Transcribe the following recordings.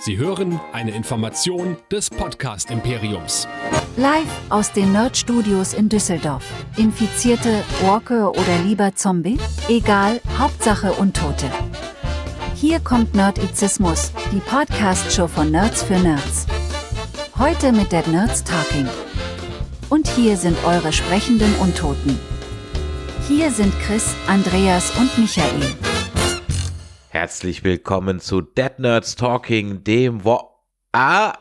Sie hören eine Information des Podcast Imperiums. Live aus den Nerd Studios in Düsseldorf. Infizierte, Walker oder lieber Zombie? Egal, Hauptsache Untote. Hier kommt Nerdizismus, die Podcast-Show von Nerds für Nerds. Heute mit Dead Nerds Talking. Und hier sind eure sprechenden Untoten. Hier sind Chris, Andreas und Michael. Herzlich willkommen zu Dead Nerds Talking, dem Wo ah,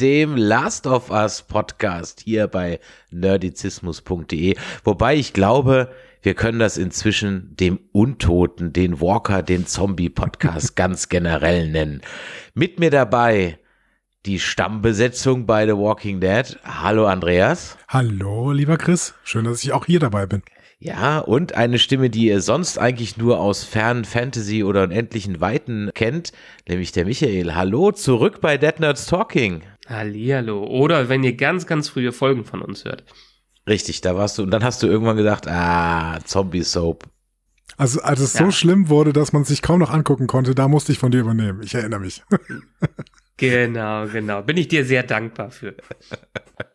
dem Last of Us Podcast hier bei nerdizismus.de. Wobei ich glaube, wir können das inzwischen dem Untoten, den Walker, den Zombie Podcast ganz generell nennen. Mit mir dabei die Stammbesetzung bei The Walking Dead. Hallo Andreas. Hallo, lieber Chris. Schön, dass ich auch hier dabei bin. Ja, und eine Stimme, die ihr sonst eigentlich nur aus fernen Fantasy oder unendlichen Weiten kennt, nämlich der Michael. Hallo, zurück bei Dead Nerds Talking. Hallihallo. Oder wenn ihr ganz, ganz frühe Folgen von uns hört. Richtig, da warst du, und dann hast du irgendwann gedacht, ah, Zombie Soap. Also, als es ja. so schlimm wurde, dass man sich kaum noch angucken konnte, da musste ich von dir übernehmen. Ich erinnere mich. genau, genau. Bin ich dir sehr dankbar für.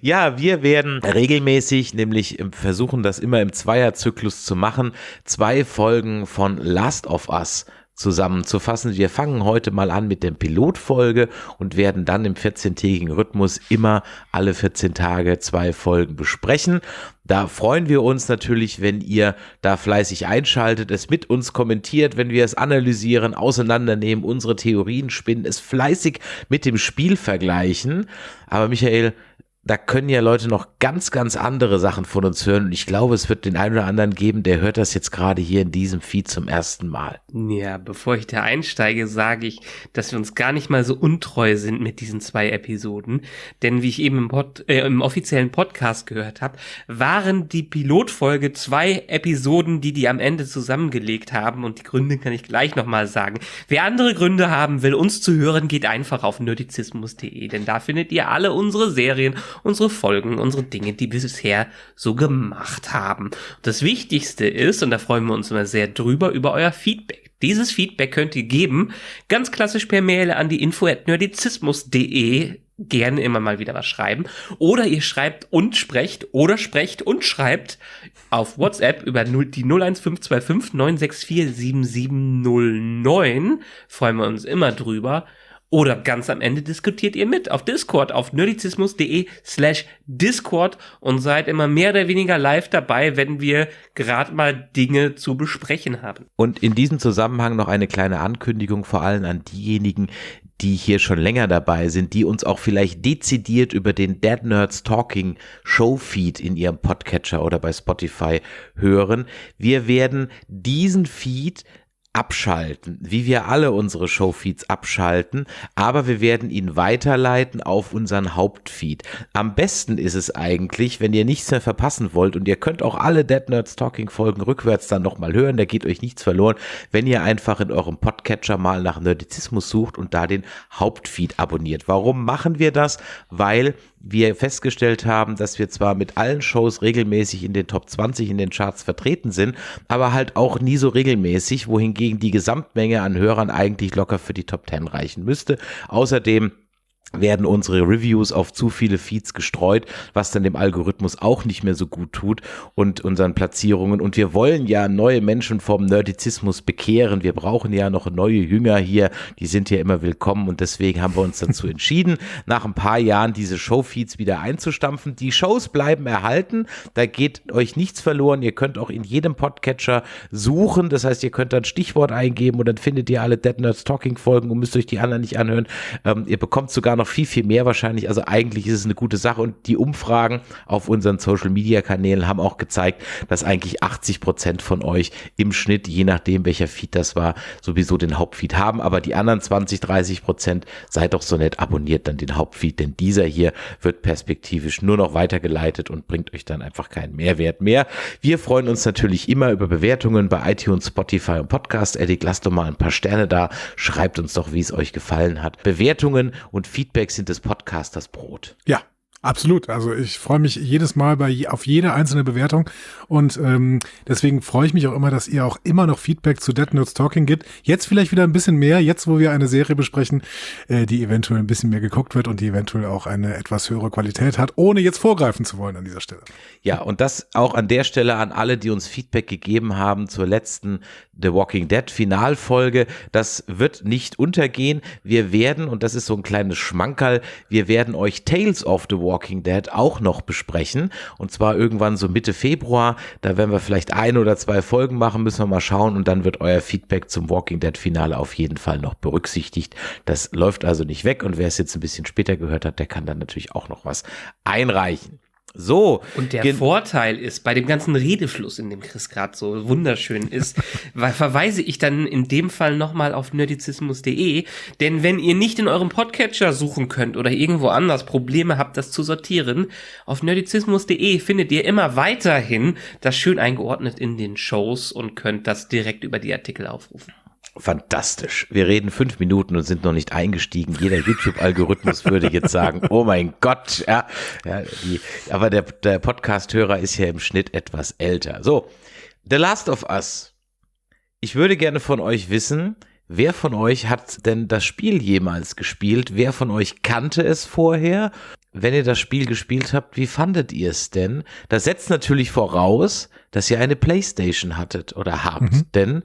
Ja, wir werden regelmäßig, nämlich versuchen das immer im Zweierzyklus zu machen, zwei Folgen von Last of Us zusammenzufassen. Wir fangen heute mal an mit der Pilotfolge und werden dann im 14-tägigen Rhythmus immer alle 14 Tage zwei Folgen besprechen. Da freuen wir uns natürlich, wenn ihr da fleißig einschaltet, es mit uns kommentiert, wenn wir es analysieren, auseinandernehmen, unsere Theorien spinnen, es fleißig mit dem Spiel vergleichen. Aber Michael, da können ja Leute noch ganz, ganz andere Sachen von uns hören. Und ich glaube, es wird den einen oder anderen geben, der hört das jetzt gerade hier in diesem Feed zum ersten Mal. Ja, bevor ich da einsteige, sage ich, dass wir uns gar nicht mal so untreu sind mit diesen zwei Episoden. Denn wie ich eben im, Pod, äh, im offiziellen Podcast gehört habe, waren die Pilotfolge zwei Episoden, die die am Ende zusammengelegt haben. Und die Gründe kann ich gleich nochmal sagen. Wer andere Gründe haben will, uns zu hören, geht einfach auf nerdizismus.de. Denn da findet ihr alle unsere Serien unsere Folgen, unsere Dinge, die wir bisher so gemacht haben. Das Wichtigste ist, und da freuen wir uns immer sehr drüber, über euer Feedback. Dieses Feedback könnt ihr geben, ganz klassisch per Mail an die info@nerdizismus.de gerne immer mal wieder was schreiben. Oder ihr schreibt und sprecht oder sprecht und schreibt auf WhatsApp über die 01525 964 7709. Freuen wir uns immer drüber. Oder ganz am Ende diskutiert ihr mit auf Discord, auf nerdizismus.de slash Discord und seid immer mehr oder weniger live dabei, wenn wir gerade mal Dinge zu besprechen haben. Und in diesem Zusammenhang noch eine kleine Ankündigung vor allem an diejenigen, die hier schon länger dabei sind, die uns auch vielleicht dezidiert über den Dead Nerds Talking Show Feed in ihrem Podcatcher oder bei Spotify hören. Wir werden diesen Feed abschalten, wie wir alle unsere Showfeeds abschalten, aber wir werden ihn weiterleiten auf unseren Hauptfeed. Am besten ist es eigentlich, wenn ihr nichts mehr verpassen wollt und ihr könnt auch alle Dead Nerds Talking Folgen rückwärts dann nochmal hören, da geht euch nichts verloren, wenn ihr einfach in eurem Podcatcher mal nach Nerdizismus sucht und da den Hauptfeed abonniert. Warum machen wir das? Weil wir festgestellt haben, dass wir zwar mit allen Shows regelmäßig in den Top 20 in den Charts vertreten sind, aber halt auch nie so regelmäßig, wohingegen die Gesamtmenge an Hörern eigentlich locker für die Top 10 reichen müsste. Außerdem werden unsere Reviews auf zu viele Feeds gestreut, was dann dem Algorithmus auch nicht mehr so gut tut und unseren Platzierungen. Und wir wollen ja neue Menschen vom Nerdizismus bekehren. Wir brauchen ja noch neue Jünger hier. Die sind ja immer willkommen und deswegen haben wir uns dazu entschieden, nach ein paar Jahren diese Showfeeds wieder einzustampfen. Die Shows bleiben erhalten. Da geht euch nichts verloren. Ihr könnt auch in jedem Podcatcher suchen. Das heißt, ihr könnt dann Stichwort eingeben und dann findet ihr alle Dead Nerds Talking Folgen und müsst euch die anderen nicht anhören. Ähm, ihr bekommt sogar noch noch viel, viel mehr wahrscheinlich. Also eigentlich ist es eine gute Sache und die Umfragen auf unseren Social Media Kanälen haben auch gezeigt, dass eigentlich 80 Prozent von euch im Schnitt, je nachdem welcher Feed das war, sowieso den Hauptfeed haben. Aber die anderen 20, 30 Prozent, seid doch so nett, abonniert dann den Hauptfeed, denn dieser hier wird perspektivisch nur noch weitergeleitet und bringt euch dann einfach keinen Mehrwert mehr. Wir freuen uns natürlich immer über Bewertungen bei iTunes, Spotify und Podcast. Eddie, lasst doch mal ein paar Sterne da. Schreibt uns doch, wie es euch gefallen hat. Bewertungen und Feedback Feedback sind des Podcasters Brot. Ja, Absolut. Also ich freue mich jedes Mal bei auf jede einzelne Bewertung und ähm, deswegen freue ich mich auch immer, dass ihr auch immer noch Feedback zu Dead Notes Talking gibt. Jetzt vielleicht wieder ein bisschen mehr, jetzt wo wir eine Serie besprechen, äh, die eventuell ein bisschen mehr geguckt wird und die eventuell auch eine etwas höhere Qualität hat, ohne jetzt vorgreifen zu wollen an dieser Stelle. Ja, und das auch an der Stelle an alle, die uns Feedback gegeben haben zur letzten The Walking Dead Finalfolge. Das wird nicht untergehen. Wir werden, und das ist so ein kleines Schmankerl, wir werden euch Tales of the Walking Dead auch noch besprechen. Und zwar irgendwann so Mitte Februar. Da werden wir vielleicht ein oder zwei Folgen machen, müssen wir mal schauen. Und dann wird euer Feedback zum Walking Dead Finale auf jeden Fall noch berücksichtigt. Das läuft also nicht weg. Und wer es jetzt ein bisschen später gehört hat, der kann dann natürlich auch noch was einreichen. So. Und der Vorteil ist, bei dem ganzen Redefluss, in dem Chris gerade so wunderschön ist, verweise ich dann in dem Fall nochmal auf nerdizismus.de, denn wenn ihr nicht in eurem Podcatcher suchen könnt oder irgendwo anders Probleme habt, das zu sortieren, auf nerdizismus.de findet ihr immer weiterhin das schön eingeordnet in den Shows und könnt das direkt über die Artikel aufrufen. Fantastisch. Wir reden fünf Minuten und sind noch nicht eingestiegen. Jeder YouTube-Algorithmus würde jetzt sagen, oh mein Gott, ja, ja die, aber der, der Podcast-Hörer ist ja im Schnitt etwas älter. So, The Last of Us. Ich würde gerne von euch wissen, wer von euch hat denn das Spiel jemals gespielt? Wer von euch kannte es vorher? Wenn ihr das Spiel gespielt habt, wie fandet ihr es denn? Das setzt natürlich voraus, dass ihr eine Playstation hattet oder habt, mhm. denn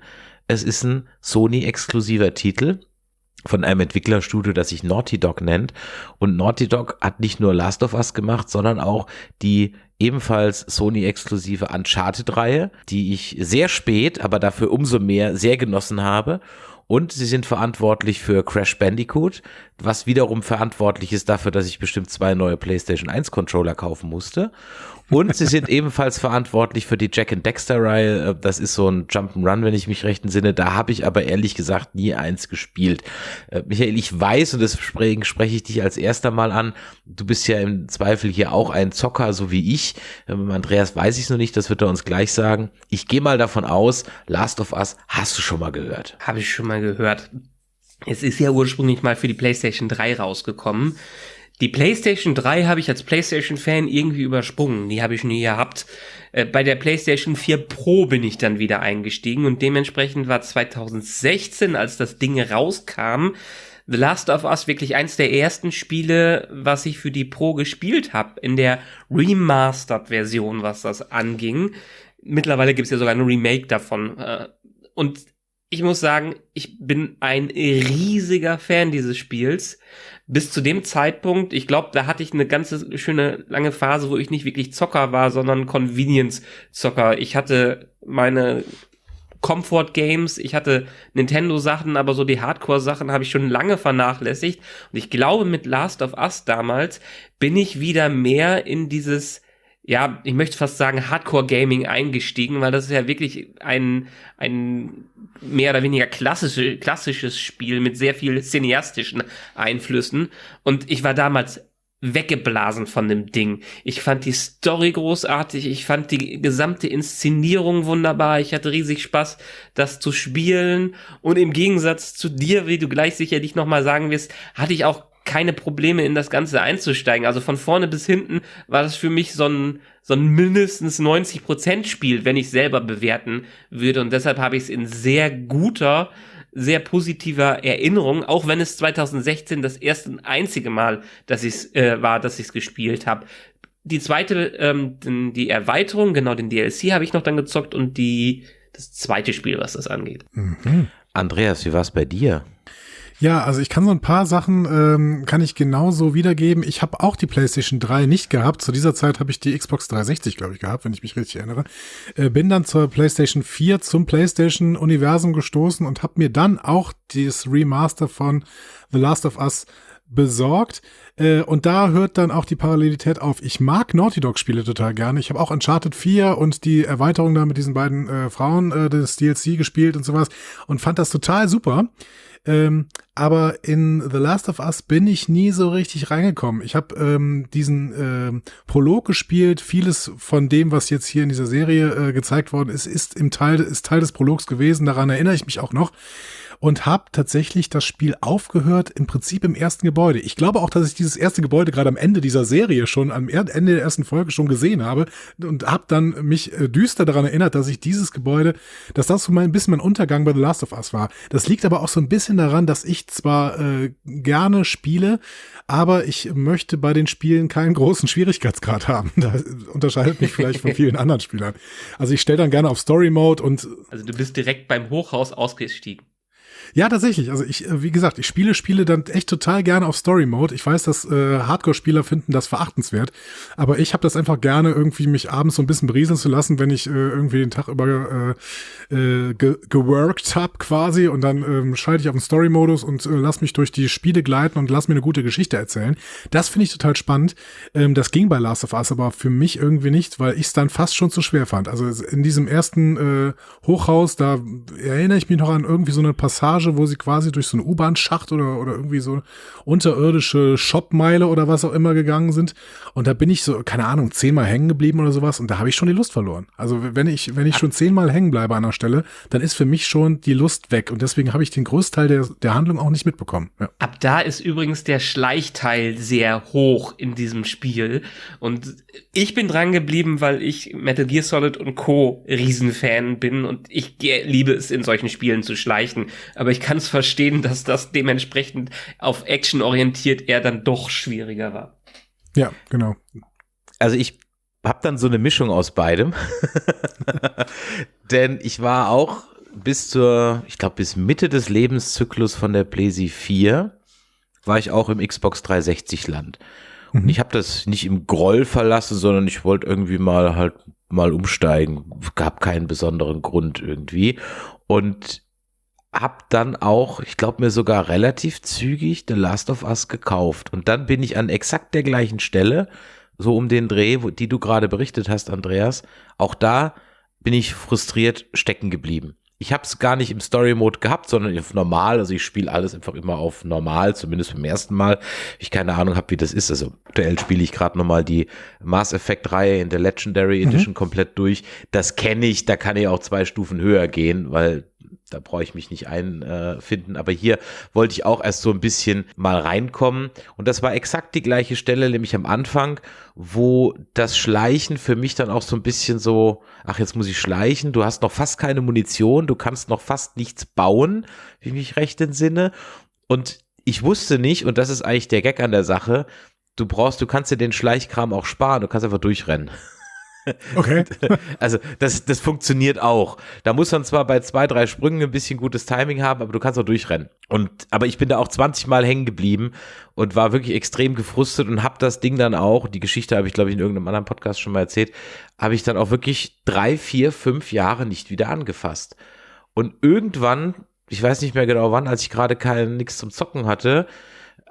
es ist ein Sony-exklusiver Titel von einem Entwicklerstudio, das sich Naughty Dog nennt. Und Naughty Dog hat nicht nur Last of Us gemacht, sondern auch die ebenfalls Sony-exklusive Uncharted-Reihe, die ich sehr spät, aber dafür umso mehr sehr genossen habe. Und sie sind verantwortlich für Crash Bandicoot, was wiederum verantwortlich ist dafür, dass ich bestimmt zwei neue PlayStation 1 Controller kaufen musste. Und sie sind ebenfalls verantwortlich für die Jack and Dexter Reihe. Äh, das ist so ein Jump'n'Run, wenn ich mich recht entsinne. Da habe ich aber ehrlich gesagt nie eins gespielt. Äh, Michael, ich weiß, und deswegen spreche ich dich als erster mal an, du bist ja im Zweifel hier auch ein Zocker, so wie ich. Ähm, Andreas weiß ich es noch nicht, das wird er uns gleich sagen. Ich gehe mal davon aus, Last of Us hast du schon mal gehört. Habe ich schon mal gehört. Es ist ja ursprünglich mal für die PlayStation 3 rausgekommen. Die PlayStation 3 habe ich als PlayStation-Fan irgendwie übersprungen. Die habe ich nie gehabt. Äh, bei der PlayStation 4 Pro bin ich dann wieder eingestiegen und dementsprechend war 2016, als das Ding rauskam, The Last of Us wirklich eins der ersten Spiele, was ich für die Pro gespielt habe, in der Remastered-Version, was das anging. Mittlerweile gibt es ja sogar ein Remake davon. Äh, und ich muss sagen, ich bin ein riesiger Fan dieses Spiels bis zu dem Zeitpunkt, ich glaube, da hatte ich eine ganze schöne lange Phase, wo ich nicht wirklich Zocker war, sondern Convenience-Zocker. Ich hatte meine Comfort Games, ich hatte Nintendo Sachen, aber so die Hardcore Sachen habe ich schon lange vernachlässigt. Und ich glaube, mit Last of Us damals bin ich wieder mehr in dieses ja, ich möchte fast sagen, Hardcore-Gaming eingestiegen, weil das ist ja wirklich ein, ein mehr oder weniger klassische, klassisches Spiel mit sehr viel cineastischen Einflüssen. Und ich war damals weggeblasen von dem Ding. Ich fand die Story großartig, ich fand die gesamte Inszenierung wunderbar, ich hatte riesig Spaß, das zu spielen und im Gegensatz zu dir, wie du gleich sicherlich nochmal sagen wirst, hatte ich auch keine Probleme in das Ganze einzusteigen. Also von vorne bis hinten war das für mich so ein, so ein mindestens 90 Prozent Spiel, wenn ich selber bewerten würde. Und deshalb habe ich es in sehr guter, sehr positiver Erinnerung, auch wenn es 2016 das erste und einzige Mal, dass ich äh, war, dass ich es gespielt habe. Die zweite, ähm, die Erweiterung, genau den DLC habe ich noch dann gezockt und die das zweite Spiel, was das angeht. Mhm. Andreas, wie war es bei dir? Ja, also ich kann so ein paar Sachen, ähm, kann ich genauso wiedergeben. Ich habe auch die PlayStation 3 nicht gehabt. Zu dieser Zeit habe ich die Xbox 360, glaube ich, gehabt, wenn ich mich richtig erinnere. Äh, bin dann zur PlayStation 4 zum PlayStation-Universum gestoßen und habe mir dann auch das Remaster von The Last of Us besorgt. Äh, und da hört dann auch die Parallelität auf. Ich mag Naughty Dog-Spiele total gerne. Ich habe auch Uncharted 4 und die Erweiterung da mit diesen beiden äh, Frauen äh, des DLC gespielt und sowas und fand das total super. Ähm, aber in The Last of Us bin ich nie so richtig reingekommen. Ich habe ähm, diesen ähm, Prolog gespielt. Vieles von dem, was jetzt hier in dieser Serie äh, gezeigt worden ist, ist im Teil ist Teil des Prologs gewesen. Daran erinnere ich mich auch noch und habe tatsächlich das Spiel aufgehört, im Prinzip im ersten Gebäude. Ich glaube auch, dass ich dieses erste Gebäude gerade am Ende dieser Serie schon, am Ende der ersten Folge schon gesehen habe und habe dann mich äh, düster daran erinnert, dass ich dieses Gebäude, dass das so ein bisschen mein Untergang bei The Last of Us war. Das liegt aber auch so ein bisschen daran, dass ich zwar äh, gerne spiele, aber ich möchte bei den Spielen keinen großen Schwierigkeitsgrad haben. Das unterscheidet mich vielleicht von vielen anderen Spielern. Also ich stelle dann gerne auf Story Mode und also du bist direkt beim Hochhaus ausgestiegen. Ja, tatsächlich. Also ich, äh, wie gesagt, ich spiele Spiele dann echt total gerne auf Story Mode. Ich weiß, dass äh, Hardcore-Spieler finden das verachtenswert, aber ich habe das einfach gerne, irgendwie mich abends so ein bisschen berieseln zu lassen, wenn ich äh, irgendwie den Tag über äh, äh, ge geworkt habe quasi und dann ähm, schalte ich auf den Story-Modus und äh, lass mich durch die Spiele gleiten und lass mir eine gute Geschichte erzählen. Das finde ich total spannend. Ähm, das ging bei Last of Us aber für mich irgendwie nicht, weil ich es dann fast schon zu schwer fand. Also in diesem ersten äh, Hochhaus, da erinnere ich mich noch an irgendwie so eine Passage Passage, wo sie quasi durch so einen U-Bahn-Schacht oder, oder irgendwie so unterirdische Shopmeile oder was auch immer gegangen sind. Und da bin ich so, keine Ahnung, zehnmal hängen geblieben oder sowas. Und da habe ich schon die Lust verloren. Also wenn ich, wenn ich schon zehnmal hängen bleibe an der Stelle, dann ist für mich schon die Lust weg. Und deswegen habe ich den Großteil der, der Handlung auch nicht mitbekommen. Ja. Ab da ist übrigens der Schleichteil sehr hoch in diesem Spiel. Und ich bin dran geblieben, weil ich Metal Gear Solid und Co. Riesenfan bin und ich liebe es, in solchen Spielen zu schleichen aber ich kann es verstehen, dass das dementsprechend auf Action orientiert eher dann doch schwieriger war. Ja, genau. Also ich habe dann so eine Mischung aus beidem. Denn ich war auch bis zur, ich glaube, bis Mitte des Lebenszyklus von der PlayStation 4 war ich auch im Xbox 360 Land. Und mhm. ich habe das nicht im Groll verlassen, sondern ich wollte irgendwie mal halt mal umsteigen. Gab keinen besonderen Grund irgendwie. Und hab dann auch, ich glaube mir sogar relativ zügig The Last of Us gekauft. Und dann bin ich an exakt der gleichen Stelle, so um den Dreh, wo, die du gerade berichtet hast, Andreas, auch da bin ich frustriert stecken geblieben. Ich habe es gar nicht im Story Mode gehabt, sondern auf normal. Also ich spiele alles einfach immer auf normal, zumindest beim ersten Mal. Ich keine Ahnung habe, wie das ist. Also aktuell spiele ich gerade nochmal die Mass Effect Reihe in der Legendary. Edition mhm. komplett durch. Das kenne ich, da kann ich auch zwei Stufen höher gehen, weil da brauche ich mich nicht einfinden. Aber hier wollte ich auch erst so ein bisschen mal reinkommen. Und das war exakt die gleiche Stelle, nämlich am Anfang, wo das Schleichen für mich dann auch so ein bisschen so, ach, jetzt muss ich schleichen, du hast noch fast keine Munition, du kannst noch fast nichts bauen, wie mich recht entsinne. Und ich wusste nicht, und das ist eigentlich der Gag an der Sache, du brauchst, du kannst dir den Schleichkram auch sparen, du kannst einfach durchrennen. Okay. Also das, das funktioniert auch. Da muss man zwar bei zwei, drei Sprüngen ein bisschen gutes Timing haben, aber du kannst auch durchrennen. Und aber ich bin da auch 20 Mal hängen geblieben und war wirklich extrem gefrustet und habe das Ding dann auch, die Geschichte habe ich glaube ich in irgendeinem anderen Podcast schon mal erzählt, habe ich dann auch wirklich drei, vier, fünf Jahre nicht wieder angefasst. Und irgendwann, ich weiß nicht mehr genau wann, als ich gerade kein nichts zum Zocken hatte,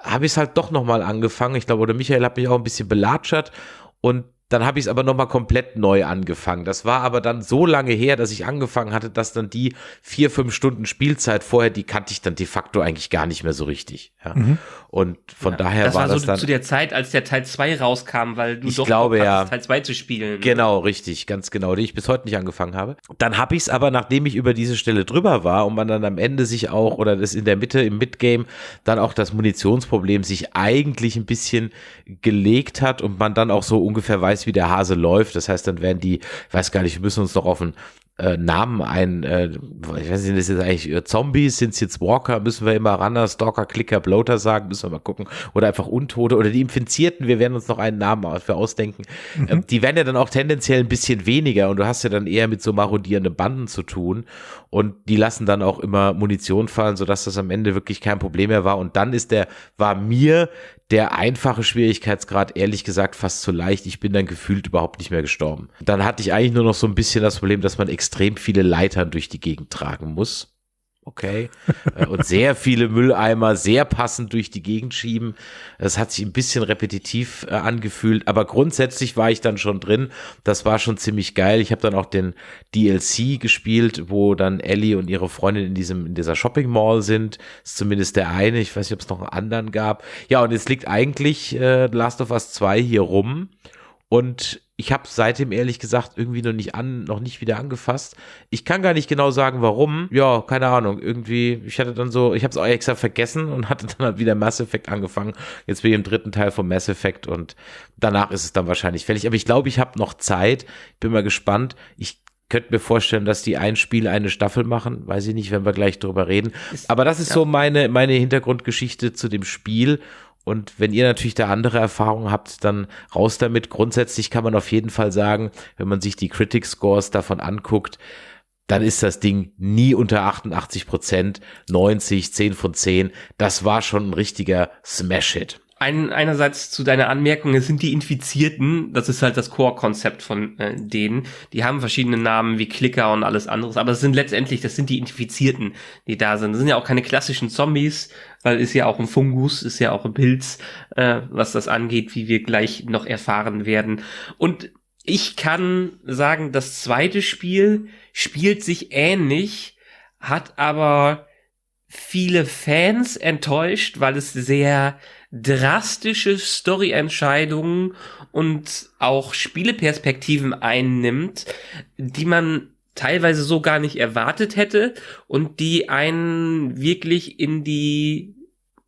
habe ich es halt doch nochmal angefangen. Ich glaube, oder Michael hat mich auch ein bisschen belatschert und dann habe ich es aber nochmal komplett neu angefangen. Das war aber dann so lange her, dass ich angefangen hatte, dass dann die vier, fünf Stunden Spielzeit vorher, die kannte ich dann de facto eigentlich gar nicht mehr so richtig. Ja. Mhm. Und von ja, daher das war, war das so dann zu der Zeit, als der Teil 2 rauskam, weil du ich doch glaube, ja, Teil 2 zu spielen. Genau, richtig, ganz genau, den ich bis heute nicht angefangen habe. Dann habe ich es aber, nachdem ich über diese Stelle drüber war und man dann am Ende sich auch, oder das in der Mitte im Midgame, dann auch das Munitionsproblem sich eigentlich ein bisschen gelegt hat und man dann auch so ungefähr weiß, wie der Hase läuft. Das heißt, dann werden die, ich weiß gar nicht, wir müssen uns doch auf ein äh, Namen ein, äh, ich weiß nicht, das ist jetzt eigentlich äh, Zombies, sind es jetzt Walker, müssen wir immer Runner, Stalker, Clicker, Bloater sagen, müssen wir mal gucken. Oder einfach Untote oder die Infizierten, wir werden uns noch einen Namen für ausdenken. Mhm. Ähm, die werden ja dann auch tendenziell ein bisschen weniger und du hast ja dann eher mit so marodierenden Banden zu tun und die lassen dann auch immer Munition fallen, sodass das am Ende wirklich kein Problem mehr war. Und dann ist der, war mir der einfache Schwierigkeitsgrad ehrlich gesagt fast zu leicht. Ich bin dann gefühlt überhaupt nicht mehr gestorben. Dann hatte ich eigentlich nur noch so ein bisschen das Problem, dass man extrem viele Leitern durch die Gegend tragen muss. Okay. Äh, und sehr viele Mülleimer sehr passend durch die Gegend schieben. Es hat sich ein bisschen repetitiv äh, angefühlt, aber grundsätzlich war ich dann schon drin. Das war schon ziemlich geil. Ich habe dann auch den DLC gespielt, wo dann Ellie und ihre Freundin in diesem in dieser Shopping Mall sind. Das ist zumindest der eine. Ich weiß nicht, ob es noch einen anderen gab. Ja, und jetzt liegt eigentlich äh, Last of Us 2 hier rum. Und ich habe seitdem ehrlich gesagt irgendwie noch nicht an, noch nicht wieder angefasst. Ich kann gar nicht genau sagen, warum. Ja, keine Ahnung. Irgendwie, ich hatte dann so, ich habe es auch extra vergessen und hatte dann halt wieder Mass Effect angefangen. Jetzt bin ich im dritten Teil von Mass Effect und danach ist es dann wahrscheinlich fällig. Aber ich glaube, ich habe noch Zeit. Ich bin mal gespannt. Ich könnte mir vorstellen, dass die ein Spiel eine Staffel machen. Weiß ich nicht, wenn wir gleich drüber reden. Aber das ist ja. so meine, meine Hintergrundgeschichte zu dem Spiel. Und wenn ihr natürlich da andere Erfahrungen habt, dann raus damit. Grundsätzlich kann man auf jeden Fall sagen, wenn man sich die Critic Scores davon anguckt, dann ist das Ding nie unter 88 Prozent, 90, 10 von 10. Das war schon ein richtiger Smash-Hit. Ein, einerseits zu deiner Anmerkung, es sind die Infizierten, das ist halt das Core-Konzept von äh, denen. Die haben verschiedene Namen wie Klicker und alles anderes, aber es sind letztendlich, das sind die Infizierten, die da sind. Das sind ja auch keine klassischen Zombies, weil ist ja auch ein Fungus, ist ja auch ein Pilz, äh, was das angeht, wie wir gleich noch erfahren werden. Und ich kann sagen, das zweite Spiel spielt sich ähnlich, hat aber viele Fans enttäuscht, weil es sehr drastische Story-Entscheidungen und auch Spieleperspektiven einnimmt, die man teilweise so gar nicht erwartet hätte und die einen wirklich in die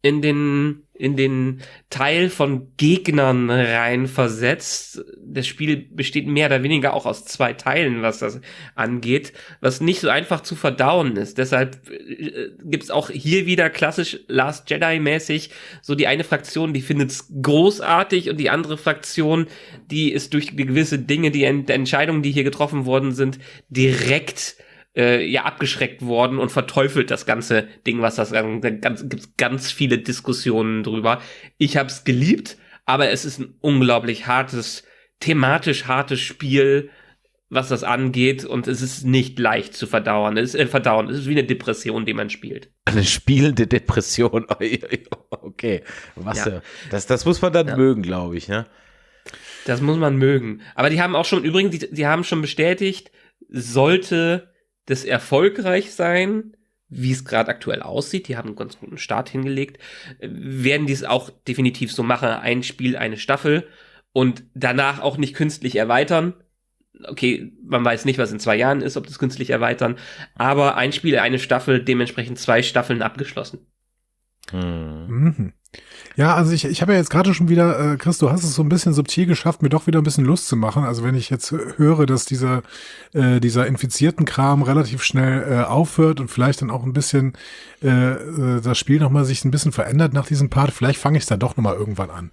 in den in den Teil von Gegnern reinversetzt. Das Spiel besteht mehr oder weniger auch aus zwei Teilen, was das angeht, was nicht so einfach zu verdauen ist. Deshalb äh, gibt's auch hier wieder klassisch Last Jedi-mäßig so die eine Fraktion, die findet's großartig und die andere Fraktion, die ist durch gewisse Dinge, die Entscheidungen, die hier getroffen worden sind, direkt äh, ja abgeschreckt worden und verteufelt das ganze Ding, was das ganz, gibt's ganz viele Diskussionen drüber. Ich habe es geliebt, aber es ist ein unglaublich hartes, thematisch hartes Spiel, was das angeht und es ist nicht leicht zu verdauern. Es ist äh, verdauen. Es ist wie eine Depression, die man spielt. Eine spielende Depression. okay, was? Ja. Das, das muss man dann ja. mögen, glaube ich. Ne? Das muss man mögen. Aber die haben auch schon übrigens, die, die haben schon bestätigt, sollte das erfolgreich sein, wie es gerade aktuell aussieht, die haben einen ganz guten Start hingelegt, werden die es auch definitiv so machen, ein Spiel, eine Staffel und danach auch nicht künstlich erweitern. Okay, man weiß nicht, was in zwei Jahren ist, ob das künstlich erweitern, aber ein Spiel, eine Staffel, dementsprechend zwei Staffeln abgeschlossen. Hm. Ja, also ich, ich habe ja jetzt gerade schon wieder, äh, Chris, du hast es so ein bisschen subtil geschafft, mir doch wieder ein bisschen Lust zu machen. Also wenn ich jetzt höre, dass dieser, äh, dieser infizierten Kram relativ schnell äh, aufhört und vielleicht dann auch ein bisschen äh, äh das Spiel nochmal sich ein bisschen verändert nach diesem Part, vielleicht fange ich dann doch nochmal irgendwann an.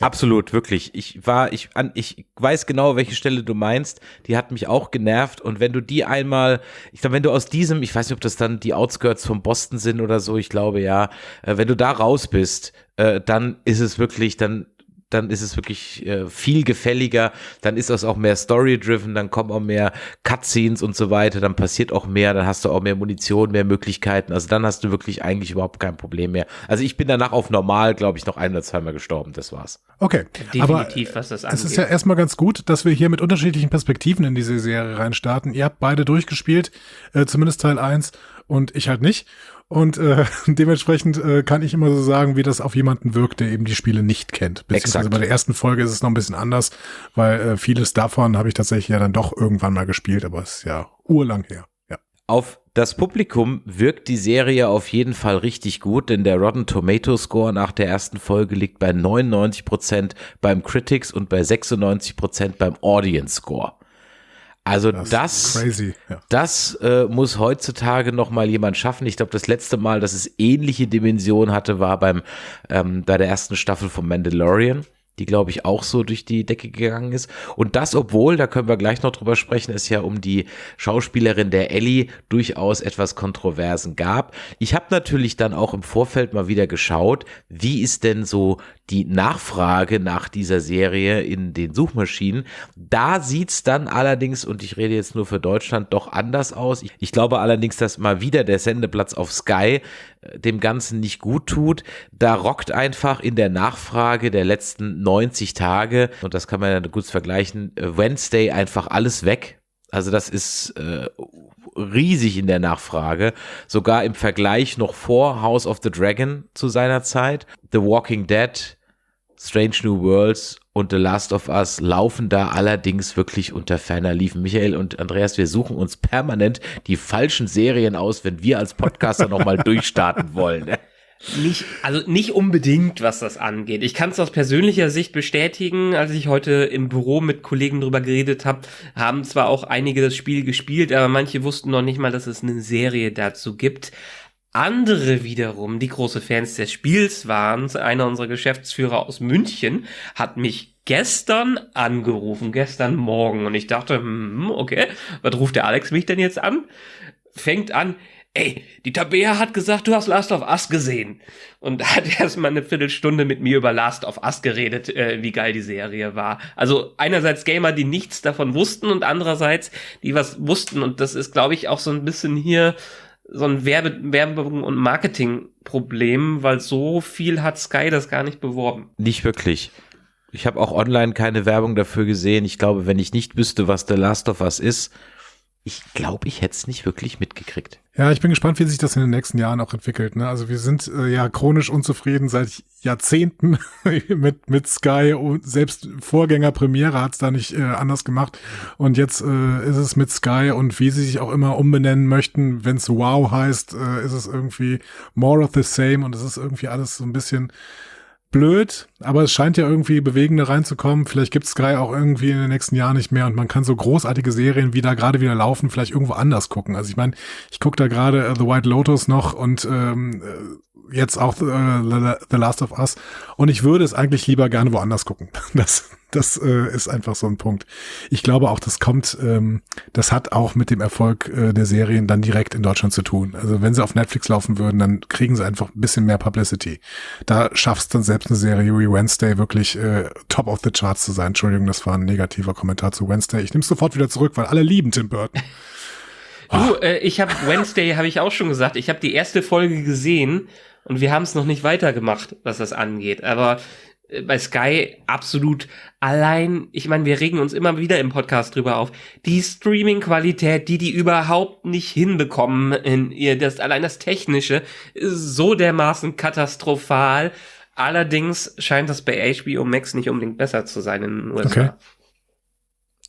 Absolut, wirklich. Ich war, ich, an, ich weiß genau, welche Stelle du meinst. Die hat mich auch genervt. Und wenn du die einmal, ich glaube, wenn du aus diesem, ich weiß nicht, ob das dann die Outskirts von Boston sind oder so, ich glaube ja, äh, wenn du da raus bist, äh, dann ist es wirklich, dann dann ist es wirklich äh, viel gefälliger, dann ist es auch mehr story-driven, dann kommen auch mehr Cutscenes und so weiter, dann passiert auch mehr, dann hast du auch mehr Munition, mehr Möglichkeiten, also dann hast du wirklich eigentlich überhaupt kein Problem mehr. Also ich bin danach auf normal, glaube ich, noch ein oder zweimal gestorben, das war's. Okay, definitiv, aber was das angeht. Es ist ja erstmal ganz gut, dass wir hier mit unterschiedlichen Perspektiven in diese Serie reinstarten. Ihr habt beide durchgespielt, äh, zumindest Teil 1 und ich halt nicht. Und äh, dementsprechend äh, kann ich immer so sagen, wie das auf jemanden wirkt, der eben die Spiele nicht kennt. Beziehungsweise Exakt. bei der ersten Folge ist es noch ein bisschen anders, weil äh, vieles davon habe ich tatsächlich ja dann doch irgendwann mal gespielt, aber es ist ja urlang her. Ja. Auf das Publikum wirkt die Serie auf jeden Fall richtig gut, denn der Rotten Tomato Score nach der ersten Folge liegt bei 99 Prozent beim Critics und bei 96 Prozent beim Audience Score. Also das, das, ja. das äh, muss heutzutage noch mal jemand schaffen. Ich glaube, das letzte Mal, dass es ähnliche Dimensionen hatte, war beim ähm, bei der ersten Staffel von Mandalorian. Die glaube ich auch so durch die Decke gegangen ist. Und das, obwohl, da können wir gleich noch drüber sprechen, es ja um die Schauspielerin der Ellie durchaus etwas Kontroversen gab. Ich habe natürlich dann auch im Vorfeld mal wieder geschaut, wie ist denn so die Nachfrage nach dieser Serie in den Suchmaschinen. Da sieht's dann allerdings, und ich rede jetzt nur für Deutschland, doch anders aus. Ich, glaube allerdings, dass mal wieder der Sendeplatz auf Sky dem Ganzen nicht gut tut. Da rockt einfach in der Nachfrage der letzten 90 Tage, und das kann man ja gut vergleichen, äh, Wednesday einfach alles weg. Also das ist äh, riesig in der Nachfrage, sogar im Vergleich noch vor House of the Dragon zu seiner Zeit. The Walking Dead, Strange New Worlds und The Last of Us laufen da allerdings wirklich unter ferner Liefen. Michael und Andreas, wir suchen uns permanent die falschen Serien aus, wenn wir als Podcaster nochmal durchstarten wollen. Nicht, also nicht unbedingt, was das angeht. Ich kann es aus persönlicher Sicht bestätigen, als ich heute im Büro mit Kollegen drüber geredet habe, haben zwar auch einige das Spiel gespielt, aber manche wussten noch nicht mal, dass es eine Serie dazu gibt. Andere wiederum, die große Fans des Spiels waren, einer unserer Geschäftsführer aus München, hat mich gestern angerufen, gestern Morgen. Und ich dachte, hm, okay, was ruft der Alex mich denn jetzt an? Fängt an, ey, die Tabea hat gesagt, du hast Last of Us gesehen. Und hat erst mal eine Viertelstunde mit mir über Last of Us geredet, äh, wie geil die Serie war. Also einerseits Gamer, die nichts davon wussten und andererseits, die was wussten. Und das ist, glaube ich, auch so ein bisschen hier so ein Werbe Werbung- und Marketingproblem, weil so viel hat Sky das gar nicht beworben. Nicht wirklich. Ich habe auch online keine Werbung dafür gesehen. Ich glaube, wenn ich nicht wüsste, was The Last of Us ist, ich glaube, ich hätte es nicht wirklich mitgekriegt. Ja, ich bin gespannt, wie sich das in den nächsten Jahren auch entwickelt. Ne? Also wir sind äh, ja chronisch unzufrieden seit Jahrzehnten mit, mit Sky und selbst Vorgänger Premiere hat's da nicht äh, anders gemacht. Und jetzt äh, ist es mit Sky und wie sie sich auch immer umbenennen möchten, wenn's Wow heißt, äh, ist es irgendwie more of the same und es ist irgendwie alles so ein bisschen blöd, aber es scheint ja irgendwie bewegender reinzukommen. Vielleicht gibt Sky auch irgendwie in den nächsten Jahren nicht mehr und man kann so großartige Serien, wie da gerade wieder laufen, vielleicht irgendwo anders gucken. Also ich meine, ich gucke da gerade uh, The White Lotus noch und ähm, äh, jetzt auch uh, The Last of Us und ich würde es eigentlich lieber gerne woanders gucken. Das, das äh, ist einfach so ein Punkt. Ich glaube auch, das kommt, ähm, das hat auch mit dem Erfolg äh, der Serien dann direkt in Deutschland zu tun. Also wenn sie auf Netflix laufen würden, dann kriegen sie einfach ein bisschen mehr Publicity. Da schaffst dann selbst eine Serie wie Wednesday wirklich äh, top of the charts zu sein. Entschuldigung, das war ein negativer Kommentar zu Wednesday. Ich nehme es sofort wieder zurück, weil alle lieben Tim Burton. Du, äh, ich habe Wednesday, habe ich auch schon gesagt, ich habe die erste Folge gesehen und wir haben es noch nicht weitergemacht, was das angeht. Aber bei Sky absolut allein, ich meine, wir regen uns immer wieder im Podcast drüber auf, die Streaming-Qualität, die die überhaupt nicht hinbekommen in ihr, das, allein das Technische ist so dermaßen katastrophal. Allerdings scheint das bei HBO Max nicht unbedingt besser zu sein in den USA. Okay.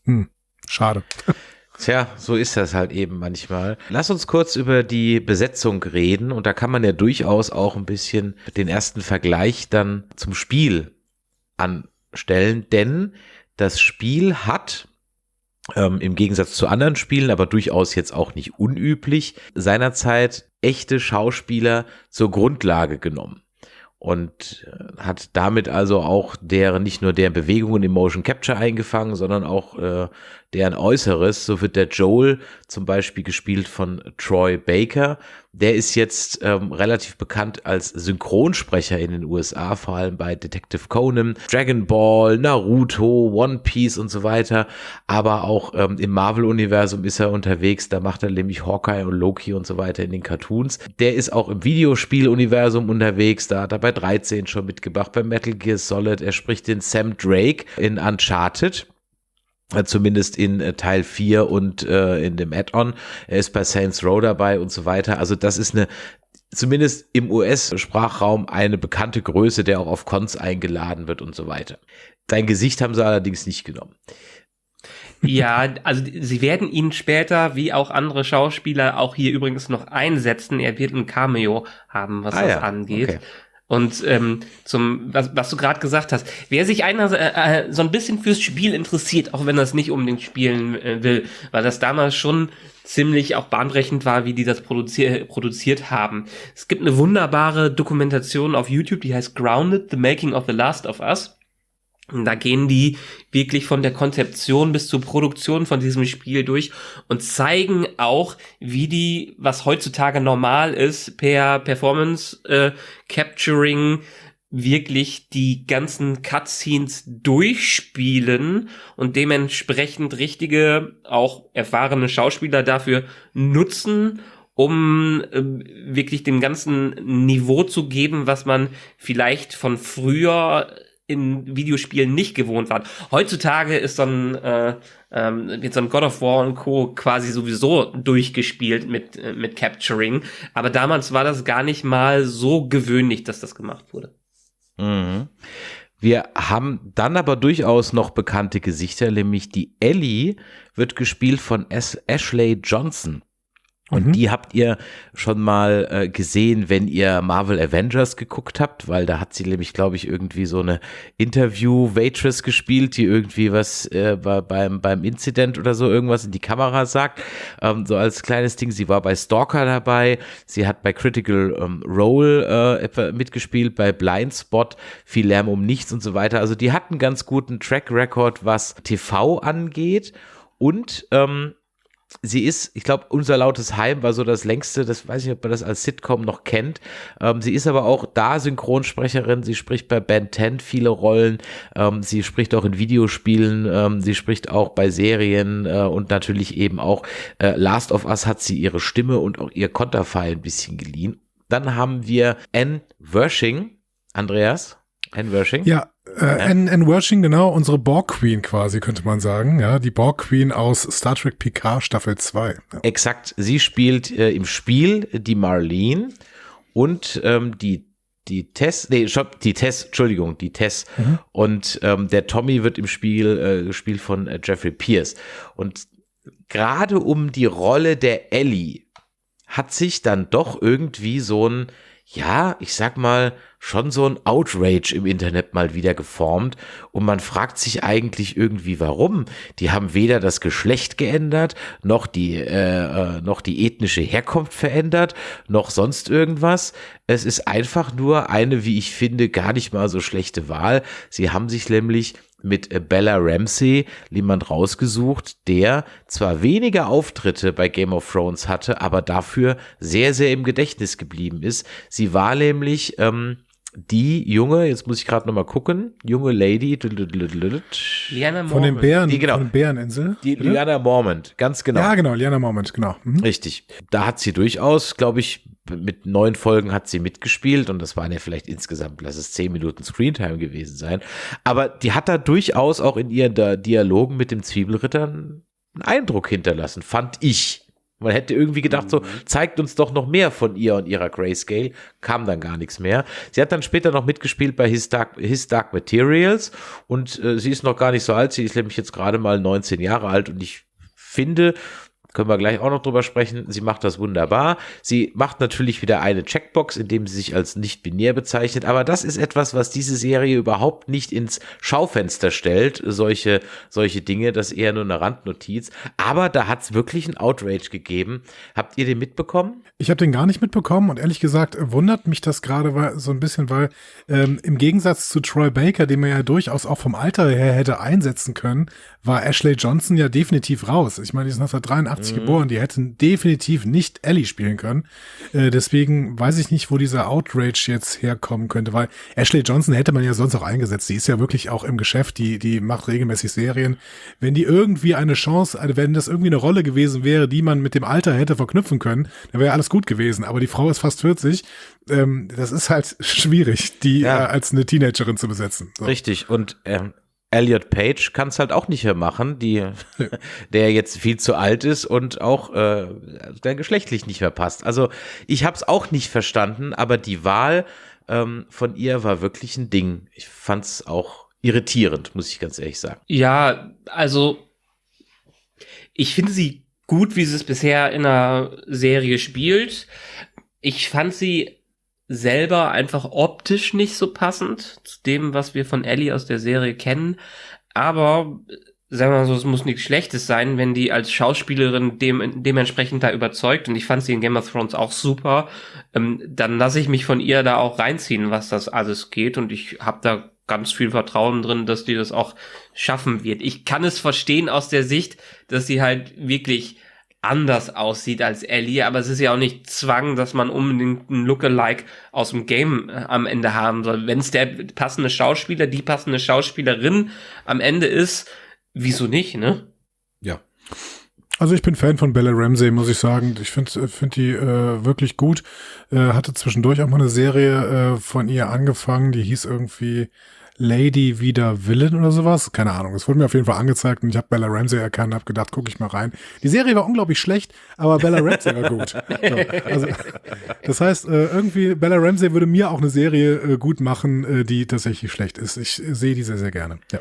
Hm, schade. Tja, so ist das halt eben manchmal. Lass uns kurz über die Besetzung reden und da kann man ja durchaus auch ein bisschen den ersten Vergleich dann zum Spiel anstellen, denn das Spiel hat ähm, im Gegensatz zu anderen Spielen, aber durchaus jetzt auch nicht unüblich, seinerzeit echte Schauspieler zur Grundlage genommen und äh, hat damit also auch deren nicht nur deren Bewegungen im Motion Capture eingefangen, sondern auch äh, deren Äußeres. So wird der Joel zum Beispiel gespielt von Troy Baker. Der ist jetzt ähm, relativ bekannt als Synchronsprecher in den USA, vor allem bei Detective Conan, Dragon Ball, Naruto, One Piece und so weiter. Aber auch ähm, im Marvel-Universum ist er unterwegs. Da macht er nämlich Hawkeye und Loki und so weiter in den Cartoons. Der ist auch im Videospiel-Universum unterwegs. Da hat er bei 13 schon mitgebracht, bei Metal Gear Solid. Er spricht den Sam Drake in Uncharted. Zumindest in äh, Teil 4 und äh, in dem Add-on. Er ist bei Saints Row dabei und so weiter. Also das ist eine zumindest im US-Sprachraum eine bekannte Größe, der auch auf Cons eingeladen wird und so weiter. Sein Gesicht haben sie allerdings nicht genommen. Ja, also sie werden ihn später, wie auch andere Schauspieler, auch hier übrigens noch einsetzen. Er wird ein Cameo haben, was ah, das ja. angeht. Okay. Und ähm, zum, was, was du gerade gesagt hast, wer sich einer äh, äh, so ein bisschen fürs Spiel interessiert, auch wenn er es nicht unbedingt spielen äh, will, weil das damals schon ziemlich auch bahnbrechend war, wie die das produzier produziert haben. Es gibt eine wunderbare Dokumentation auf YouTube, die heißt Grounded, The Making of the Last of Us. Da gehen die wirklich von der Konzeption bis zur Produktion von diesem Spiel durch und zeigen auch, wie die, was heutzutage normal ist, per Performance äh, Capturing wirklich die ganzen Cutscenes durchspielen und dementsprechend richtige, auch erfahrene Schauspieler dafür nutzen, um äh, wirklich dem ganzen Niveau zu geben, was man vielleicht von früher in Videospielen nicht gewohnt war. Heutzutage ist so ein, äh, ähm, wird so ein God of War und Co. quasi sowieso durchgespielt mit, äh, mit Capturing. Aber damals war das gar nicht mal so gewöhnlich, dass das gemacht wurde. Mhm. Wir haben dann aber durchaus noch bekannte Gesichter, nämlich die Ellie wird gespielt von Ashley Johnson. Und mhm. die habt ihr schon mal äh, gesehen, wenn ihr Marvel Avengers geguckt habt, weil da hat sie nämlich, glaube ich, irgendwie so eine Interview-Waitress gespielt, die irgendwie was äh, beim, beim Incident oder so irgendwas in die Kamera sagt. Ähm, so als kleines Ding. Sie war bei Stalker dabei. Sie hat bei Critical ähm, Role äh, mitgespielt, bei Blindspot, viel Lärm um nichts und so weiter. Also die hat einen ganz guten Track Record, was TV angeht. Und ähm, sie ist, ich glaube, unser lautes Heim war so das längste, das weiß ich, ob man das als Sitcom noch kennt. Ähm, sie ist aber auch da Synchronsprecherin. Sie spricht bei Ben 10 viele Rollen. Ähm, sie spricht auch in Videospielen. Ähm, sie spricht auch bei Serien äh, und natürlich eben auch äh, Last of Us hat sie ihre Stimme und auch ihr Konterfei ein bisschen geliehen. Dann haben wir Anne Wershing. Andreas? Anne Wershing? Ja, äh, Anne, Wershing, genau, unsere Borg Queen quasi, könnte man sagen. Ja, die Borg Queen aus Star Trek Picard Staffel 2. Ja. Exakt. Sie spielt äh, im Spiel die Marlene und ähm, die die Tess, nee, die Tess, Entschuldigung, die Tess. Mhm. Und ähm, der Tommy wird im Spiel äh, gespielt von äh, Jeffrey Pierce. Und gerade um die Rolle der Ellie hat sich dann doch irgendwie so ein, ja, ich sag mal, schon so ein Outrage im Internet mal wieder geformt und man fragt sich eigentlich irgendwie warum. Die haben weder das Geschlecht geändert, noch die, äh, äh, noch die ethnische Herkunft verändert, noch sonst irgendwas. Es ist einfach nur eine, wie ich finde, gar nicht mal so schlechte Wahl. Sie haben sich nämlich mit Bella Ramsey jemand rausgesucht, der zwar weniger Auftritte bei Game of Thrones hatte, aber dafür sehr, sehr im Gedächtnis geblieben ist. Sie war nämlich ähm, die junge, jetzt muss ich gerade noch mal gucken, junge Lady, Liana von den Bären, die, genau, von den Bäreninsel. Die bitte? Liana Mormont, ganz genau. Ja, genau, Liana Mormont, genau. Mhm. Richtig. Da hat sie durchaus, glaube ich, mit neun Folgen hat sie mitgespielt und das waren ja vielleicht insgesamt, lass es zehn Minuten Screentime gewesen sein. Aber die hat da durchaus auch in ihren Dialogen mit dem Zwiebelritter einen Eindruck hinterlassen, fand ich. Man hätte irgendwie gedacht, so, mhm. zeigt uns doch noch mehr von ihr und ihrer Grayscale. Kam dann gar nichts mehr. Sie hat dann später noch mitgespielt bei His Dark, His Dark Materials und äh, sie ist noch gar nicht so alt. Sie ist nämlich jetzt gerade mal 19 Jahre alt und ich finde, können wir gleich auch noch drüber sprechen. Sie macht das wunderbar. Sie macht natürlich wieder eine Checkbox, indem sie sich als nicht binär bezeichnet. Aber das ist etwas, was diese Serie überhaupt nicht ins Schaufenster stellt. Solche, solche Dinge. Das ist eher nur eine Randnotiz. Aber da hat es wirklich ein Outrage gegeben. Habt ihr den mitbekommen? Ich habe den gar nicht mitbekommen und ehrlich gesagt wundert mich das gerade so ein bisschen, weil ähm, im Gegensatz zu Troy Baker, den man ja durchaus auch vom Alter her hätte einsetzen können, war Ashley Johnson ja definitiv raus. Ich meine, die ist 1983 mhm. geboren, die hätten definitiv nicht Ellie spielen können. Äh, deswegen weiß ich nicht, wo dieser Outrage jetzt herkommen könnte, weil Ashley Johnson hätte man ja sonst auch eingesetzt. Die ist ja wirklich auch im Geschäft, die, die macht regelmäßig Serien. Wenn die irgendwie eine Chance, also wenn das irgendwie eine Rolle gewesen wäre, die man mit dem Alter hätte verknüpfen können, dann wäre alles gut gewesen. Aber die Frau ist fast 40. Ähm, das ist halt schwierig, die ja. äh, als eine Teenagerin zu besetzen. So. Richtig. Und ähm, Elliot Page kann es halt auch nicht mehr machen, die, der jetzt viel zu alt ist und auch äh, der geschlechtlich nicht mehr passt. Also ich habe es auch nicht verstanden, aber die Wahl ähm, von ihr war wirklich ein Ding. Ich fand es auch irritierend, muss ich ganz ehrlich sagen. Ja, also ich finde sie gut, wie sie es bisher in der Serie spielt. Ich fand sie selber einfach optisch nicht so passend zu dem, was wir von Ellie aus der Serie kennen. Aber sagen wir mal so, es muss nichts Schlechtes sein, wenn die als Schauspielerin dem, dementsprechend da überzeugt. Und ich fand sie in Game of Thrones auch super. Ähm, dann lasse ich mich von ihr da auch reinziehen, was das alles geht. Und ich habe da ganz viel Vertrauen drin, dass die das auch schaffen wird. Ich kann es verstehen aus der Sicht, dass sie halt wirklich anders aussieht als Ellie, aber es ist ja auch nicht Zwang, dass man unbedingt einen Lookalike aus dem Game äh, am Ende haben soll. Wenn es der passende Schauspieler, die passende Schauspielerin am Ende ist, wieso nicht, ne? Ja. Also ich bin Fan von Bella Ramsey, muss ich sagen. Ich finde find die äh, wirklich gut. Äh, hatte zwischendurch auch mal eine Serie äh, von ihr angefangen, die hieß irgendwie Lady wieder Villain oder sowas. Keine Ahnung. Es wurde mir auf jeden Fall angezeigt und ich habe Bella Ramsey erkannt und habe gedacht, gucke ich mal rein. Die Serie war unglaublich schlecht, aber Bella Ramsey war gut. So, also, das heißt, äh, irgendwie Bella Ramsey würde mir auch eine Serie äh, gut machen, äh, die tatsächlich schlecht ist. Ich sehe die sehr, sehr gerne. Ja.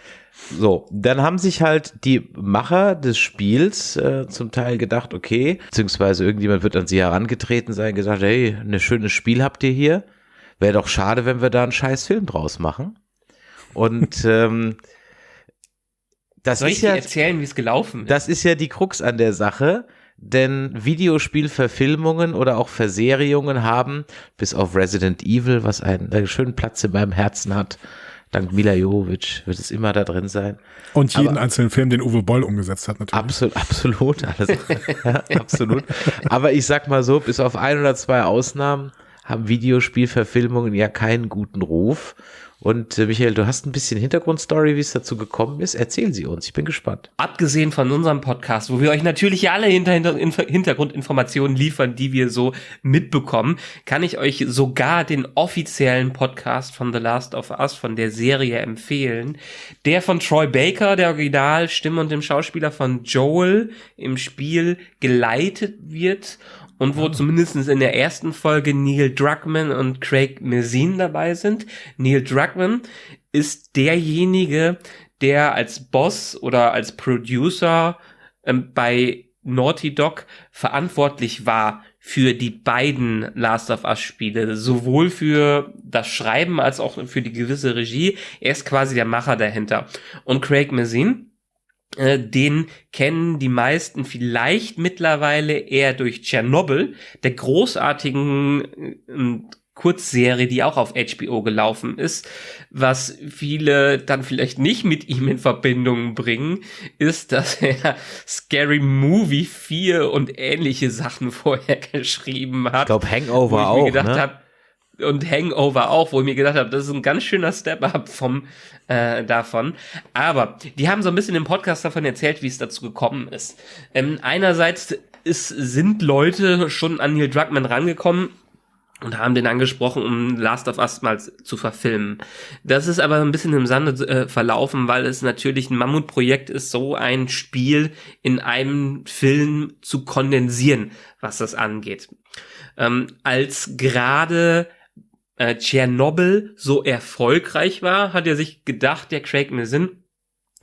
So, dann haben sich halt die Macher des Spiels äh, zum Teil gedacht, okay, beziehungsweise irgendjemand wird an sie herangetreten sein, gesagt, hey, ein schönes Spiel habt ihr hier. Wäre doch schade, wenn wir da einen scheiß Film draus machen. Und ähm, das Soll ist ich ja dir erzählen, wie es gelaufen ist? das ist ja die Krux an der Sache, denn Videospielverfilmungen oder auch Verserierungen haben, bis auf Resident Evil, was einen, einen schönen Platz in meinem Herzen hat, dank Mila Jovovich wird es immer da drin sein. Und jeden Aber- einzelnen Film, den Uwe Boll umgesetzt hat, natürlich. Absolut, absolut, alles, ja, absolut. Aber ich sag mal so, bis auf ein oder zwei Ausnahmen haben Videospielverfilmungen ja keinen guten Ruf. Und äh, Michael, du hast ein bisschen Hintergrundstory, wie es dazu gekommen ist. Erzählen Sie uns, ich bin gespannt. Abgesehen von unserem Podcast, wo wir euch natürlich alle hinter, hinter, Inf- Hintergrundinformationen liefern, die wir so mitbekommen, kann ich euch sogar den offiziellen Podcast von The Last of Us, von der Serie empfehlen. Der von Troy Baker, der Originalstimme und dem Schauspieler von Joel im Spiel geleitet wird und wo zumindest in der ersten Folge Neil Druckmann und Craig Mazin dabei sind. Neil Druckmann ist derjenige, der als Boss oder als Producer ähm, bei Naughty Dog verantwortlich war für die beiden Last of Us Spiele, sowohl für das Schreiben als auch für die gewisse Regie. Er ist quasi der Macher dahinter. Und Craig Mazin, den kennen die meisten vielleicht mittlerweile eher durch Tschernobyl, der großartigen äh, Kurzserie, die auch auf HBO gelaufen ist. Was viele dann vielleicht nicht mit ihm in Verbindung bringen, ist, dass er Scary Movie 4 und ähnliche Sachen vorher geschrieben hat. Ich glaube, Hangover ich auch, ne? hab, und Hangover auch, wo ich mir gedacht habe, das ist ein ganz schöner Step-up vom äh, davon. Aber die haben so ein bisschen im Podcast davon erzählt, wie es dazu gekommen ist. Ähm, einerseits ist, sind Leute schon an Neil Druckmann rangekommen und haben den angesprochen, um Last of Us mal zu verfilmen. Das ist aber ein bisschen im Sande äh, verlaufen, weil es natürlich ein Mammutprojekt ist, so ein Spiel in einem Film zu kondensieren, was das angeht. Ähm, als gerade äh, Tschernobyl so erfolgreich war, hat er sich gedacht, der Craig Mazin,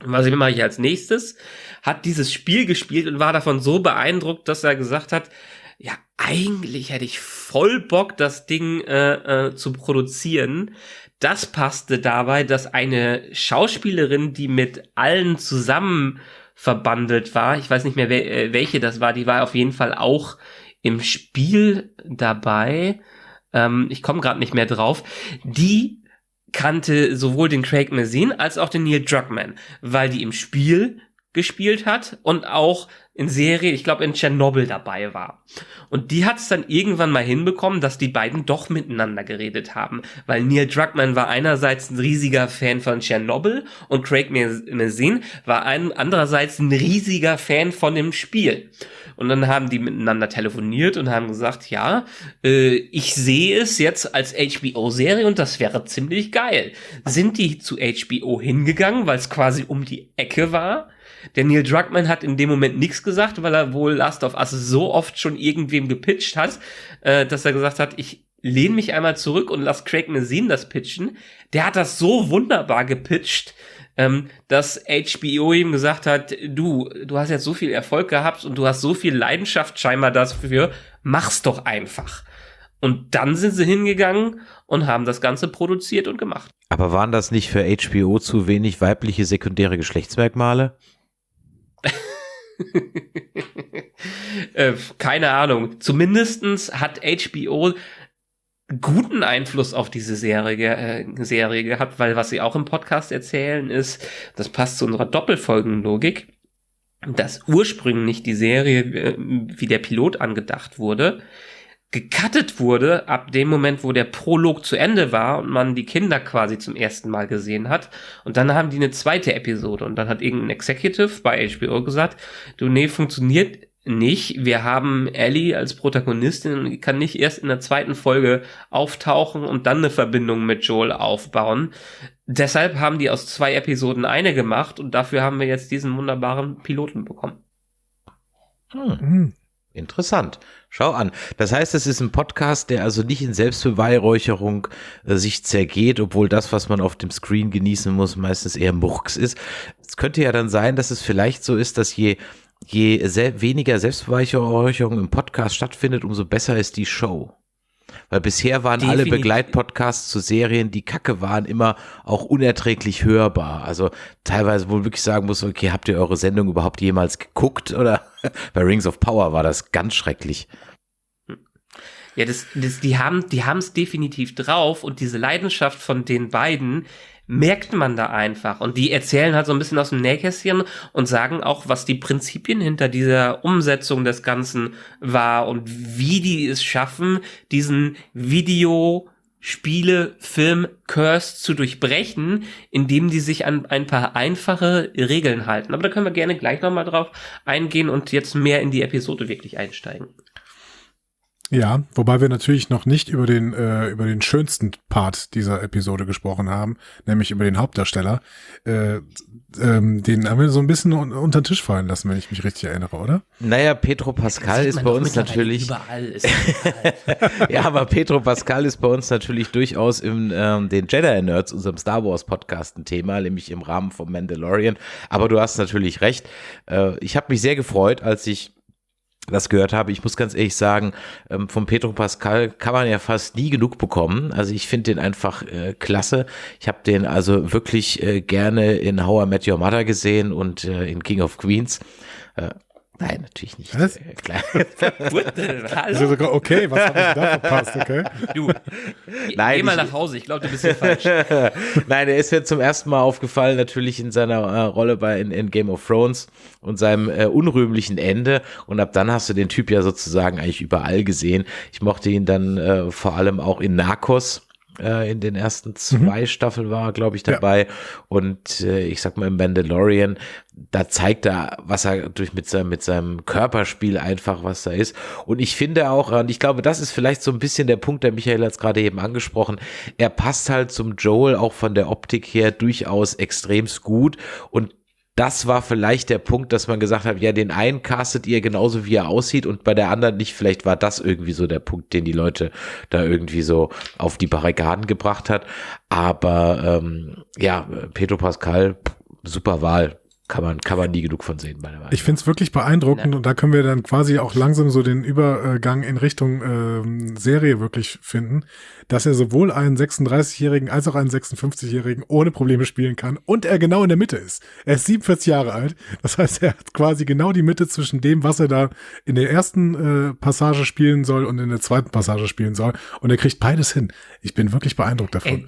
was mache ich als nächstes, hat dieses Spiel gespielt und war davon so beeindruckt, dass er gesagt hat, ja, eigentlich hätte ich voll Bock, das Ding äh, äh, zu produzieren. Das passte dabei, dass eine Schauspielerin, die mit allen zusammen verbandelt war, ich weiß nicht mehr, äh, welche das war, die war auf jeden Fall auch im Spiel dabei. Ähm, ich komme gerade nicht mehr drauf. Die kannte sowohl den Craig Mazin als auch den Neil Druckmann, weil die im Spiel gespielt hat und auch in Serie, ich glaube in Tschernobyl dabei war. Und die hat es dann irgendwann mal hinbekommen, dass die beiden doch miteinander geredet haben, weil Neil Druckmann war einerseits ein riesiger Fan von Tschernobyl und Craig Mazin war ein, andererseits ein riesiger Fan von dem Spiel. Und dann haben die miteinander telefoniert und haben gesagt, ja, äh, ich sehe es jetzt als HBO-Serie und das wäre ziemlich geil. Sind die zu HBO hingegangen, weil es quasi um die Ecke war? Der Neil Druckmann hat in dem Moment nichts gesagt, weil er wohl Last of Us so oft schon irgendwem gepitcht hat, äh, dass er gesagt hat, ich lehne mich einmal zurück und lass Craig Mazin das pitchen. Der hat das so wunderbar gepitcht, ähm, dass HBO ihm gesagt hat, du, du hast jetzt so viel Erfolg gehabt und du hast so viel Leidenschaft scheinbar dafür, mach's doch einfach. Und dann sind sie hingegangen und haben das Ganze produziert und gemacht. Aber waren das nicht für HBO zu wenig weibliche sekundäre Geschlechtsmerkmale? Äh, keine Ahnung. Zumindestens hat HBO guten Einfluss auf diese Serie, äh, Serie gehabt, weil was sie auch im Podcast erzählen ist, das passt zu unserer Doppelfolgenlogik, dass ursprünglich die Serie äh, wie der Pilot angedacht wurde, gecuttet wurde ab dem Moment, wo der Prolog zu Ende war und man die Kinder quasi zum ersten Mal gesehen hat. Und dann haben die eine zweite Episode und dann hat irgendein Executive bei HBO gesagt, du, nee, funktioniert nicht. Wir haben Ellie als Protagonistin und kann nicht erst in der zweiten Folge auftauchen und dann eine Verbindung mit Joel aufbauen. Deshalb haben die aus zwei Episoden eine gemacht und dafür haben wir jetzt diesen wunderbaren Piloten bekommen. Hm. Hm. Interessant. Schau an. Das heißt, es ist ein Podcast, der also nicht in Selbstbeweihräucherung äh, sich zergeht, obwohl das, was man auf dem Screen genießen muss, meistens eher Murks ist. Es könnte ja dann sein, dass es vielleicht so ist, dass je je sel weniger Selbstbeweihräucherung im Podcast stattfindet, umso besser ist die Show. Weil bisher waren Definitiv. alle Begleitpodcasts zu Serien, die kacke waren, immer auch unerträglich hörbar. Also teilweise wohl wirklich sagen muss, okay, habt ihr eure Sendung überhaupt jemals geguckt? Oder bei Rings of Power war das ganz schrecklich. Ja, das, das, die haben, die haben es definitiv drauf und diese Leidenschaft von den beiden merkt man da einfach. Und die erzählen halt so ein bisschen aus dem Nähkästchen und sagen auch, was die Prinzipien hinter dieser Umsetzung des Ganzen war und wie die es schaffen, diesen Video Spiele, Film, Curse zu durchbrechen, indem die sich an ein paar einfache Regeln halten. Aber da können wir gerne gleich nochmal drauf eingehen und jetzt mehr in die Episode wirklich einsteigen. Ja, wobei wir natürlich noch nicht über den, äh, über den schönsten Part dieser Episode gesprochen haben, nämlich über den Hauptdarsteller. Äh, ähm, den haben wir so ein bisschen un unter den Tisch fallen lassen, wenn ich mich richtig erinnere, oder? Naja, Pedro Pascal ist bei uns natürlich. Überall ist überall. ja, aber Pedro Pascal ist bei uns natürlich durchaus im ähm, den Jedi Nerds, unserem Star Wars Podcast, ein Thema, nämlich im Rahmen vom Mandalorian. Aber du hast natürlich recht. Äh, ich habe mich sehr gefreut, als ich das gehört habe. Ich muss ganz ehrlich sagen, ähm, von Pedro Pascal kann man ja fast nie genug bekommen. Also ich finde den einfach äh, klasse. Ich habe den also wirklich äh, gerne in How I Met Your Mother gesehen und äh, in King of Queens. Nein, natürlich nicht. Was? Äh, klar. also, okay, was habe ich da verpasst, okay? Du, Nein, geh mal nach Hause, ich glaube, du bist hier falsch. Nein, er ist mir zum ersten Mal aufgefallen, natürlich in seiner äh, Rolle bei in, in, Game of Thrones und seinem äh, unrühmlichen Ende. Und ab dann hast du den Typ ja sozusagen eigentlich überall gesehen. Ich mochte ihn dann äh, vor allem auch in Narcos äh, in den ersten zwei mhm. Staffeln war, glaube ich, dabei. Ja. Und äh, ich sag mal im Mandalorian, da zeigt er, was er durch mit seinem, mit seinem Körperspiel einfach, was da ist. Und ich finde auch, und ich glaube, das ist vielleicht so ein bisschen der Punkt, der Michael hat gerade eben angesprochen. Er passt halt zum Joel auch von der Optik her durchaus extremst gut. Und das war vielleicht der Punkt, dass man gesagt hat, ja, den einen castet ihr genauso, wie er aussieht und bei der anderen nicht. Vielleicht war das irgendwie so der Punkt, den die Leute da irgendwie so auf die Barrikaden gebracht hat. Aber ähm, ja, Pedro Pascal, super Wahl kann man, kann man nie genug von sehen, meiner Meinung Ich finde es wirklich beeindruckend ja. und da können wir dann quasi auch langsam so den Übergang in Richtung ähm, Serie wirklich finden, dass er sowohl einen 36-Jährigen als auch einen 56-Jährigen ohne Probleme spielen kann und er genau in der Mitte ist. Er ist 47 Jahre alt, das heißt, er hat quasi genau die Mitte zwischen dem, was er da in der ersten äh, Passage spielen soll und in der zweiten Passage spielen soll und er kriegt beides hin. Ich bin wirklich beeindruckt davon. Ey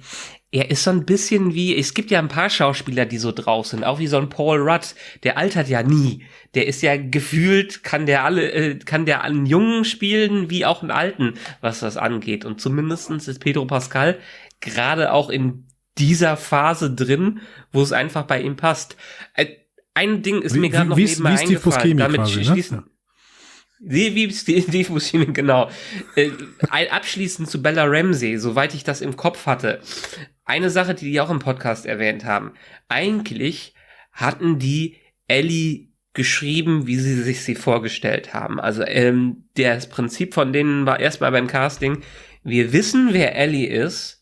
er ist so ein bisschen wie, es gibt ja ein paar Schauspieler, die so drauf sind, auch wie so ein Paul Rudd, der altert ja nie. Der ist ja gefühlt, kann der alle, äh, kann der einen Jungen spielen, wie auch einen Alten, was das angeht. Und zumindestens ist Pedro Pascal gerade auch in dieser Phase drin, wo es einfach bei ihm passt. Äh, ein Ding ist wie, mir gerade noch nebenbei eingefallen, damit quasi, ne? schließen. Ne? Wie, wie Steve Buscemi, genau. Äh, abschließend zu Bella Ramsey, soweit ich das im Kopf hatte eine Sache, die die auch im Podcast erwähnt haben. Eigentlich hatten die Ellie geschrieben, wie sie sich sie vorgestellt haben. Also ähm, das Prinzip von denen war erstmal beim Casting, wir wissen, wer Ellie ist.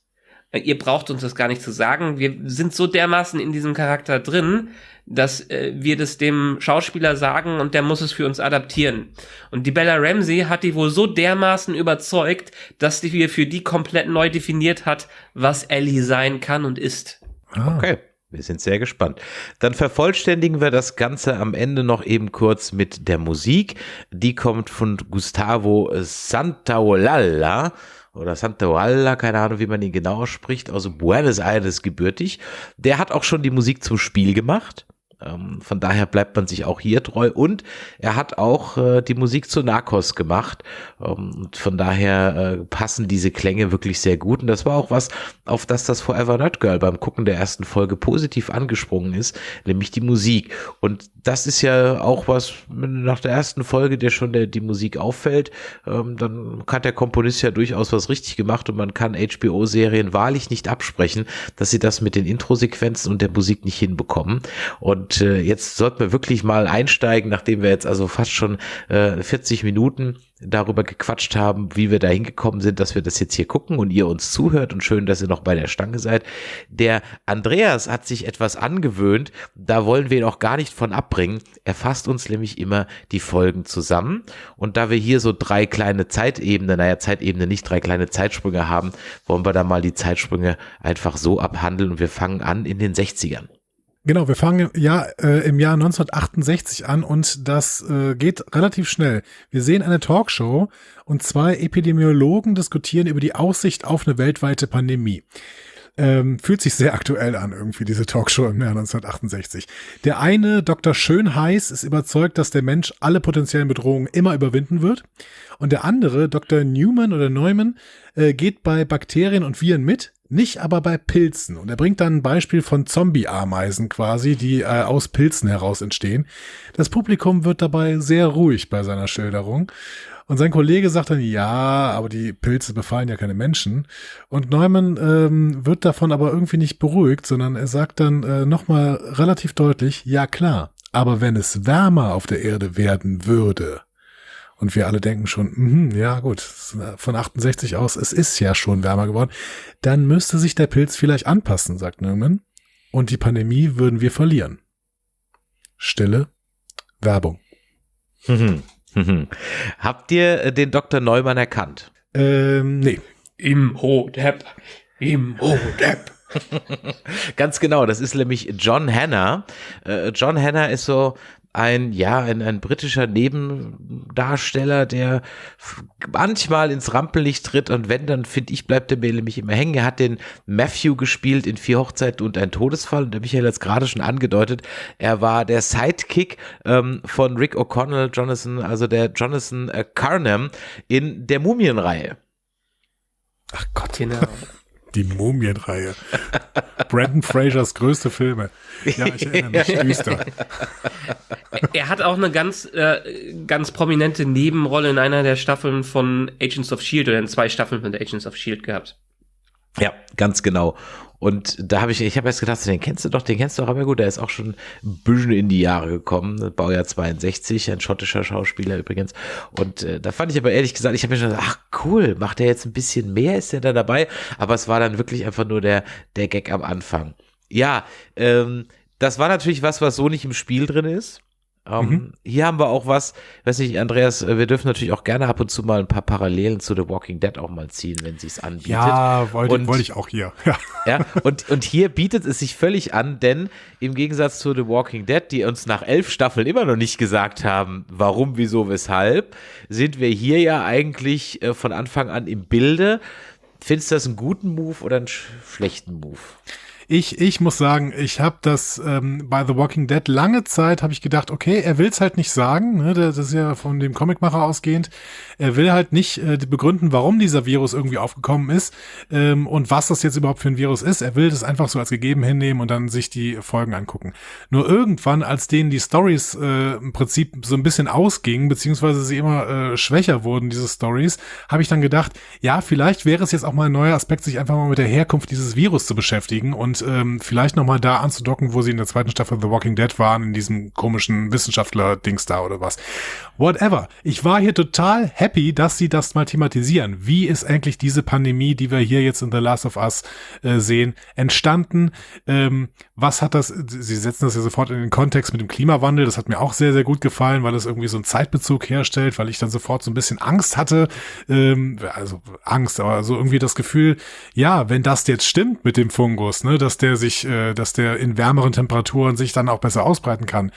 Ihr braucht uns das gar nicht zu sagen. Wir sind so dermaßen in diesem Charakter drin, dass äh, wir das dem Schauspieler sagen und der muss es für uns adaptieren. Und die Bella Ramsey hat die wohl so dermaßen überzeugt, dass die für die komplett neu definiert hat, was Ellie sein kann und ist. Ah. Okay. Wir sind sehr gespannt. Dann vervollständigen wir das Ganze am Ende noch eben kurz mit der Musik. Die kommt von Gustavo Santaolalla oder Santaella, keine Ahnung, wie man ihn genau ausspricht, also Buenos Aires gebürtig. Der hat auch schon die Musik zum Spiel gemacht. Ähm, von daher bleibt man sich auch hier treu. Und er hat auch äh, die Musik zu Narcos gemacht. Ähm, und von daher äh, passen diese Klänge wirklich sehr gut. Und das war auch was, auf das das Forever Not Girl beim Gucken der ersten Folge positiv angesprungen ist, nämlich die Musik. Und das ist ja auch was nach der ersten Folge, der schon der, die Musik auffällt, ähm, dann hat der Komponist ja durchaus was richtig gemacht. Und man kann HBO-Serien wahrlich nicht absprechen, dass sie das mit den Intro-Sequenzen und der Musik nicht hinbekommen. Und und äh, jetzt sollten wir wirklich mal einsteigen, nachdem wir jetzt also fast schon äh, 40 Minuten darüber gequatscht haben, wie wir da hingekommen sind, dass wir das jetzt hier gucken und ihr uns zuhört und schön, dass ihr noch bei der Stange seid. Der Andreas hat sich etwas angewöhnt, da wollen wir ihn auch gar nicht von abbringen. Er fasst uns nämlich immer die Folgen zusammen und da wir hier so drei kleine Zeitebenen, naja, Zeitebene nicht, drei kleine Zeitsprünge haben, wollen wir da mal die Zeitsprünge einfach so abhandeln und wir fangen an in den 60ern. Genau, wir fangen ja äh, im Jahr 1968 an und das äh, geht relativ schnell. Wir sehen eine Talkshow und zwei Epidemiologen diskutieren über die Aussicht auf eine weltweite Pandemie. Ähm, fühlt sich sehr aktuell an, irgendwie, diese Talkshow im Jahr 1968. Der eine, Dr. Schönheiß, ist überzeugt, dass der Mensch alle potenziellen Bedrohungen immer überwinden wird. Und der andere, Dr. Newman oder Neumann, äh, geht bei Bakterien und Viren mit, nicht aber bei Pilzen. Und er bringt dann ein Beispiel von Zombie-Ameisen quasi, die äh, aus Pilzen heraus entstehen. Das Publikum wird dabei sehr ruhig bei seiner Schilderung. Und sein Kollege sagt dann, ja, aber die Pilze befallen ja keine Menschen. Und Neumann ähm, wird davon aber irgendwie nicht beruhigt, sondern er sagt dann äh, nochmal relativ deutlich, ja klar, aber wenn es wärmer auf der Erde werden würde, und wir alle denken schon, mh, ja gut, von 68 aus, es ist ja schon wärmer geworden. Dann müsste sich der Pilz vielleicht anpassen, sagt Neumann. Und die Pandemie würden wir verlieren. Stille Werbung. Habt ihr äh, den Dr. Neumann erkannt? Ähm, nee. Im Hodep. Im Hodep. Ganz genau, das ist nämlich John Hanna. Äh, John Hanna ist so ein, ja, ein, ein britischer Nebendarsteller, der manchmal ins Rampenlicht tritt und wenn, dann finde ich, bleibt er mir nämlich immer hängen. Er hat den Matthew gespielt in Vier Hochzeiten und ein Todesfall und der Michael hat es gerade schon angedeutet. Er war der Sidekick ähm, von Rick O'Connell, Jonathan, also der Jonathan äh, Carnham in der Mumienreihe. Ach Gott. Genau. Die Mumienreihe. Brandon Frasers größte Filme. Ja, ich erinnere mich. Düster. Er hat auch eine ganz, äh, ganz prominente Nebenrolle in einer der Staffeln von Agents of S.H.I.E.L.D. oder in zwei Staffeln von Agents of S.H.I.E.L.D. gehabt. Ja, ganz genau. Und da habe ich, ich habe erst gedacht, den kennst du doch, den kennst du doch, aber gut, der ist auch schon ein bisschen in die Jahre gekommen, Baujahr 62, ein schottischer Schauspieler übrigens. Und äh, da fand ich aber ehrlich gesagt, ich habe mir schon gedacht, ach cool, macht der jetzt ein bisschen mehr, ist der da dabei? Aber es war dann wirklich einfach nur der, der Gag am Anfang. Ja, ähm, das war natürlich was, was so nicht im Spiel drin ist. Ähm, mhm. Hier haben wir auch was, weiß nicht, Andreas, äh, wir dürfen natürlich auch gerne ab und zu mal ein paar Parallelen zu The Walking Dead auch mal ziehen, wenn sie es anbietet. Ja, wollte, wollte ich auch hier. Ja. ja, und, und hier bietet es sich völlig an, denn im Gegensatz zu The Walking Dead, die uns nach elf Staffeln immer noch nicht gesagt haben, warum, wieso, weshalb, sind wir hier ja eigentlich äh, von Anfang an im Bilde. Findest du das einen guten Move oder einen sch schlechten Move? Ich, ich muss sagen, ich habe das ähm, bei The Walking Dead lange Zeit habe ich gedacht, okay, er will es halt nicht sagen, ne, das ist ja von dem Comicmacher ausgehend. Er will halt nicht äh, begründen, warum dieser Virus irgendwie aufgekommen ist ähm, und was das jetzt überhaupt für ein Virus ist. Er will das einfach so als gegeben hinnehmen und dann sich die Folgen angucken. Nur irgendwann, als denen die Stories äh, im Prinzip so ein bisschen ausgingen, beziehungsweise sie immer äh, schwächer wurden, diese Stories, habe ich dann gedacht, ja, vielleicht wäre es jetzt auch mal ein neuer Aspekt, sich einfach mal mit der Herkunft dieses Virus zu beschäftigen und ähm, vielleicht nochmal da anzudocken, wo sie in der zweiten Staffel The Walking Dead waren, in diesem komischen Wissenschaftler-Dings da oder was. Whatever. Ich war hier total happy, dass sie das mal thematisieren. Wie ist eigentlich diese Pandemie, die wir hier jetzt in The Last of Us äh, sehen, entstanden? Ähm, was hat das, sie setzen das ja sofort in den Kontext mit dem Klimawandel, das hat mir auch sehr, sehr gut gefallen, weil es irgendwie so einen Zeitbezug herstellt, weil ich dann sofort so ein bisschen Angst hatte, ähm, also Angst, aber so irgendwie das Gefühl, ja, wenn das jetzt stimmt mit dem Fungus, ne, dass der sich, äh, dass der in wärmeren Temperaturen sich dann auch besser ausbreiten kann,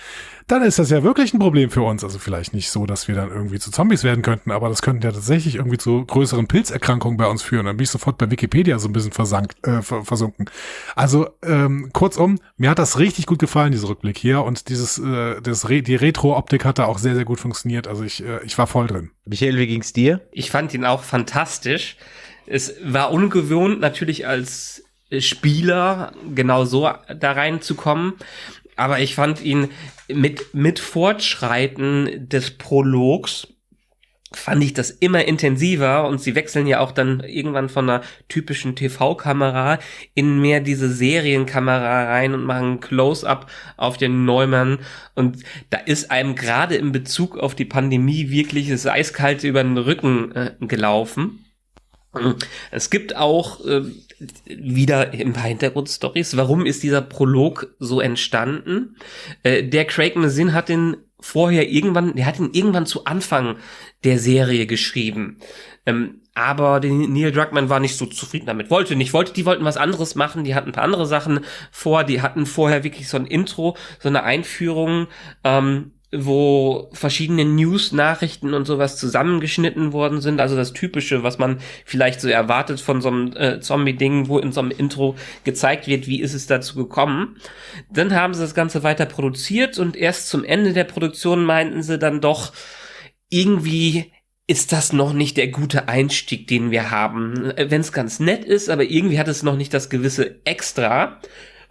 dann ist das ja wirklich ein Problem für uns. Also vielleicht nicht so, dass wir dann irgendwie zu Zombies werden könnten, aber das könnte ja tatsächlich irgendwie zu größeren Pilzerkrankungen bei uns führen. Dann bin ich sofort bei Wikipedia so ein bisschen versank, äh, versunken. Also ähm, kurzum, mir hat das richtig gut gefallen, dieser Rückblick hier. Und dieses, äh, das Re die Retro-Optik hat da auch sehr, sehr gut funktioniert. Also ich, äh, ich war voll drin. Michael, wie ging's dir? Ich fand ihn auch fantastisch. Es war ungewohnt, natürlich als Spieler genau so da reinzukommen. Aber ich fand ihn mit, mit Fortschreiten des Prologs fand ich das immer intensiver und sie wechseln ja auch dann irgendwann von einer typischen TV-Kamera in mehr diese Serienkamera rein und machen Close-up auf den Neumann und da ist einem gerade in Bezug auf die Pandemie wirklich das Eiskalte über den Rücken äh, gelaufen. Es gibt auch äh, wieder ein paar Hintergrundstories. Warum ist dieser Prolog so entstanden? Äh, der Craig Mazin hat den vorher irgendwann, der hat ihn irgendwann zu Anfang der Serie geschrieben. Ähm, aber Neil Druckmann war nicht so zufrieden damit, wollte nicht, wollte, die wollten was anderes machen, die hatten ein paar andere Sachen vor, die hatten vorher wirklich so ein Intro, so eine Einführung, ähm, wo verschiedene News-Nachrichten und sowas zusammengeschnitten worden sind. Also das Typische, was man vielleicht so erwartet von so einem äh, Zombie-Ding, wo in so einem Intro gezeigt wird, wie ist es dazu gekommen. Dann haben sie das Ganze weiter produziert und erst zum Ende der Produktion meinten sie dann doch, irgendwie ist das noch nicht der gute Einstieg, den wir haben. Wenn es ganz nett ist, aber irgendwie hat es noch nicht das gewisse Extra.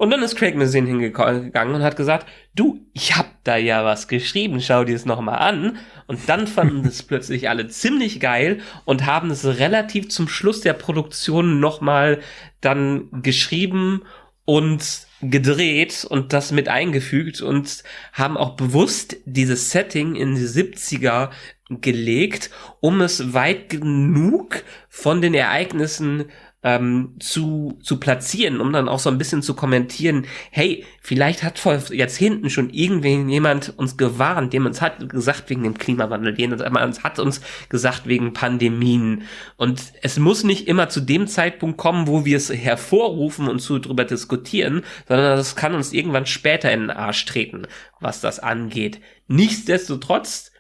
Und dann ist Craig Mazin hingegangen und hat gesagt, du, ich hab da ja was geschrieben, schau dir es nochmal an. Und dann fanden es plötzlich alle ziemlich geil und haben es relativ zum Schluss der Produktion nochmal dann geschrieben und gedreht und das mit eingefügt und haben auch bewusst dieses Setting in die 70er gelegt, um es weit genug von den Ereignissen ähm, zu, zu platzieren, um dann auch so ein bisschen zu kommentieren, hey, vielleicht hat vor Jahrzehnten schon irgendjemand uns gewarnt, dem uns hat gesagt wegen dem Klimawandel, jemand hat uns gesagt wegen Pandemien. Und es muss nicht immer zu dem Zeitpunkt kommen, wo wir es hervorrufen und zu drüber diskutieren, sondern es kann uns irgendwann später in den Arsch treten, was das angeht. Nichtsdestotrotz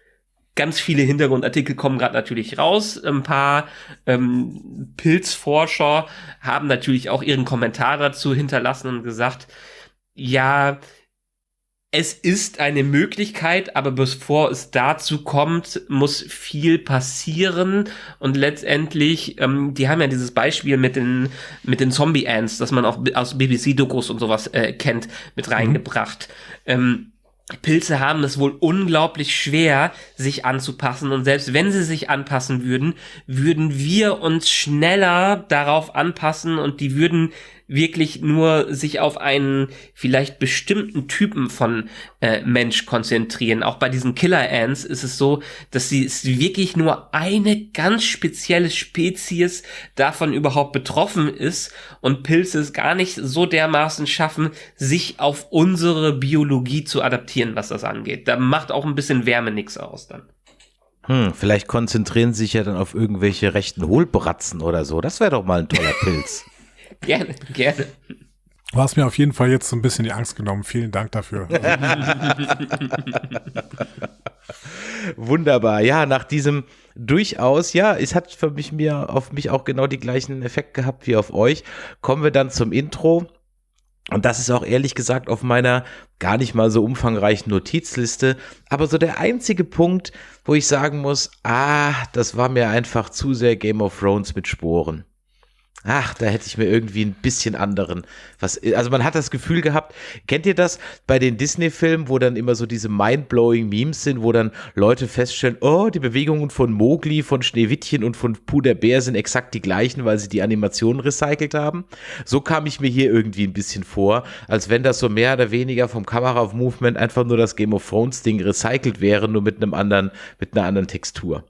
ganz viele Hintergrundartikel kommen gerade natürlich raus. Ein paar ähm, Pilzforscher haben natürlich auch ihren Kommentar dazu hinterlassen und gesagt, ja, es ist eine Möglichkeit, aber bevor es dazu kommt, muss viel passieren. Und letztendlich, ähm, die haben ja dieses Beispiel mit den, mit den Zombie-Ants, das man auch aus BBC-Dokus und sowas äh, kennt, mit mhm. reingebracht. Mhm. Ähm, Pilze haben es wohl unglaublich schwer, sich anzupassen. Und selbst wenn sie sich anpassen würden, würden wir uns schneller darauf anpassen und die würden wirklich nur sich auf einen vielleicht bestimmten Typen von äh, Mensch konzentrieren. Auch bei diesen Killer Ants ist es so, dass sie es wirklich nur eine ganz spezielle Spezies davon überhaupt betroffen ist und Pilze es gar nicht so dermaßen schaffen, sich auf unsere Biologie zu adaptieren, was das angeht. Da macht auch ein bisschen Wärme nichts aus dann. Hm, vielleicht konzentrieren sie sich ja dann auf irgendwelche rechten Hohlbratzen oder so. Das wäre doch mal ein toller Pilz. Gerne, gerne. Du hast mir auf jeden Fall jetzt so ein bisschen die Angst genommen. Vielen Dank dafür. Wunderbar. Ja, nach diesem durchaus, ja, es hat für mich mir auf mich auch genau die gleichen Effekt gehabt wie auf euch. Kommen wir dann zum Intro. Und das ist auch ehrlich gesagt auf meiner gar nicht mal so umfangreichen Notizliste. Aber so der einzige Punkt, wo ich sagen muss, ah, das war mir einfach zu sehr Game of Thrones mit Sporen. Ach, da hätte ich mir irgendwie ein bisschen anderen. Was, also man hat das Gefühl gehabt, kennt ihr das bei den Disney-Filmen, wo dann immer so diese mind-blowing Memes sind, wo dann Leute feststellen, oh, die Bewegungen von Mowgli, von Schneewittchen und von Puder Bär sind exakt die gleichen, weil sie die Animationen recycelt haben. So kam ich mir hier irgendwie ein bisschen vor, als wenn das so mehr oder weniger vom Kamera-Movement einfach nur das Game of Thrones-Ding recycelt wäre, nur mit einem anderen, mit einer anderen Textur.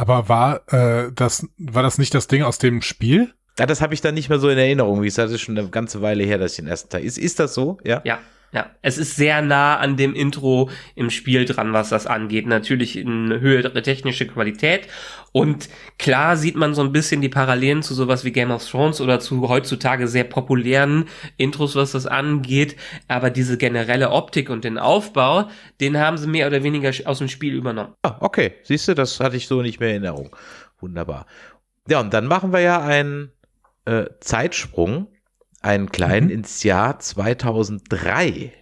Aber war äh, das war das nicht das Ding aus dem Spiel? Ja, das habe ich dann nicht mehr so in Erinnerung. Wie gesagt, das ist schon eine ganze Weile her, dass ich den ersten Teil. Ist, ist das so? Ja. Ja. Ja, es ist sehr nah an dem Intro im Spiel dran, was das angeht. Natürlich in höhere technische Qualität. Und klar sieht man so ein bisschen die Parallelen zu sowas wie Game of Thrones oder zu heutzutage sehr populären Intros, was das angeht. Aber diese generelle Optik und den Aufbau, den haben sie mehr oder weniger aus dem Spiel übernommen. Ah, okay. Siehst du, das hatte ich so nicht mehr in Erinnerung. Wunderbar. Ja, und dann machen wir ja einen äh, Zeitsprung einen kleinen mhm. ins Jahr 2003.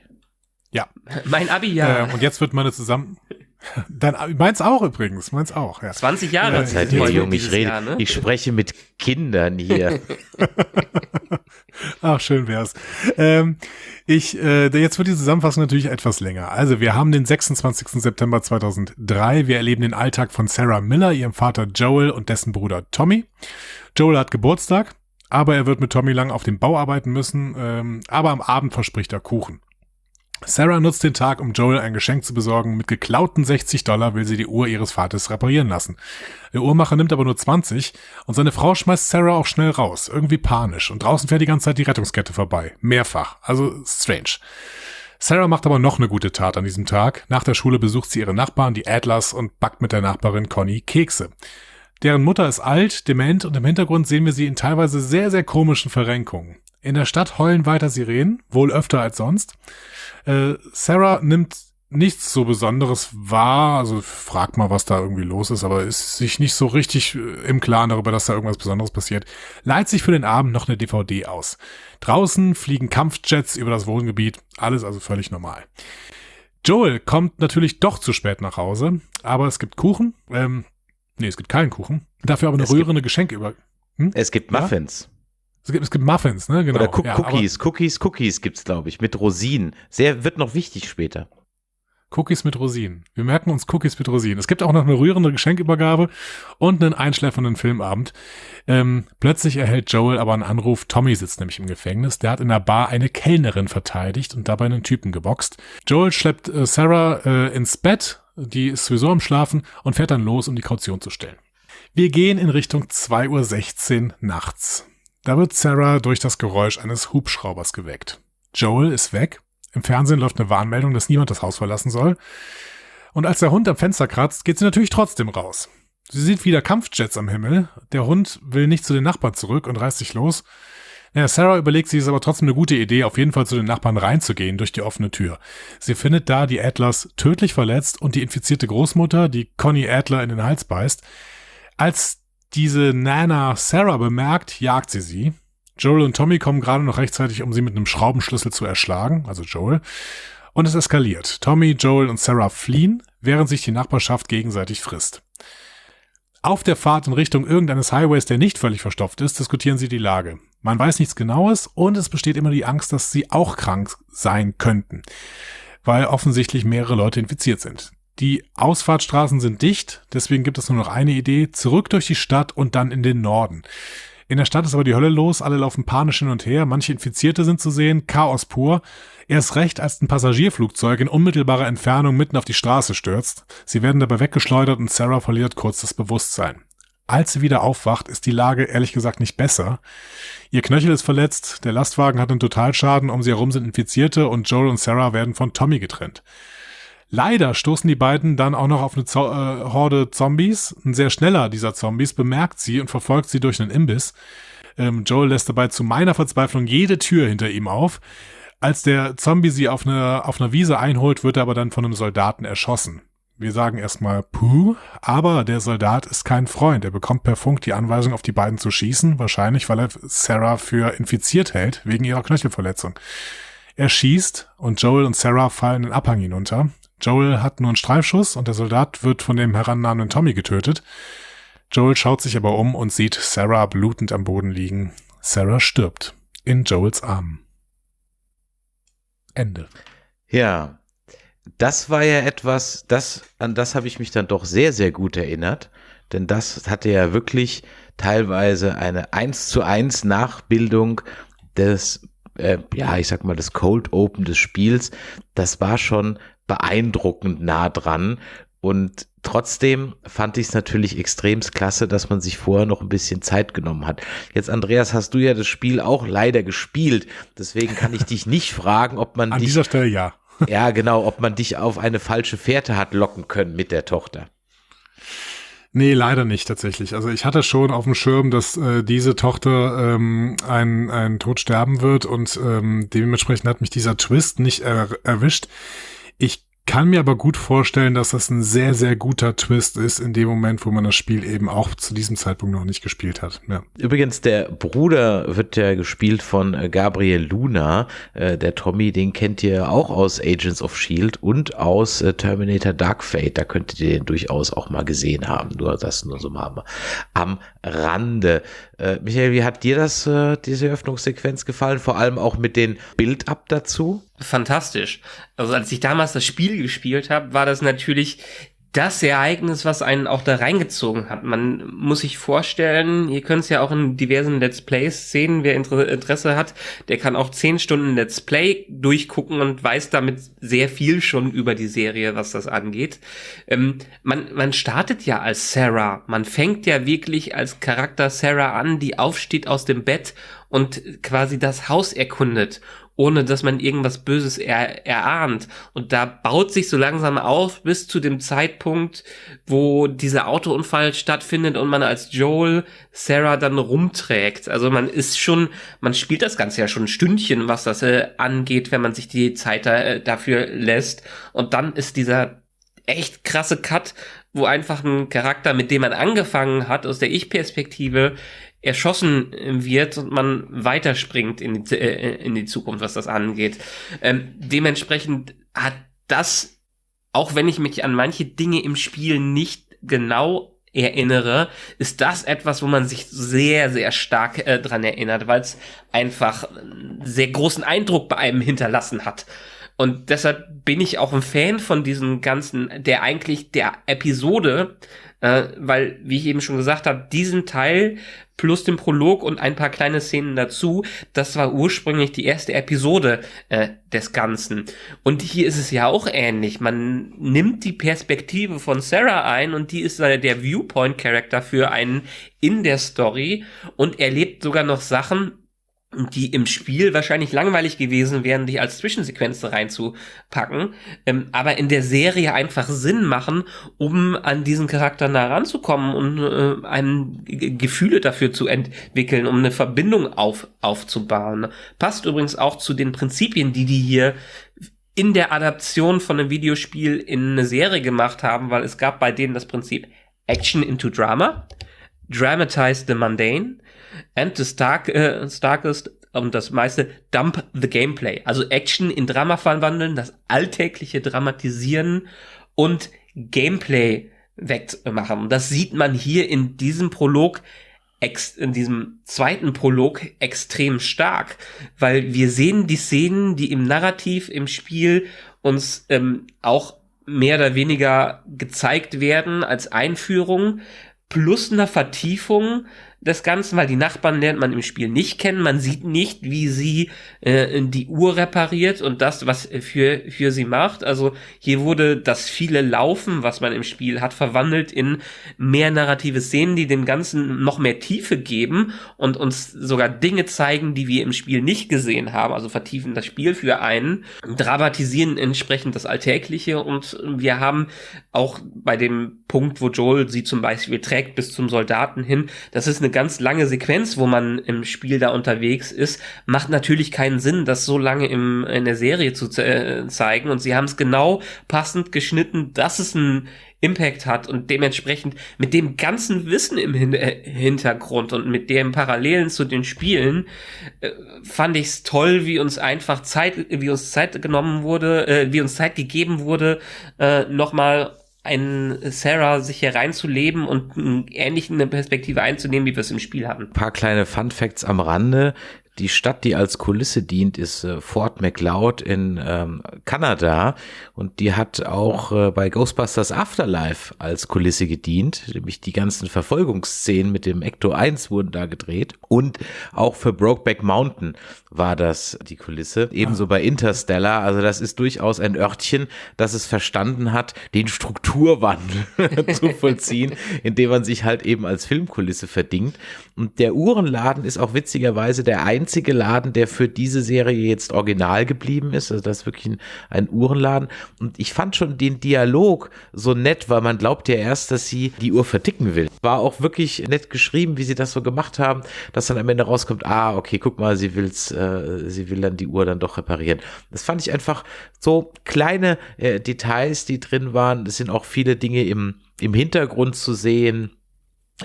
Ja. Mein Abi-Jahr. Äh, und jetzt wird meine zusammen. Dann meins auch übrigens, meins auch. Ja. 20 Jahre. Ja, Zeit, ihr Jung, ich rede, Jahr, ne? ich spreche mit Kindern hier. Ach, schön wär's. Ähm, ich, äh, jetzt wird die Zusammenfassung natürlich etwas länger. Also, wir haben den 26. September 2003. Wir erleben den Alltag von Sarah Miller, ihrem Vater Joel und dessen Bruder Tommy. Joel hat Geburtstag aber er wird mit Tommy lang auf dem Bau arbeiten müssen, ähm, aber am Abend verspricht er Kuchen. Sarah nutzt den Tag, um Joel ein Geschenk zu besorgen. Mit geklauten 60 Dollar will sie die Uhr ihres Vaters reparieren lassen. Der Uhrmacher nimmt aber nur 20 und seine Frau schmeißt Sarah auch schnell raus, irgendwie panisch. Und draußen fährt die ganze Zeit die Rettungskette vorbei. Mehrfach. Also strange. Sarah macht aber noch eine gute Tat an diesem Tag. Nach der Schule besucht sie ihre Nachbarn, die Adlers, und backt mit der Nachbarin Conny Kekse. Deren Mutter ist alt, dement und im Hintergrund sehen wir sie in teilweise sehr, sehr komischen Verrenkungen. In der Stadt heulen weiter Sirenen, wohl öfter als sonst. Äh, Sarah nimmt nichts so Besonderes wahr, also fragt mal, was da irgendwie los ist, aber ist sich nicht so richtig äh, im Klaren darüber, dass da irgendwas Besonderes passiert. Leiht sich für den Abend noch eine DVD aus. Draußen fliegen Kampfjets über das Wohngebiet, alles also völlig normal. Joel kommt natürlich doch zu spät nach Hause, aber es gibt Kuchen. Ähm, Nee, es gibt keinen Kuchen. Dafür aber eine es rührende Geschenke über. Hm? Es gibt Muffins. Ja? Es gibt, es gibt Muffins, ne? Genau. Oder Cook ja, Cookies, Cookies, Cookies gibt's, glaube ich, mit Rosinen. Sehr, wird noch wichtig später. Cookies mit Rosinen. Wir merken uns Cookies mit Rosinen. Es gibt auch noch eine rührende Geschenkübergabe und einen einschläfernden Filmabend. Ähm, plötzlich erhält Joel aber einen Anruf. Tommy sitzt nämlich im Gefängnis. Der hat in der Bar eine Kellnerin verteidigt und dabei einen Typen geboxt. Joel schleppt äh, Sarah äh, ins Bett die ist sowieso am Schlafen und fährt dann los, um die Kaution zu stellen. Wir gehen in Richtung 2.16 Uhr nachts. Da wird Sarah durch das Geräusch eines Hubschraubers geweckt. Joel ist weg. Im Fernsehen läuft eine Warnmeldung, dass niemand das Haus verlassen soll. Und als der Hund am Fenster kratzt, geht sie natürlich trotzdem raus. Sie sieht wieder Kampfjets am Himmel. Der Hund will nicht zu den Nachbarn zurück und reißt sich los. Ja, Sarah überlegt sich es aber trotzdem eine gute Idee, auf jeden Fall zu den Nachbarn reinzugehen durch die offene Tür. Sie findet da die Adlers tödlich verletzt und die infizierte Großmutter, die Connie Adler in den Hals beißt. Als diese Nana Sarah bemerkt, jagt sie sie. Joel und Tommy kommen gerade noch rechtzeitig, um sie mit einem Schraubenschlüssel zu erschlagen, also Joel. Und es eskaliert. Tommy, Joel und Sarah fliehen, während sich die Nachbarschaft gegenseitig frisst. Auf der Fahrt in Richtung irgendeines Highways, der nicht völlig verstopft ist, diskutieren sie die Lage. Man weiß nichts Genaues und es besteht immer die Angst, dass sie auch krank sein könnten, weil offensichtlich mehrere Leute infiziert sind. Die Ausfahrtstraßen sind dicht, deswegen gibt es nur noch eine Idee, zurück durch die Stadt und dann in den Norden. In der Stadt ist aber die Hölle los, alle laufen panisch hin und her, manche Infizierte sind zu sehen, Chaos pur. Erst recht, als ein Passagierflugzeug in unmittelbarer Entfernung mitten auf die Straße stürzt. Sie werden dabei weggeschleudert und Sarah verliert kurz das Bewusstsein. Als sie wieder aufwacht, ist die Lage ehrlich gesagt nicht besser. Ihr Knöchel ist verletzt, der Lastwagen hat einen Totalschaden, um sie herum sind Infizierte und Joel und Sarah werden von Tommy getrennt. Leider stoßen die beiden dann auch noch auf eine Zo äh, Horde Zombies. Ein sehr schneller dieser Zombies bemerkt sie und verfolgt sie durch einen Imbiss. Ähm, Joel lässt dabei zu meiner Verzweiflung jede Tür hinter ihm auf. Als der Zombie sie auf, eine, auf einer Wiese einholt, wird er aber dann von einem Soldaten erschossen. Wir sagen erstmal Puh, aber der Soldat ist kein Freund. Er bekommt per Funk die Anweisung, auf die beiden zu schießen, wahrscheinlich weil er Sarah für infiziert hält, wegen ihrer Knöchelverletzung. Er schießt und Joel und Sarah fallen den Abhang hinunter. Joel hat nur einen Streifschuss und der Soldat wird von dem herannahenden Tommy getötet. Joel schaut sich aber um und sieht Sarah blutend am Boden liegen. Sarah stirbt in Joels Armen. Ende. Ja, das war ja etwas, das, an das habe ich mich dann doch sehr, sehr gut erinnert. Denn das hatte ja wirklich teilweise eine eins zu eins Nachbildung des, äh, ja, ich sag mal, des Cold Open des Spiels. Das war schon beeindruckend nah dran. Und Trotzdem fand ich es natürlich extremst klasse, dass man sich vorher noch ein bisschen Zeit genommen hat. Jetzt, Andreas, hast du ja das Spiel auch leider gespielt. Deswegen kann ich dich nicht fragen, ob man An dich, dieser Stelle ja. Ja genau, ob man dich auf eine falsche Fährte hat locken können mit der Tochter. Nee, leider nicht tatsächlich. Also ich hatte schon auf dem Schirm, dass äh, diese Tochter ähm, ein, ein Tod sterben wird und ähm, dementsprechend hat mich dieser Twist nicht er erwischt. Ich kann mir aber gut vorstellen, dass das ein sehr, sehr guter Twist ist in dem Moment, wo man das Spiel eben auch zu diesem Zeitpunkt noch nicht gespielt hat. Ja. Übrigens, der Bruder wird ja gespielt von äh, Gabriel Luna. Äh, der Tommy, den kennt ihr auch aus Agents of Shield und aus äh, Terminator Dark Fate. Da könntet ihr den durchaus auch mal gesehen haben. Nur das nur so mal am Rande. Michael, wie hat dir das, diese Öffnungssequenz gefallen? Vor allem auch mit den Bild-Up dazu? fantastisch. Also als ich damals das Spiel gespielt habe, war das natürlich das Ereignis, was einen auch da reingezogen hat. Man muss sich vorstellen, ihr könnt es ja auch in diversen Let's Plays sehen, wer Interesse hat, der kann auch zehn Stunden Let's Play durchgucken und weiß damit sehr viel schon über die Serie, was das angeht. Ähm, man, man startet ja als Sarah, man fängt ja wirklich als Charakter Sarah an, die aufsteht aus dem Bett und quasi das Haus erkundet ohne dass man irgendwas Böses er, erahnt. Und da baut sich so langsam auf bis zu dem Zeitpunkt, wo dieser Autounfall stattfindet und man als Joel Sarah dann rumträgt. Also man ist schon, man spielt das Ganze ja schon ein Stündchen, was das äh, angeht, wenn man sich die Zeit äh, dafür lässt. Und dann ist dieser echt krasse Cut, wo einfach ein Charakter, mit dem man angefangen hat, aus der Ich-Perspektive, erschossen wird und man weiterspringt in die, äh, in die Zukunft, was das angeht. Ähm, dementsprechend hat das, auch wenn ich mich an manche Dinge im Spiel nicht genau erinnere, ist das etwas, wo man sich sehr, sehr stark äh, dran erinnert, weil es einfach einen sehr großen Eindruck bei einem hinterlassen hat. Und deshalb bin ich auch ein Fan von diesen ganzen, der eigentlich der Episode, äh, weil, wie ich eben schon gesagt habe, diesen Teil plus den Prolog und ein paar kleine Szenen dazu. Das war ursprünglich die erste Episode äh, des Ganzen. Und hier ist es ja auch ähnlich. Man nimmt die Perspektive von Sarah ein und die ist äh, der Viewpoint-Charakter für einen in der Story und erlebt sogar noch Sachen, die im Spiel wahrscheinlich langweilig gewesen wären, die als Zwischensequenz reinzupacken, ähm, aber in der Serie einfach Sinn machen, um an diesen Charakter nah ranzukommen und äh, einem Gefühle dafür zu entwickeln, um eine Verbindung auf, aufzubauen. Passt übrigens auch zu den Prinzipien, die die hier in der Adaption von einem Videospiel in eine Serie gemacht haben, weil es gab bei denen das Prinzip Action into Drama, Dramatize the Mundane, and the stark, äh, starkest und das meiste Dump the Gameplay. Also Action in Drama verwandeln, das alltägliche Dramatisieren und Gameplay wegmachen. Das sieht man hier in diesem Prolog in diesem zweiten Prolog extrem stark, weil wir sehen die Szenen, die im Narrativ, im Spiel uns ähm, auch mehr oder weniger gezeigt werden als Einführung, plus einer Vertiefung des Ganzen, weil die Nachbarn lernt man im Spiel nicht kennen. Man sieht nicht, wie sie äh, die Uhr repariert und das, was für, für sie macht. Also hier wurde das viele Laufen, was man im Spiel hat, verwandelt in mehr narrative Szenen, die dem Ganzen noch mehr Tiefe geben und uns sogar Dinge zeigen, die wir im Spiel nicht gesehen haben. Also vertiefen das Spiel für einen, dramatisieren entsprechend das Alltägliche und wir haben auch bei dem Punkt, wo Joel sie zum Beispiel trägt bis zum Soldaten hin, das ist eine eine ganz lange Sequenz, wo man im Spiel da unterwegs ist, macht natürlich keinen Sinn, das so lange im, in der Serie zu äh, zeigen. Und sie haben es genau passend geschnitten, dass es einen Impact hat und dementsprechend mit dem ganzen Wissen im Hin äh, Hintergrund und mit dem Parallelen zu den Spielen äh, fand ich es toll, wie uns einfach Zeit, wie uns Zeit genommen wurde, äh, wie uns Zeit gegeben wurde, äh, nochmal ein Sarah sich hier reinzuleben und ähnlich eine Perspektive einzunehmen, wie wir es im Spiel hatten. Ein paar kleine Fun Facts am Rande. Die Stadt, die als Kulisse dient, ist äh, Fort McLeod in ähm, Kanada und die hat auch äh, bei Ghostbusters Afterlife als Kulisse gedient, nämlich die ganzen Verfolgungsszenen mit dem Ecto 1 wurden da gedreht und auch für Brokeback Mountain war das die Kulisse. Ebenso bei Interstellar, also das ist durchaus ein Örtchen, das es verstanden hat, den Strukturwandel zu vollziehen, indem man sich halt eben als Filmkulisse verdingt. Und der Uhrenladen ist auch witzigerweise der einzige Laden, der für diese Serie jetzt original geblieben ist. Also das ist wirklich ein, ein Uhrenladen. Und ich fand schon den Dialog so nett, weil man glaubt ja erst, dass sie die Uhr verticken will. War auch wirklich nett geschrieben, wie sie das so gemacht haben, dass dann am Ende rauskommt, ah, okay, guck mal, sie will's, äh, sie will dann die Uhr dann doch reparieren. Das fand ich einfach so kleine äh, Details, die drin waren. Es sind auch viele Dinge im, im Hintergrund zu sehen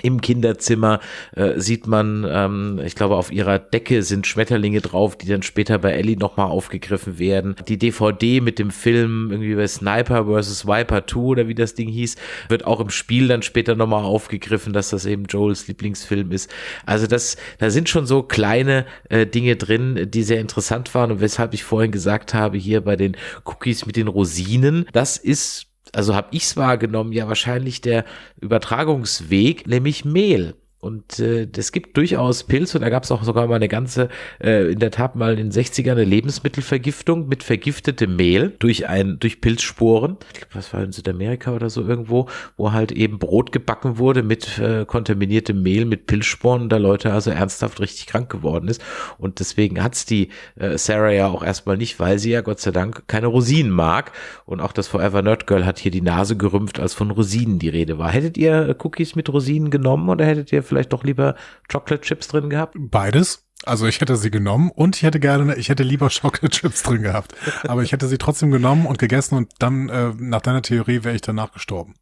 im Kinderzimmer äh, sieht man, ähm, ich glaube, auf ihrer Decke sind Schmetterlinge drauf, die dann später bei Ellie nochmal aufgegriffen werden. Die DVD mit dem Film irgendwie bei Sniper vs. Viper 2 oder wie das Ding hieß, wird auch im Spiel dann später nochmal aufgegriffen, dass das eben Joels Lieblingsfilm ist. Also das, da sind schon so kleine äh, Dinge drin, die sehr interessant waren und weshalb ich vorhin gesagt habe, hier bei den Cookies mit den Rosinen, das ist also habe ich es wahrgenommen, ja wahrscheinlich der Übertragungsweg, nämlich Mehl. Und äh, es gibt durchaus Pilze, und da gab es auch sogar mal eine ganze, äh, in der Tat mal in den 60ern eine Lebensmittelvergiftung mit vergiftetem Mehl durch ein, durch Pilzsporen. Ich glaube, was war in Südamerika oder so irgendwo, wo halt eben Brot gebacken wurde mit äh, kontaminiertem Mehl, mit Pilzsporen, da Leute also ernsthaft richtig krank geworden ist. Und deswegen hat's die äh, Sarah ja auch erstmal nicht, weil sie ja Gott sei Dank keine Rosinen mag. Und auch das Forever Nerd Girl hat hier die Nase gerümpft, als von Rosinen die Rede war. Hättet ihr äh, Cookies mit Rosinen genommen oder hättet ihr vielleicht doch lieber Chocolate Chips drin gehabt? Beides. Also ich hätte sie genommen und ich hätte gerne, ich hätte lieber Chocolate Chips drin gehabt. Aber ich hätte sie trotzdem genommen und gegessen und dann, äh, nach deiner Theorie, wäre ich danach gestorben.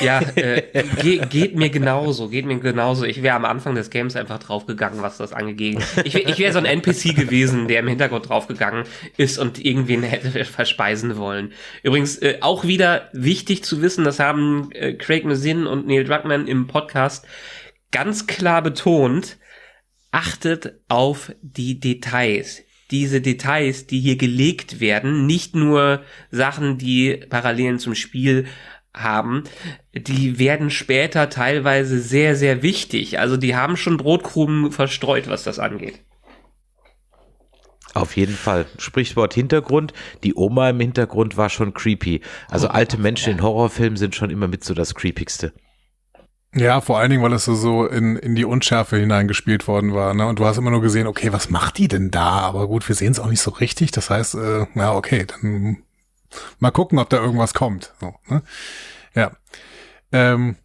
Ja, äh, ge geht mir genauso, geht mir genauso. Ich wäre am Anfang des Games einfach draufgegangen, was das angeht. Ich, ich wäre so ein NPC gewesen, der im Hintergrund draufgegangen ist und irgendwen hätte verspeisen wollen. Übrigens, äh, auch wieder wichtig zu wissen, das haben äh, Craig Mazin und Neil Druckmann im Podcast ganz klar betont, achtet auf die Details. Diese Details, die hier gelegt werden, nicht nur Sachen, die Parallelen zum Spiel haben, die werden später teilweise sehr, sehr wichtig. Also die haben schon Brotkrumen verstreut, was das angeht. Auf jeden Fall. Sprichwort Hintergrund. Die Oma im Hintergrund war schon creepy. Also alte Menschen in Horrorfilmen sind schon immer mit so das creepigste. Ja, vor allen Dingen, weil es so, so in, in die Unschärfe hineingespielt worden war. Ne? Und du hast immer nur gesehen, okay, was macht die denn da? Aber gut, wir sehen es auch nicht so richtig. Das heißt, äh, ja, okay, dann mal gucken, ob da irgendwas kommt. So, ne? Ja. Ähm,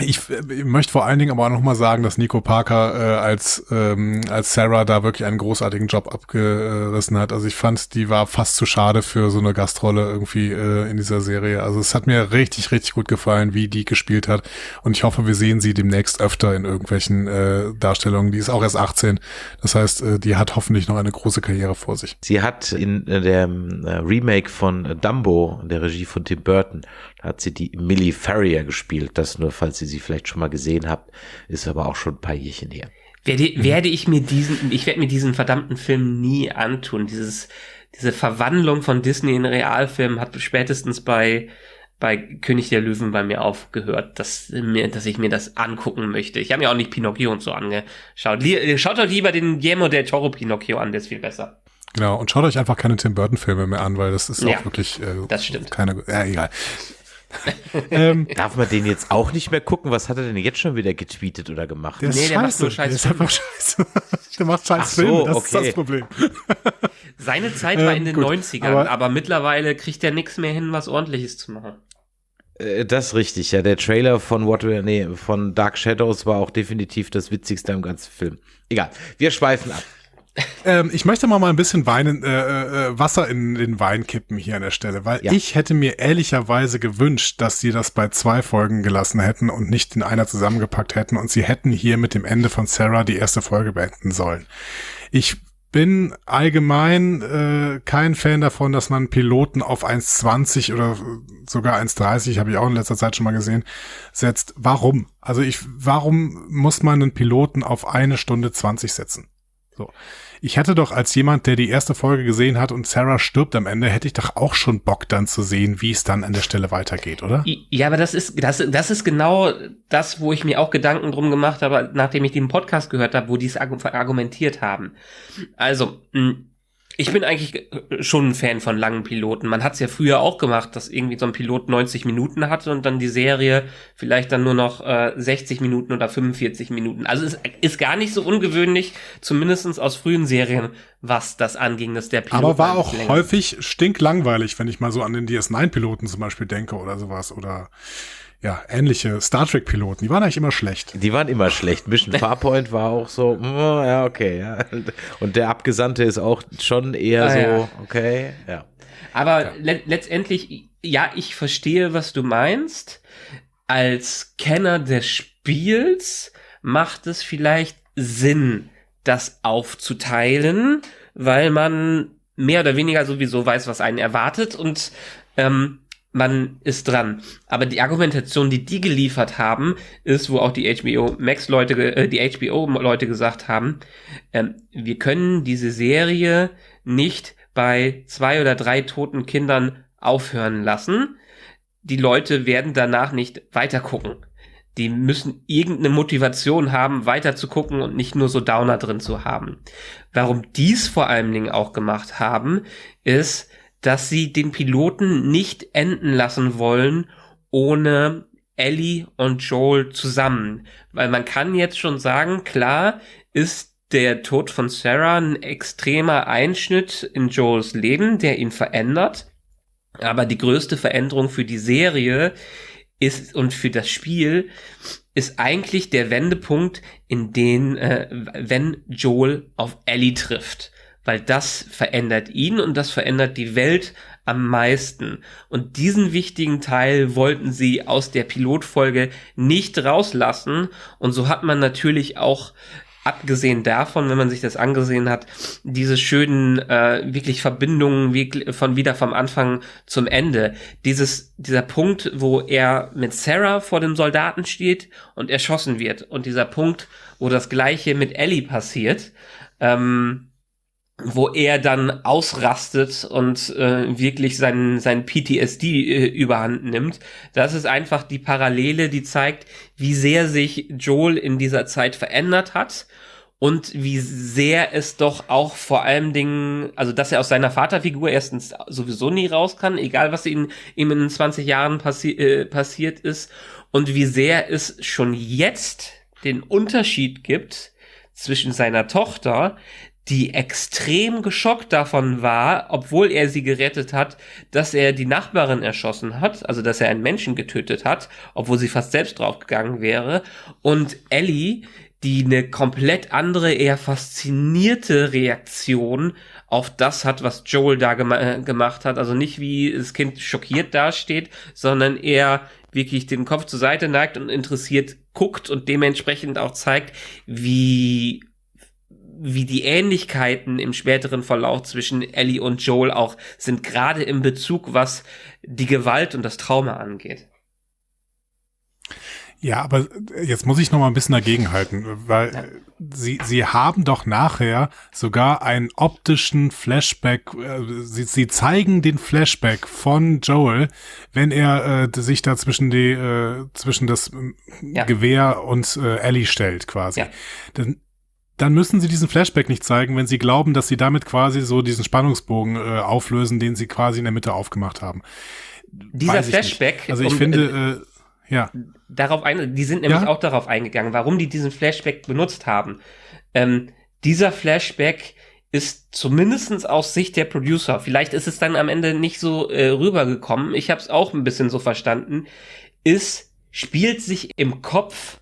ich, ich möchte vor allen Dingen aber auch nochmal sagen, dass Nico Parker äh, als, ähm, als Sarah da wirklich einen großartigen Job abgerissen hat. Also ich fand, die war fast zu schade für so eine Gastrolle irgendwie äh, in dieser Serie. Also es hat mir richtig, richtig gut gefallen, wie die gespielt hat. Und ich hoffe, wir sehen sie demnächst öfter in irgendwelchen äh, Darstellungen. Die ist auch erst 18. Das heißt, äh, die hat hoffentlich noch eine große Karriere vor sich. Sie hat in äh, dem äh, Remake von Dumbo, der Regie von Tim Burton, hat sie die Millie Farrier gespielt. Das nur, falls Sie sie vielleicht schon mal gesehen habt, ist aber auch schon ein paar Jährchen her. Werde, werde ich mir diesen, ich werde mir diesen verdammten Film nie antun. Dieses, diese Verwandlung von Disney in Realfilm hat spätestens bei, bei König der Löwen bei mir aufgehört, dass, mir, dass ich mir das angucken möchte. Ich habe mir auch nicht Pinocchio und so angeschaut. Schaut euch lieber den Guillermo del Toro Pinocchio an, der ist viel besser. Genau, und schaut euch einfach keine Tim Burton Filme mehr an, weil das ist ja, auch wirklich äh, das stimmt. keine, ja, egal. ähm, Darf man den jetzt auch nicht mehr gucken? Was hat er denn jetzt schon wieder getweetet oder gemacht? Der ist nee, der macht nur scheiße. Der ist einfach scheiße. der macht scheiß so, Filme, das okay. ist das Problem. Seine Zeit war in den ähm, gut, 90ern, aber, aber mittlerweile kriegt er nichts mehr hin, was ordentliches zu machen. Äh, das ist richtig, ja. Der Trailer von What nee, von Dark Shadows war auch definitiv das witzigste im ganzen Film. Egal, wir schweifen ab. Ähm, ich möchte mal mal ein bisschen Wein, äh, äh, Wasser in den Wein kippen hier an der Stelle, weil ja. ich hätte mir ehrlicherweise gewünscht, dass sie das bei zwei Folgen gelassen hätten und nicht in einer zusammengepackt hätten und sie hätten hier mit dem Ende von Sarah die erste Folge beenden sollen. Ich bin allgemein äh, kein Fan davon, dass man Piloten auf 1,20 oder sogar 1,30, habe ich auch in letzter Zeit schon mal gesehen, setzt. Warum? Also ich, warum muss man einen Piloten auf eine Stunde 20 setzen? So. Ich hätte doch als jemand, der die erste Folge gesehen hat und Sarah stirbt am Ende, hätte ich doch auch schon Bock dann zu sehen, wie es dann an der Stelle weitergeht, oder? Ja, aber das ist, das, das ist genau das, wo ich mir auch Gedanken drum gemacht habe, nachdem ich den Podcast gehört habe, wo die es argumentiert haben. Also, mh, ich bin eigentlich äh, schon ein Fan von langen Piloten. Man hat es ja früher auch gemacht, dass irgendwie so ein Pilot 90 Minuten hatte und dann die Serie vielleicht dann nur noch äh, 60 Minuten oder 45 Minuten. Also es ist gar nicht so ungewöhnlich, zumindestens aus frühen Serien, was das anging, dass der Pilot. Aber war auch länger. häufig stinklangweilig, wenn ich mal so an den DS9-Piloten zum Beispiel denke oder sowas. Oder ja, ähnliche Star Trek-Piloten, die waren eigentlich immer schlecht. Die waren immer schlecht. Mission Farpoint war auch so, mm, ja, okay, ja. Und der Abgesandte ist auch schon eher ah, so, ja. okay, ja. Aber ja. Le letztendlich, ja, ich verstehe, was du meinst. Als Kenner des Spiels macht es vielleicht Sinn, das aufzuteilen, weil man mehr oder weniger sowieso weiß, was einen erwartet und ähm, man ist dran. Aber die Argumentation, die die geliefert haben, ist, wo auch die HBO Max Leute, äh, die HBO Leute gesagt haben, ähm, wir können diese Serie nicht bei zwei oder drei toten Kindern aufhören lassen. Die Leute werden danach nicht weiter gucken. Die müssen irgendeine Motivation haben, weiter zu gucken und nicht nur so Downer drin zu haben. Warum dies vor allen Dingen auch gemacht haben, ist, dass sie den Piloten nicht enden lassen wollen ohne Ellie und Joel zusammen. Weil man kann jetzt schon sagen, klar ist der Tod von Sarah ein extremer Einschnitt in Joels Leben, der ihn verändert. Aber die größte Veränderung für die Serie ist und für das Spiel ist eigentlich der Wendepunkt, in den, äh, wenn Joel auf Ellie trifft weil das verändert ihn und das verändert die Welt am meisten. Und diesen wichtigen Teil wollten sie aus der Pilotfolge nicht rauslassen. Und so hat man natürlich auch abgesehen davon, wenn man sich das angesehen hat, diese schönen äh, wirklich Verbindungen wie, von wieder vom Anfang zum Ende. Dieses, dieser Punkt, wo er mit Sarah vor dem Soldaten steht und erschossen wird. Und dieser Punkt, wo das gleiche mit Ellie passiert. Ähm, wo er dann ausrastet und äh, wirklich seinen sein PTSD äh, überhand nimmt. Das ist einfach die Parallele, die zeigt, wie sehr sich Joel in dieser Zeit verändert hat und wie sehr es doch auch vor allem Dingen, also dass er aus seiner Vaterfigur erstens sowieso nie raus kann, egal was ihm, ihm in 20 Jahren passi äh, passiert ist und wie sehr es schon jetzt den Unterschied gibt zwischen seiner Tochter, die extrem geschockt davon war, obwohl er sie gerettet hat, dass er die Nachbarin erschossen hat, also dass er einen Menschen getötet hat, obwohl sie fast selbst draufgegangen wäre. Und Ellie, die eine komplett andere, eher faszinierte Reaktion auf das hat, was Joel da gem äh, gemacht hat. Also nicht wie das Kind schockiert dasteht, sondern eher wirklich den Kopf zur Seite neigt und interessiert guckt und dementsprechend auch zeigt, wie wie die Ähnlichkeiten im späteren Verlauf zwischen Ellie und Joel auch sind, gerade im Bezug, was die Gewalt und das Trauma angeht. Ja, aber jetzt muss ich noch mal ein bisschen dagegenhalten, weil ja. sie, sie haben doch nachher sogar einen optischen Flashback, äh, sie, sie zeigen den Flashback von Joel, wenn er äh, sich da zwischen die, äh, zwischen das ja. Gewehr und äh, Ellie stellt quasi. Ja. Dann, dann müssen sie diesen Flashback nicht zeigen, wenn sie glauben, dass sie damit quasi so diesen Spannungsbogen äh, auflösen, den sie quasi in der Mitte aufgemacht haben. Dieser Flashback. Nicht. Also ich um, finde, äh, ja. Darauf ein, die sind nämlich ja? auch darauf eingegangen, warum die diesen Flashback benutzt haben. Ähm, dieser Flashback ist zumindestens aus Sicht der Producer, vielleicht ist es dann am Ende nicht so äh, rübergekommen, ich habe es auch ein bisschen so verstanden, ist, spielt sich im Kopf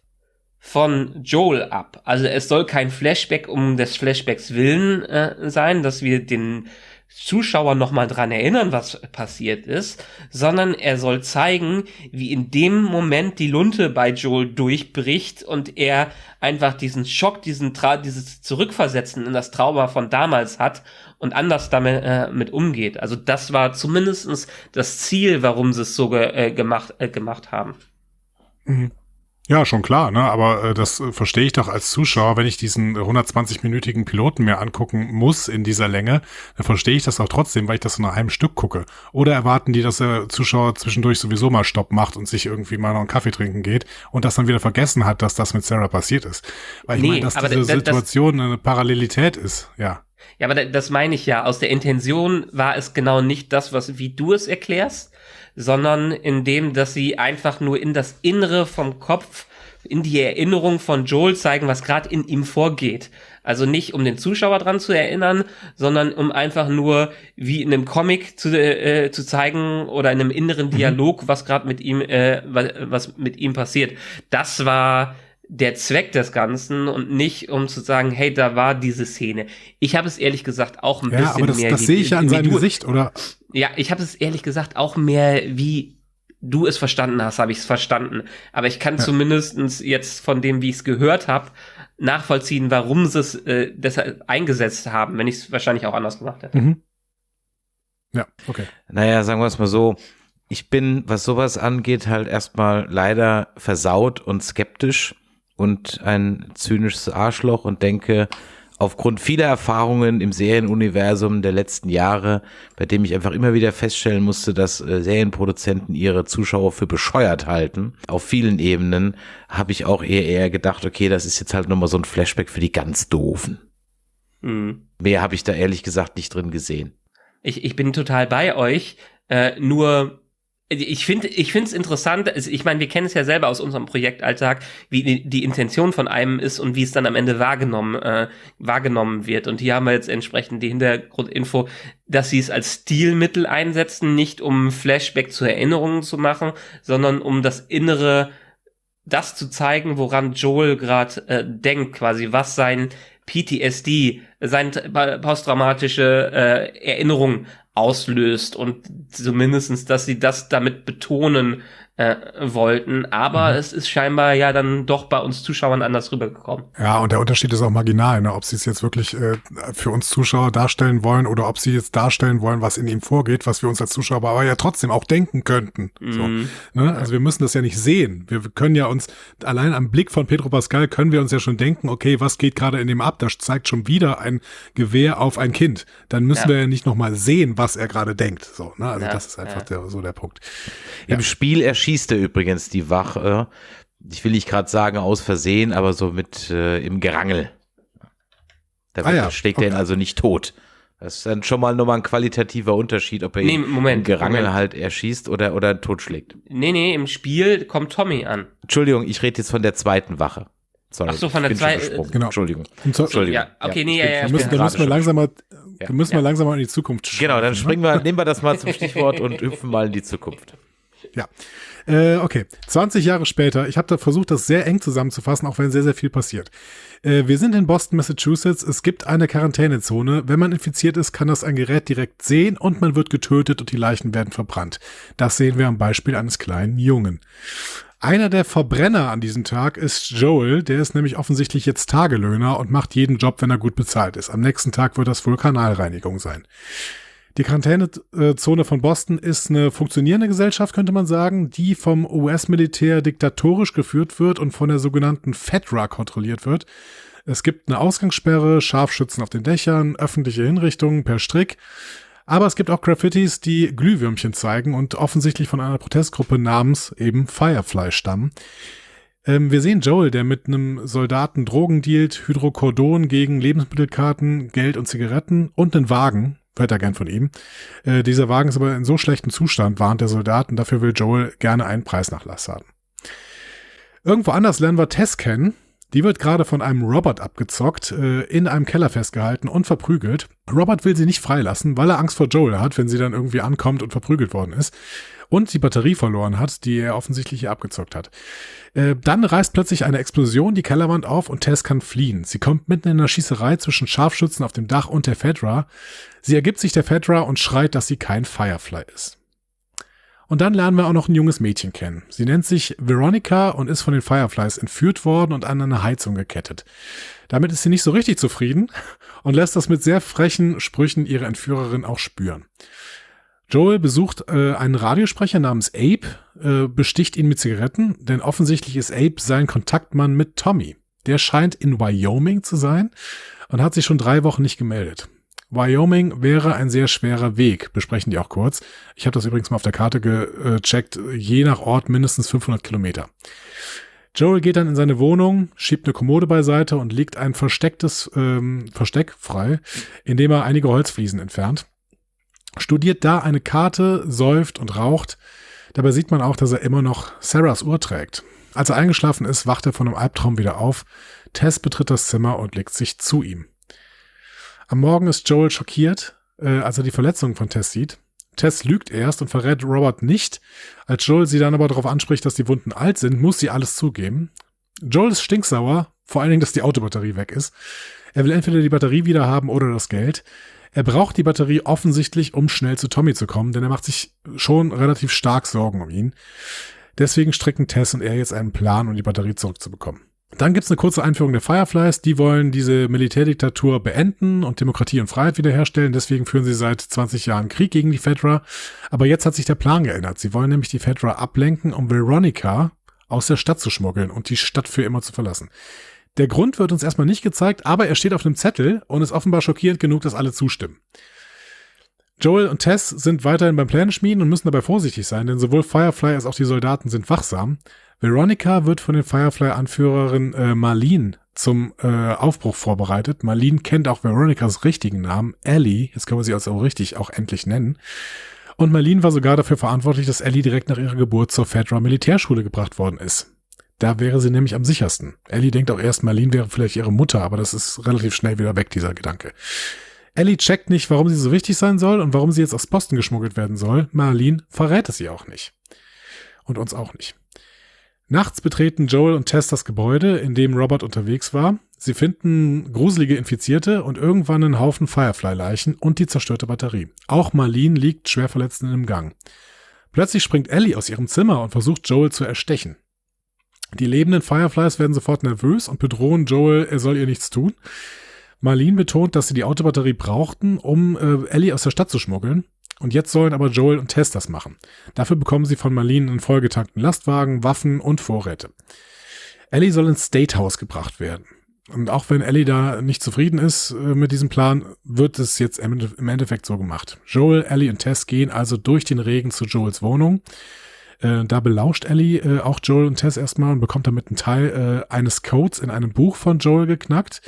von Joel ab. Also es soll kein Flashback um des Flashbacks willen äh, sein, dass wir den Zuschauer nochmal dran erinnern, was passiert ist, sondern er soll zeigen, wie in dem Moment die Lunte bei Joel durchbricht und er einfach diesen Schock, diesen Tra dieses Zurückversetzen in das Trauma von damals hat und anders damit äh, mit umgeht. Also das war zumindestens das Ziel, warum sie es so ge äh, gemacht, äh, gemacht haben. Mhm. Ja, schon klar, ne? aber äh, das äh, verstehe ich doch als Zuschauer, wenn ich diesen 120-minütigen Piloten mir angucken muss in dieser Länge, dann verstehe ich das auch trotzdem, weil ich das nach einem Stück gucke. Oder erwarten die, dass der Zuschauer zwischendurch sowieso mal Stopp macht und sich irgendwie mal noch einen Kaffee trinken geht und das dann wieder vergessen hat, dass das mit Sarah passiert ist. Weil ich Nee, meine, dass diese da- das- Situation eine Parallelität ist, ja. Ja, aber da- das meine ich ja. Aus der Intention war es genau nicht das, was wie du es erklärst, sondern in dem, dass sie einfach nur in das Innere vom Kopf, in die Erinnerung von Joel zeigen, was gerade in ihm vorgeht. Also nicht, um den Zuschauer dran zu erinnern, sondern um einfach nur wie in einem Comic zu, äh, zu zeigen oder in einem inneren Dialog, was gerade mit ihm, äh, was mit ihm passiert. Das war der Zweck des Ganzen und nicht um zu sagen, hey, da war diese Szene. Ich habe es ehrlich gesagt auch ein Ja, bisschen aber das, mehr das wie- sehe ich ja an seinem du, Gesicht, oder? Ja, ich habe es ehrlich gesagt auch mehr wie du es verstanden hast, habe ich es verstanden. Aber ich kann Ja. zumindestens jetzt von dem, wie ich es gehört habe, nachvollziehen, warum sie es äh, deshalb eingesetzt haben, wenn ich es wahrscheinlich auch anders gemacht hätte. Mhm. Ja, okay. Naja, sagen wir es mal so. Ich bin, was sowas angeht, halt erstmal leider versaut und skeptisch und ein zynisches Arschloch und denke, aufgrund vieler Erfahrungen im Serienuniversum der letzten Jahre, bei dem ich einfach immer wieder feststellen musste, dass äh, Serienproduzenten ihre Zuschauer für bescheuert halten, auf vielen Ebenen, habe ich auch eher, eher gedacht, okay, das ist jetzt halt nochmal so ein Flashback für die ganz Doofen. Mhm. Mehr habe ich da ehrlich gesagt nicht drin gesehen. Ich, ich bin total bei euch. Äh, nur ich finde ich finde es interessant. Ich meine, wir kennen es ja selber aus unserem Projektalltag, wie die, die Intention von einem ist und wie es dann am Ende wahrgenommen äh, wahrgenommen wird. Und hier haben wir jetzt entsprechend die Hintergrundinfo, dass sie es als Stilmittel einsetzen, nicht um Flashback zu Erinnerungen zu machen, sondern um das innere das zu zeigen, woran Joel gerade äh, denkt, quasi was sein PTSD, sein posttraumatische äh, Erinnerung auslöst und zumindestens, dass sie das damit betonen äh, wollten. Aber es ist scheinbar ja dann doch bei uns Zuschauern anders rübergekommen. Ja, und der Unterschied ist auch marginal, ne? ob sie es jetzt wirklich äh, für uns Zuschauer darstellen wollen oder ob sie jetzt darstellen wollen, was in ihm vorgeht, was wir uns als Zuschauer aber ja trotzdem auch denken könnten. So, Mhm. ne? Also wir müssen das ja nicht sehen. Wir können ja uns, allein am Blick von Pedro Pascal können wir uns ja schon denken, okay, was geht gerade in dem ab? Das zeigt schon wieder ein Gewehr auf ein Kind. Dann müssen Ja. wir ja nicht nochmal sehen, was er gerade denkt. So, ne? Also Ja, das ist einfach ja. der, so der Punkt. Im Spiel erschießt er übrigens die Wache. Ich will nicht gerade sagen aus Versehen, aber so mit äh, im Gerangel. Da Ah ja, schlägt er ihn okay. also nicht tot. Das ist dann schon mal nochmal ein qualitativer Unterschied, ob er Nee, ihn Moment, im Gerangel Moment. halt erschießt oder, oder totschlägt. Nee, nee, im Spiel kommt Tommy an. Entschuldigung, ich rede jetzt von der zweiten Wache. Sorry, Ach so, von der bin schon zwei- gesprungen. Genau. Entschuldigung. Entschuldigung. Ja, okay, nee, ich ja, ja, bin müssen, da müssen wir schon- langsam mal, Ja. da müssen wir Ja. langsam mal in die Zukunft Genau, dann springen wir, nehmen wir das mal zum Stichwort und hüpfen mal in die Zukunft. Ja. Äh, okay, 20 Jahre später, ich habe da versucht, das sehr eng zusammenzufassen, auch wenn sehr, sehr viel passiert. Äh, wir sind in Boston, Massachusetts. Es gibt eine Quarantänezone. Wenn man infiziert ist, kann das ein Gerät direkt sehen und man wird getötet und die Leichen werden verbrannt. Das sehen wir am Beispiel eines kleinen Jungen. Einer der Verbrenner an diesem Tag ist Joel, der ist nämlich offensichtlich jetzt Tagelöhner und macht jeden Job, wenn er gut bezahlt ist. Am nächsten Tag wird das wohl Kanalreinigung sein. Die Quarantänezone von Boston ist eine funktionierende Gesellschaft, könnte man sagen, die vom US-Militär diktatorisch geführt wird und von der sogenannten FEDRA kontrolliert wird. Es gibt eine Ausgangssperre, Scharfschützen auf den Dächern, öffentliche Hinrichtungen per Strick. Aber es gibt auch Graffitis, die Glühwürmchen zeigen und offensichtlich von einer Protestgruppe namens eben Firefly stammen. Ähm, wir sehen Joel, der mit einem Soldaten Drogen dealt, Hydrocodon gegen Lebensmittelkarten, Geld und Zigaretten und einen Wagen. Hört er gern von ihm. Äh, dieser Wagen ist aber in so schlechtem Zustand, warnt der Soldaten. Dafür will Joel gerne einen Preisnachlass haben. Irgendwo anders lernen wir Tess kennen. Die wird gerade von einem Robert abgezockt, äh, in einem Keller festgehalten und verprügelt. Robert will sie nicht freilassen, weil er Angst vor Joel hat, wenn sie dann irgendwie ankommt und verprügelt worden ist. Und die Batterie verloren hat, die er offensichtlich hier abgezockt hat. Äh, dann reißt plötzlich eine Explosion die Kellerwand auf und Tess kann fliehen. Sie kommt mitten in einer Schießerei zwischen Scharfschützen auf dem Dach und der Fedra. Sie ergibt sich der Fedra und schreit, dass sie kein Firefly ist. Und dann lernen wir auch noch ein junges Mädchen kennen. Sie nennt sich Veronica und ist von den Fireflies entführt worden und an eine Heizung gekettet. Damit ist sie nicht so richtig zufrieden und lässt das mit sehr frechen Sprüchen ihre Entführerin auch spüren. Joel besucht äh, einen Radiosprecher namens Abe, äh, besticht ihn mit Zigaretten, denn offensichtlich ist Abe sein Kontaktmann mit Tommy. Der scheint in Wyoming zu sein und hat sich schon drei Wochen nicht gemeldet. Wyoming wäre ein sehr schwerer Weg, besprechen die auch kurz. Ich habe das übrigens mal auf der Karte gecheckt, je nach Ort mindestens 500 Kilometer. Joel geht dann in seine Wohnung, schiebt eine Kommode beiseite und legt ein verstecktes ähm, Versteck frei, indem er einige Holzfliesen entfernt. Studiert da eine Karte, säuft und raucht. Dabei sieht man auch, dass er immer noch Sarahs Uhr trägt. Als er eingeschlafen ist, wacht er von einem Albtraum wieder auf. Tess betritt das Zimmer und legt sich zu ihm. Am Morgen ist Joel schockiert, äh, als er die Verletzungen von Tess sieht. Tess lügt erst und verrät Robert nicht. Als Joel sie dann aber darauf anspricht, dass die Wunden alt sind, muss sie alles zugeben. Joel ist stinksauer, vor allen Dingen, dass die Autobatterie weg ist. Er will entweder die Batterie wieder haben oder das Geld. Er braucht die Batterie offensichtlich, um schnell zu Tommy zu kommen, denn er macht sich schon relativ stark Sorgen um ihn. Deswegen stricken Tess und er jetzt einen Plan, um die Batterie zurückzubekommen. Dann gibt's eine kurze Einführung der Fireflies. Die wollen diese Militärdiktatur beenden und Demokratie und Freiheit wiederherstellen. Deswegen führen sie seit 20 Jahren Krieg gegen die Fedra. Aber jetzt hat sich der Plan geändert. Sie wollen nämlich die Fedra ablenken, um Veronica aus der Stadt zu schmuggeln und die Stadt für immer zu verlassen. Der Grund wird uns erstmal nicht gezeigt, aber er steht auf einem Zettel und ist offenbar schockierend genug, dass alle zustimmen. Joel und Tess sind weiterhin beim Pläne schmieden und müssen dabei vorsichtig sein, denn sowohl Firefly als auch die Soldaten sind wachsam. Veronica wird von den Firefly-Anführerin äh, Marlene zum äh, Aufbruch vorbereitet. Marlene kennt auch Veronicas richtigen Namen, Ellie. Jetzt können wir sie also richtig auch endlich nennen. Und Marlene war sogar dafür verantwortlich, dass Ellie direkt nach ihrer Geburt zur Fedra Militärschule gebracht worden ist. Da wäre sie nämlich am sichersten. Ellie denkt auch erst, Marlene wäre vielleicht ihre Mutter, aber das ist relativ schnell wieder weg, dieser Gedanke. Ellie checkt nicht, warum sie so wichtig sein soll und warum sie jetzt aus Boston geschmuggelt werden soll. Marlene verrät es sie auch nicht. Und uns auch nicht. Nachts betreten Joel und Tess das Gebäude, in dem Robert unterwegs war. Sie finden gruselige Infizierte und irgendwann einen Haufen Firefly-Leichen und die zerstörte Batterie. Auch Marlene liegt schwer verletzt in einem Gang. Plötzlich springt Ellie aus ihrem Zimmer und versucht Joel zu erstechen. Die lebenden Fireflies werden sofort nervös und bedrohen Joel, er soll ihr nichts tun. Marlene betont, dass sie die Autobatterie brauchten, um äh, Ellie aus der Stadt zu schmuggeln. Und jetzt sollen aber Joel und Tess das machen. Dafür bekommen sie von Marlene einen vollgetankten Lastwagen, Waffen und Vorräte. Ellie soll ins State House gebracht werden. Und auch wenn Ellie da nicht zufrieden ist äh, mit diesem Plan, wird es jetzt im Endeffekt so gemacht. Joel, Ellie und Tess gehen also durch den Regen zu Joels Wohnung. Äh, da belauscht Ellie äh, auch Joel und Tess erstmal und bekommt damit einen Teil äh, eines Codes in einem Buch von Joel geknackt.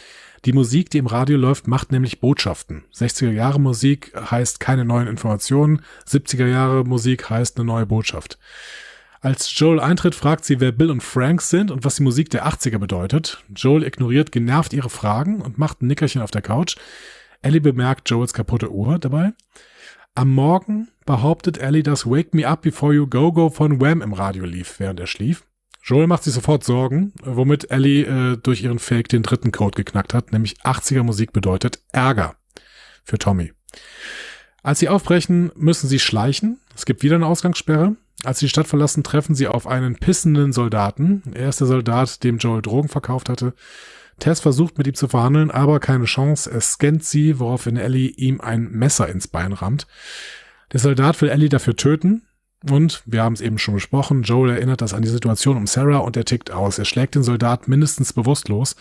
Die Musik, die im Radio läuft, macht nämlich Botschaften. 60er Jahre Musik heißt keine neuen Informationen, 70er Jahre Musik heißt eine neue Botschaft. Als Joel eintritt, fragt sie, wer Bill und Frank sind und was die Musik der 80er bedeutet. Joel ignoriert genervt ihre Fragen und macht ein Nickerchen auf der Couch. Ellie bemerkt Joels kaputte Uhr dabei. Am Morgen behauptet Ellie, dass Wake Me Up Before You Go Go von Wham im Radio lief, während er schlief. Joel macht sich sofort Sorgen, womit Ellie äh, durch ihren Fake den dritten Code geknackt hat, nämlich 80er Musik bedeutet Ärger für Tommy. Als sie aufbrechen, müssen sie schleichen. Es gibt wieder eine Ausgangssperre. Als sie die Stadt verlassen, treffen sie auf einen pissenden Soldaten. Er ist der Soldat, dem Joel Drogen verkauft hatte. Tess versucht mit ihm zu verhandeln, aber keine Chance. Er scannt sie, woraufhin Ellie ihm ein Messer ins Bein rammt. Der Soldat will Ellie dafür töten, und wir haben es eben schon besprochen, Joel erinnert das an die Situation um Sarah und er tickt aus. Er schlägt den Soldat mindestens bewusstlos.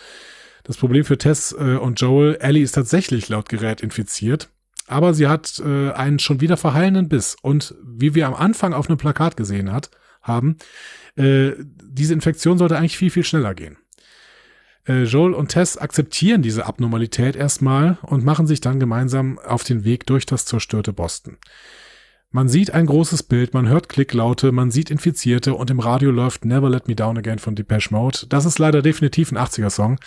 Das Problem für Tess äh, und Joel, Ellie ist tatsächlich laut Gerät infiziert, aber sie hat äh, einen schon wieder verheilenden Biss. Und wie wir am Anfang auf einem Plakat gesehen hat, haben, äh, diese Infektion sollte eigentlich viel, viel schneller gehen. Äh, Joel und Tess akzeptieren diese Abnormalität erstmal und machen sich dann gemeinsam auf den Weg durch das zerstörte Boston. Man sieht ein großes Bild, man hört Klicklaute, man sieht Infizierte und im Radio läuft Never Let Me Down Again von Depeche Mode. Das ist leider definitiv ein 80er-Song.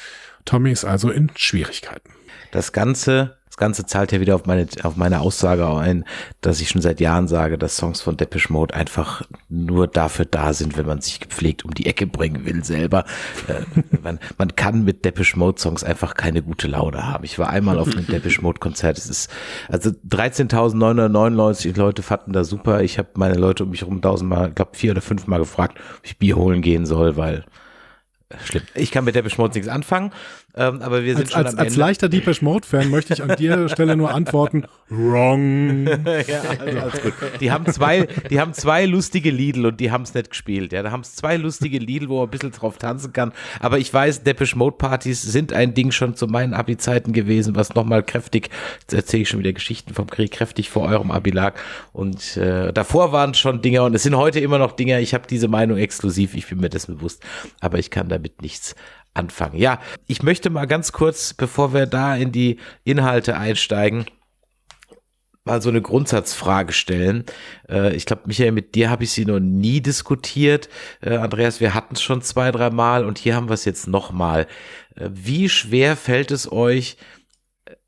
Tommy ist also in Schwierigkeiten. Das Ganze das Ganze zahlt ja wieder auf meine, auf meine Aussage ein, dass ich schon seit Jahren sage, dass Songs von Depeche Mode einfach nur dafür da sind, wenn man sich gepflegt um die Ecke bringen will selber. Äh, man, man kann mit Depeche Mode Songs einfach keine gute Laune haben. Ich war einmal auf einem Depeche Mode Konzert. Es ist, also 13.999 Leute fanden da super. Ich habe meine Leute um mich herum tausendmal, ich glaube vier oder fünfmal gefragt, ob ich Bier holen gehen soll, weil schlimm. Ich kann mit der Mode nichts anfangen, ähm, aber wir sind als, schon als, am als Ende. leichter Deepesh Mode Fan möchte ich an der Stelle nur antworten, wrong. ja, also gut. Die haben zwei, die haben zwei lustige Lidl und die haben es nicht gespielt. Ja, da haben es zwei lustige Lidl, wo man ein bisschen drauf tanzen kann. Aber ich weiß, Depeche Mode Partys sind ein Ding schon zu meinen Abi-Zeiten gewesen, was nochmal kräftig, jetzt erzähle ich schon wieder Geschichten vom Krieg, kräftig vor eurem Abi lag. Und äh, davor waren schon Dinger und es sind heute immer noch Dinger. Ich habe diese Meinung exklusiv, ich bin mir dessen bewusst, aber ich kann damit nichts anfangen. Ja, ich möchte mal ganz kurz, bevor wir da in die Inhalte einsteigen, mal so eine Grundsatzfrage stellen. Äh, ich glaube, Michael, mit dir habe ich sie noch nie diskutiert. Äh, Andreas, wir hatten es schon zwei, drei Mal und hier haben wir es jetzt nochmal. Äh, wie schwer fällt es euch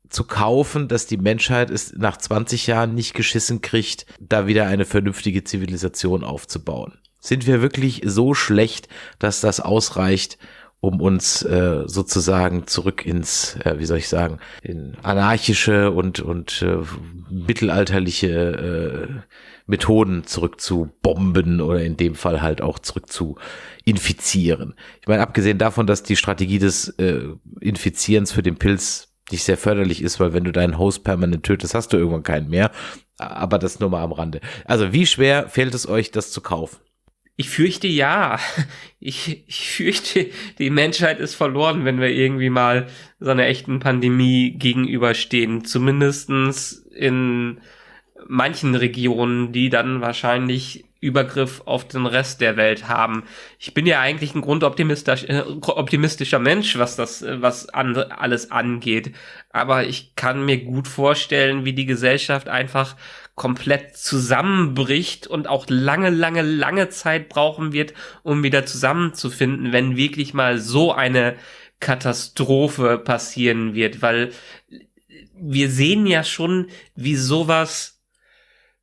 zu kaufen, dass die Menschheit es nach 20 Jahren nicht geschissen kriegt, da wieder eine vernünftige Zivilisation aufzubauen? Sind wir wirklich so schlecht, dass das ausreicht, um uns äh, sozusagen zurück ins, äh, wie soll ich sagen, in anarchische und, und äh, mittelalterliche äh, Methoden zurück zu bomben oder in dem Fall halt auch zurück zu infizieren. Ich meine, abgesehen davon, dass die Strategie des äh, Infizierens für den Pilz nicht sehr förderlich ist, weil wenn du deinen Host permanent tötest, hast du irgendwann keinen mehr. Aber das nur mal am Rande. Also wie schwer fällt es euch, das zu kaufen? Ich fürchte ja. Ich, ich fürchte, die Menschheit ist verloren, wenn wir irgendwie mal so einer echten Pandemie gegenüberstehen. Zumindestens in manchen Regionen, die dann wahrscheinlich Übergriff auf den Rest der Welt haben. Ich bin ja eigentlich ein grundoptimistischer äh, Mensch, was das, was an, alles angeht. Aber ich kann mir gut vorstellen, wie die Gesellschaft einfach komplett zusammenbricht und auch lange, lange, lange Zeit brauchen wird, um wieder zusammenzufinden, wenn wirklich mal so eine Katastrophe passieren wird, weil wir sehen ja schon, wie sowas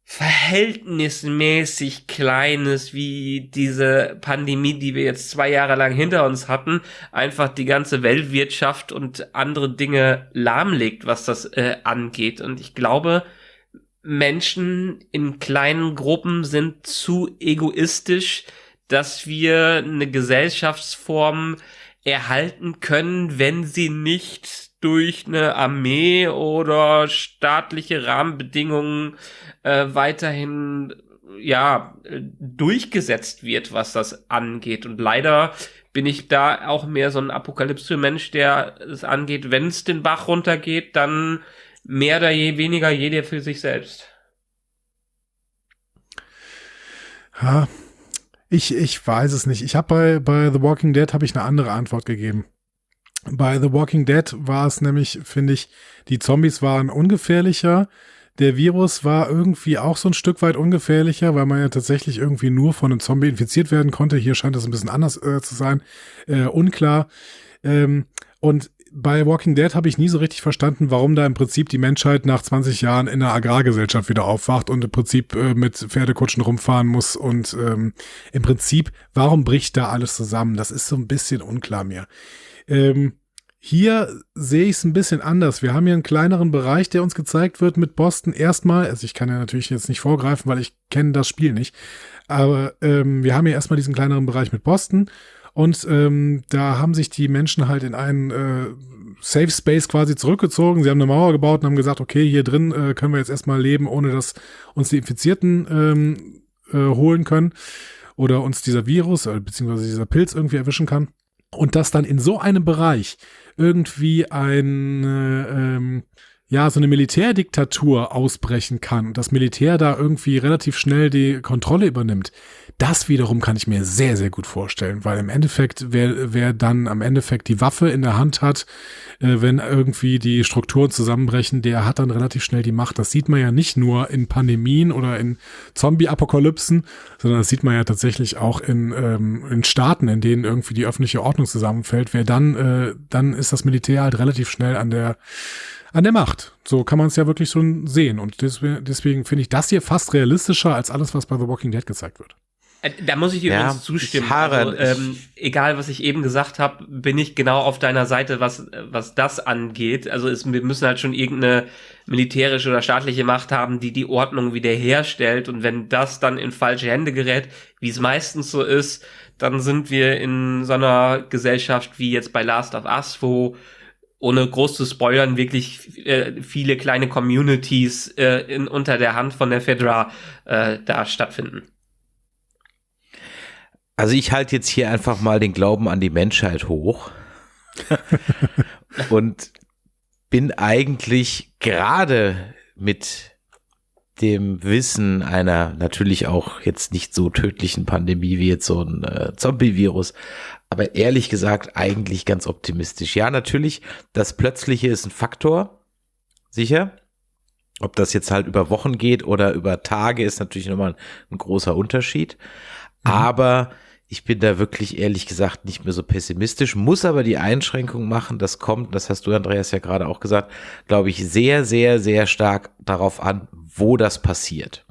verhältnismäßig kleines wie diese Pandemie, die wir jetzt zwei Jahre lang hinter uns hatten, einfach die ganze Weltwirtschaft und andere Dinge lahmlegt, was das äh, angeht. Und ich glaube, Menschen in kleinen Gruppen sind zu egoistisch, dass wir eine Gesellschaftsform erhalten können, wenn sie nicht durch eine Armee oder staatliche Rahmenbedingungen äh, weiterhin ja durchgesetzt wird, was das angeht. Und leider bin ich da auch mehr so ein Apokalypse-Mensch, der es angeht, wenn es den Bach runtergeht, dann mehr oder je weniger jeder für sich selbst. Ha, ich, ich weiß es nicht. Ich habe bei, bei The Walking Dead habe ich eine andere Antwort gegeben. Bei The Walking Dead war es nämlich, finde ich, die Zombies waren ungefährlicher. Der Virus war irgendwie auch so ein Stück weit ungefährlicher, weil man ja tatsächlich irgendwie nur von einem Zombie infiziert werden konnte. Hier scheint es ein bisschen anders äh, zu sein. Äh, unklar. Ähm, und bei Walking Dead habe ich nie so richtig verstanden, warum da im Prinzip die Menschheit nach 20 Jahren in einer Agrargesellschaft wieder aufwacht und im Prinzip äh, mit Pferdekutschen rumfahren muss und ähm, im Prinzip, warum bricht da alles zusammen? Das ist so ein bisschen unklar mir. Ähm, hier sehe ich es ein bisschen anders. Wir haben hier einen kleineren Bereich, der uns gezeigt wird mit Boston. Erstmal, also ich kann ja natürlich jetzt nicht vorgreifen, weil ich kenne das Spiel nicht. Aber ähm, wir haben hier erstmal diesen kleineren Bereich mit Boston. Und ähm, da haben sich die Menschen halt in einen äh, Safe Space quasi zurückgezogen. Sie haben eine Mauer gebaut und haben gesagt, okay, hier drin äh, können wir jetzt erstmal leben, ohne dass uns die Infizierten ähm, äh, holen können oder uns dieser Virus äh, beziehungsweise dieser Pilz irgendwie erwischen kann. Und dass dann in so einem Bereich irgendwie ein äh, ähm, ja, so eine Militärdiktatur ausbrechen kann und das Militär da irgendwie relativ schnell die Kontrolle übernimmt, das wiederum kann ich mir sehr, sehr gut vorstellen, weil im Endeffekt, wer, wer dann am Endeffekt die Waffe in der Hand hat, äh, wenn irgendwie die Strukturen zusammenbrechen, der hat dann relativ schnell die Macht. Das sieht man ja nicht nur in Pandemien oder in Zombie-Apokalypsen, sondern das sieht man ja tatsächlich auch in, ähm, in Staaten, in denen irgendwie die öffentliche Ordnung zusammenfällt. Wer dann, äh, dann ist das Militär halt relativ schnell an der an der Macht. So kann man es ja wirklich schon sehen. Und deswegen, deswegen finde ich das hier fast realistischer als alles, was bei The Walking Dead gezeigt wird. Äh, da muss ich dir Ja, übrigens zustimmen. haare- also, ähm, egal, was ich eben gesagt habe, bin ich genau auf deiner Seite, was, was das angeht. Also es, wir müssen halt schon irgendeine militärische oder staatliche Macht haben, die die Ordnung wiederherstellt. Und wenn das dann in falsche Hände gerät, wie es meistens so ist, dann sind wir in so einer Gesellschaft wie jetzt bei Last of Us, wo ohne groß zu spoilern, wirklich äh, viele kleine Communities äh, in, unter der Hand von der Fedra äh, da stattfinden. Also ich halte jetzt hier einfach mal den Glauben an die Menschheit hoch und bin eigentlich gerade mit dem Wissen einer natürlich auch jetzt nicht so tödlichen Pandemie wie jetzt so ein äh, Zombie-Virus, aber ehrlich gesagt eigentlich ganz optimistisch. Ja, natürlich, das Plötzliche ist ein Faktor, sicher. Ob das jetzt halt über Wochen geht oder über Tage, ist natürlich nochmal ein, ein großer Unterschied. Aber ich bin da wirklich ehrlich gesagt nicht mehr so pessimistisch, muss aber die Einschränkung machen, das kommt, das hast du Andreas ja gerade auch gesagt, glaube ich, sehr, sehr, sehr stark darauf an, wo das passiert.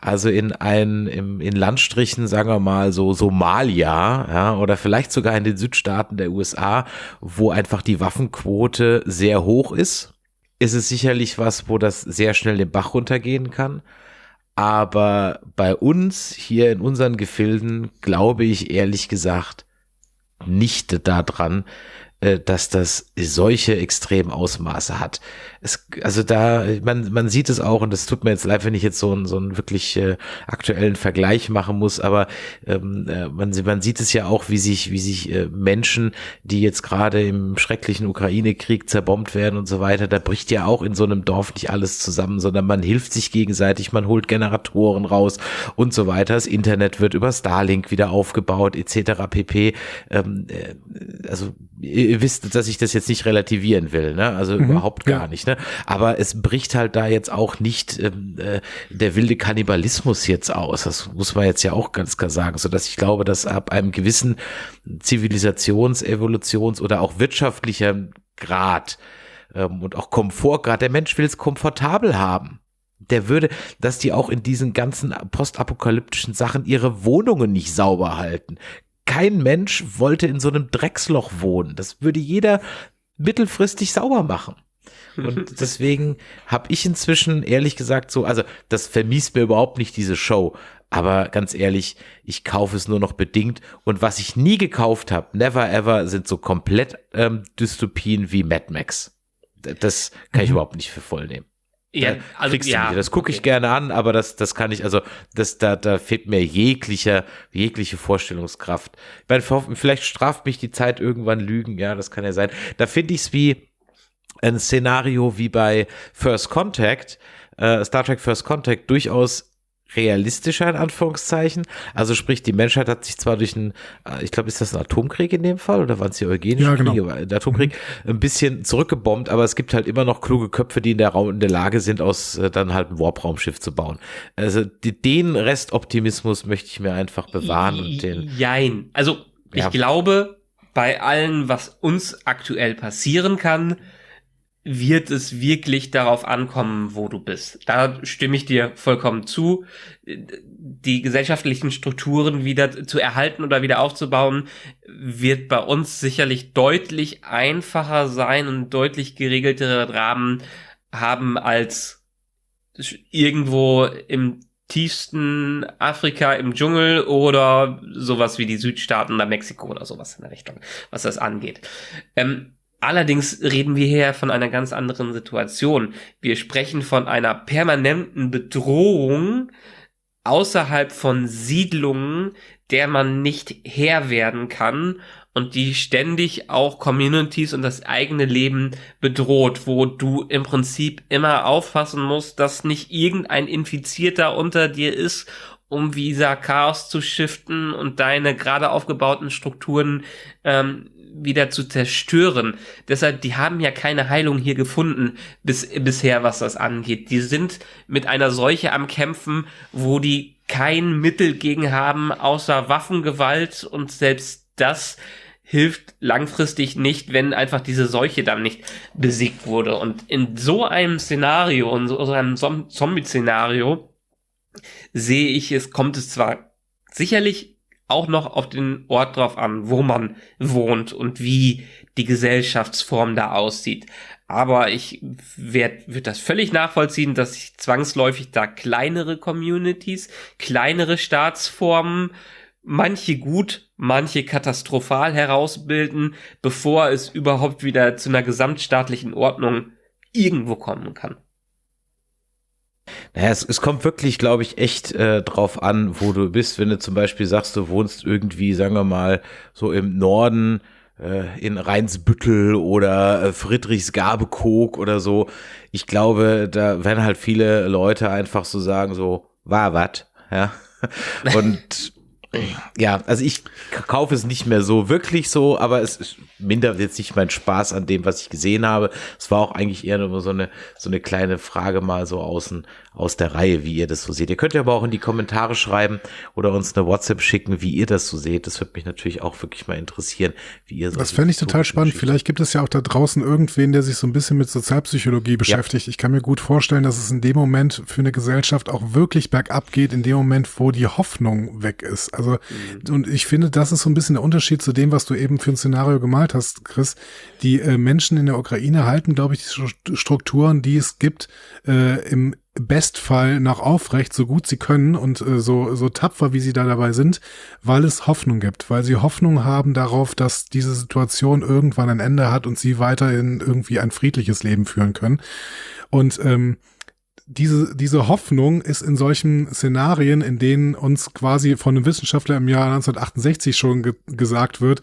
Also in ein, im, in Landstrichen, sagen wir mal so Somalia, ja, oder vielleicht sogar in den Südstaaten der USA, wo einfach die Waffenquote sehr hoch ist, ist es sicherlich was, wo das sehr schnell den Bach runtergehen kann. Aber bei uns hier in unseren Gefilden glaube ich ehrlich gesagt nicht daran, äh, dass das solche extremen Ausmaße hat. Es, also da, man, man sieht es auch, und das tut mir jetzt leid, wenn ich jetzt so einen, so einen wirklich äh, aktuellen Vergleich machen muss, aber ähm, äh, man, man sieht es ja auch, wie sich, wie sich äh, Menschen, die jetzt gerade im schrecklichen Ukraine-Krieg zerbombt werden und so weiter, da bricht ja auch in so einem Dorf nicht alles zusammen, sondern man hilft sich gegenseitig, man holt Generatoren raus und so weiter. Das Internet wird über Starlink wieder aufgebaut, etc. pp. Ähm, äh, also ihr wisst, dass ich das jetzt nicht relativieren will, ne? Also überhaupt gar ja. nicht, ne? Aber es bricht halt da jetzt auch nicht ähm, äh, der wilde Kannibalismus jetzt aus. Das muss man jetzt ja auch ganz klar sagen, so dass ich glaube, dass ab einem gewissen Zivilisations-, Evolutions- oder auch wirtschaftlicher Grad ähm, und auch Komfortgrad, der Mensch will es komfortabel haben. Der würde, dass die auch in diesen ganzen postapokalyptischen Sachen ihre Wohnungen nicht sauber halten. Kein Mensch wollte in so einem Drecksloch wohnen. Das würde jeder mittelfristig sauber machen. Und deswegen habe ich inzwischen ehrlich gesagt so, also das vermisst mir überhaupt nicht diese Show. Aber ganz ehrlich, ich kaufe es nur noch bedingt. Und was ich nie gekauft habe, never ever, sind so komplett ähm, Dystopien wie Mad Max. Das kann ich überhaupt nicht für voll nehmen. Ja, Da also ja. Das gucke ich okay. gerne an, aber das, das kann ich, also das, da, da fehlt mir jeglicher, jegliche Vorstellungskraft. Ich meine, vielleicht straft mich die Zeit irgendwann Lügen, ja, das kann ja sein. Da finde ich es wie ein Szenario wie bei First Contact, äh, Star Trek First Contact, durchaus realistischer in Anführungszeichen. Also sprich, die Menschheit hat sich zwar durch einen, äh, ich glaube, ist das ein Atomkrieg in dem Fall oder waren es die eugenischen Ja, genau. Kriege? Aber Der Atomkrieg ein bisschen zurückgebombt, aber es gibt halt immer noch kluge Köpfe, die in der Raum in der Lage sind, aus äh, dann halt ein Warp-Raumschiff zu bauen. Also die, den Restoptimismus möchte ich mir einfach bewahren und den. Jein. Also, ich Ja. glaube, bei allem, was uns aktuell passieren kann, wird es wirklich darauf ankommen, wo du bist. Da stimme ich dir vollkommen zu. Die gesellschaftlichen Strukturen wieder zu erhalten oder wieder aufzubauen, wird bei uns sicherlich deutlich einfacher sein und deutlich geregeltere Rahmen haben als irgendwo im tiefsten Afrika im Dschungel oder sowas wie die Südstaaten oder Mexiko oder sowas in der Richtung, was das angeht. Ähm, allerdings reden wir hier von einer ganz anderen Situation. Wir sprechen von einer permanenten Bedrohung außerhalb von Siedlungen, der man nicht Herr werden kann und die ständig auch Communities und das eigene Leben bedroht, wo du im Prinzip immer aufpassen musst, dass nicht irgendein Infizierter unter dir ist, um Visa Chaos zu shiften und deine gerade aufgebauten Strukturen ähm, wieder zu zerstören. Deshalb, die haben ja keine Heilung hier gefunden bis, bisher, was das angeht. Die sind mit einer Seuche am Kämpfen, wo die kein Mittel gegen haben, außer Waffengewalt und selbst das hilft langfristig nicht, wenn einfach diese Seuche dann nicht besiegt wurde. Und in so einem Szenario, in so einem Zom- Zombie-Szenario, sehe ich es, kommt es zwar sicherlich auch noch auf den Ort drauf an, wo man wohnt und wie die Gesellschaftsform da aussieht. Aber ich werde würd das völlig nachvollziehen, dass sich zwangsläufig da kleinere Communities, kleinere Staatsformen, manche gut, manche katastrophal herausbilden, bevor es überhaupt wieder zu einer gesamtstaatlichen Ordnung irgendwo kommen kann. Naja, es, es kommt wirklich, glaube ich, echt äh, drauf an, wo du bist. Wenn du zum Beispiel sagst, du wohnst irgendwie, sagen wir mal, so im Norden äh, in Rheinsbüttel oder äh, Friedrichsgabekog oder so. Ich glaube, da werden halt viele Leute einfach so sagen, so, war wat, ja. Und ja, also ich kaufe es nicht mehr so wirklich so, aber es mindert jetzt nicht meinen Spaß an dem, was ich gesehen habe. Es war auch eigentlich eher nur so eine, so eine kleine Frage mal so außen, aus der Reihe, wie ihr das so seht. Ihr könnt ja aber auch in die Kommentare schreiben oder uns eine WhatsApp schicken, wie ihr das so seht. Das würde mich natürlich auch wirklich mal interessieren, wie ihr so Das fände ich total spannend. Vielleicht gibt es ja auch da draußen irgendwen, der sich so ein bisschen mit Sozialpsychologie beschäftigt. Ja. Ich kann mir gut vorstellen, dass es in dem Moment für eine Gesellschaft auch wirklich bergab geht, in dem Moment, wo die Hoffnung weg ist. Also, mhm. und ich finde, das ist so ein bisschen der Unterschied zu dem, was du eben für ein Szenario gemalt hast, Chris. Die äh, Menschen in der Ukraine halten, glaube ich, die Strukturen, die es gibt, äh, im Bestfall nach aufrecht, so gut sie können und äh, so, so tapfer, wie sie da dabei sind, weil es Hoffnung gibt, weil sie Hoffnung haben darauf, dass diese Situation irgendwann ein Ende hat und sie weiterhin irgendwie ein friedliches Leben führen können. Und ähm, diese, diese Hoffnung ist in solchen Szenarien, in denen uns quasi von einem Wissenschaftler im Jahr 1968 schon ge gesagt wird,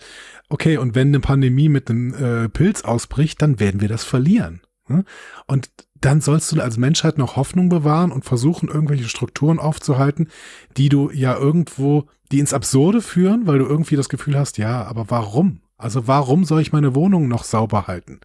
okay, und wenn eine Pandemie mit einem äh, Pilz ausbricht, dann werden wir das verlieren. Und dann sollst du als Menschheit noch Hoffnung bewahren und versuchen, irgendwelche Strukturen aufzuhalten, die du ja irgendwo, die ins Absurde führen, weil du irgendwie das Gefühl hast, ja, aber warum? Also warum soll ich meine Wohnung noch sauber halten?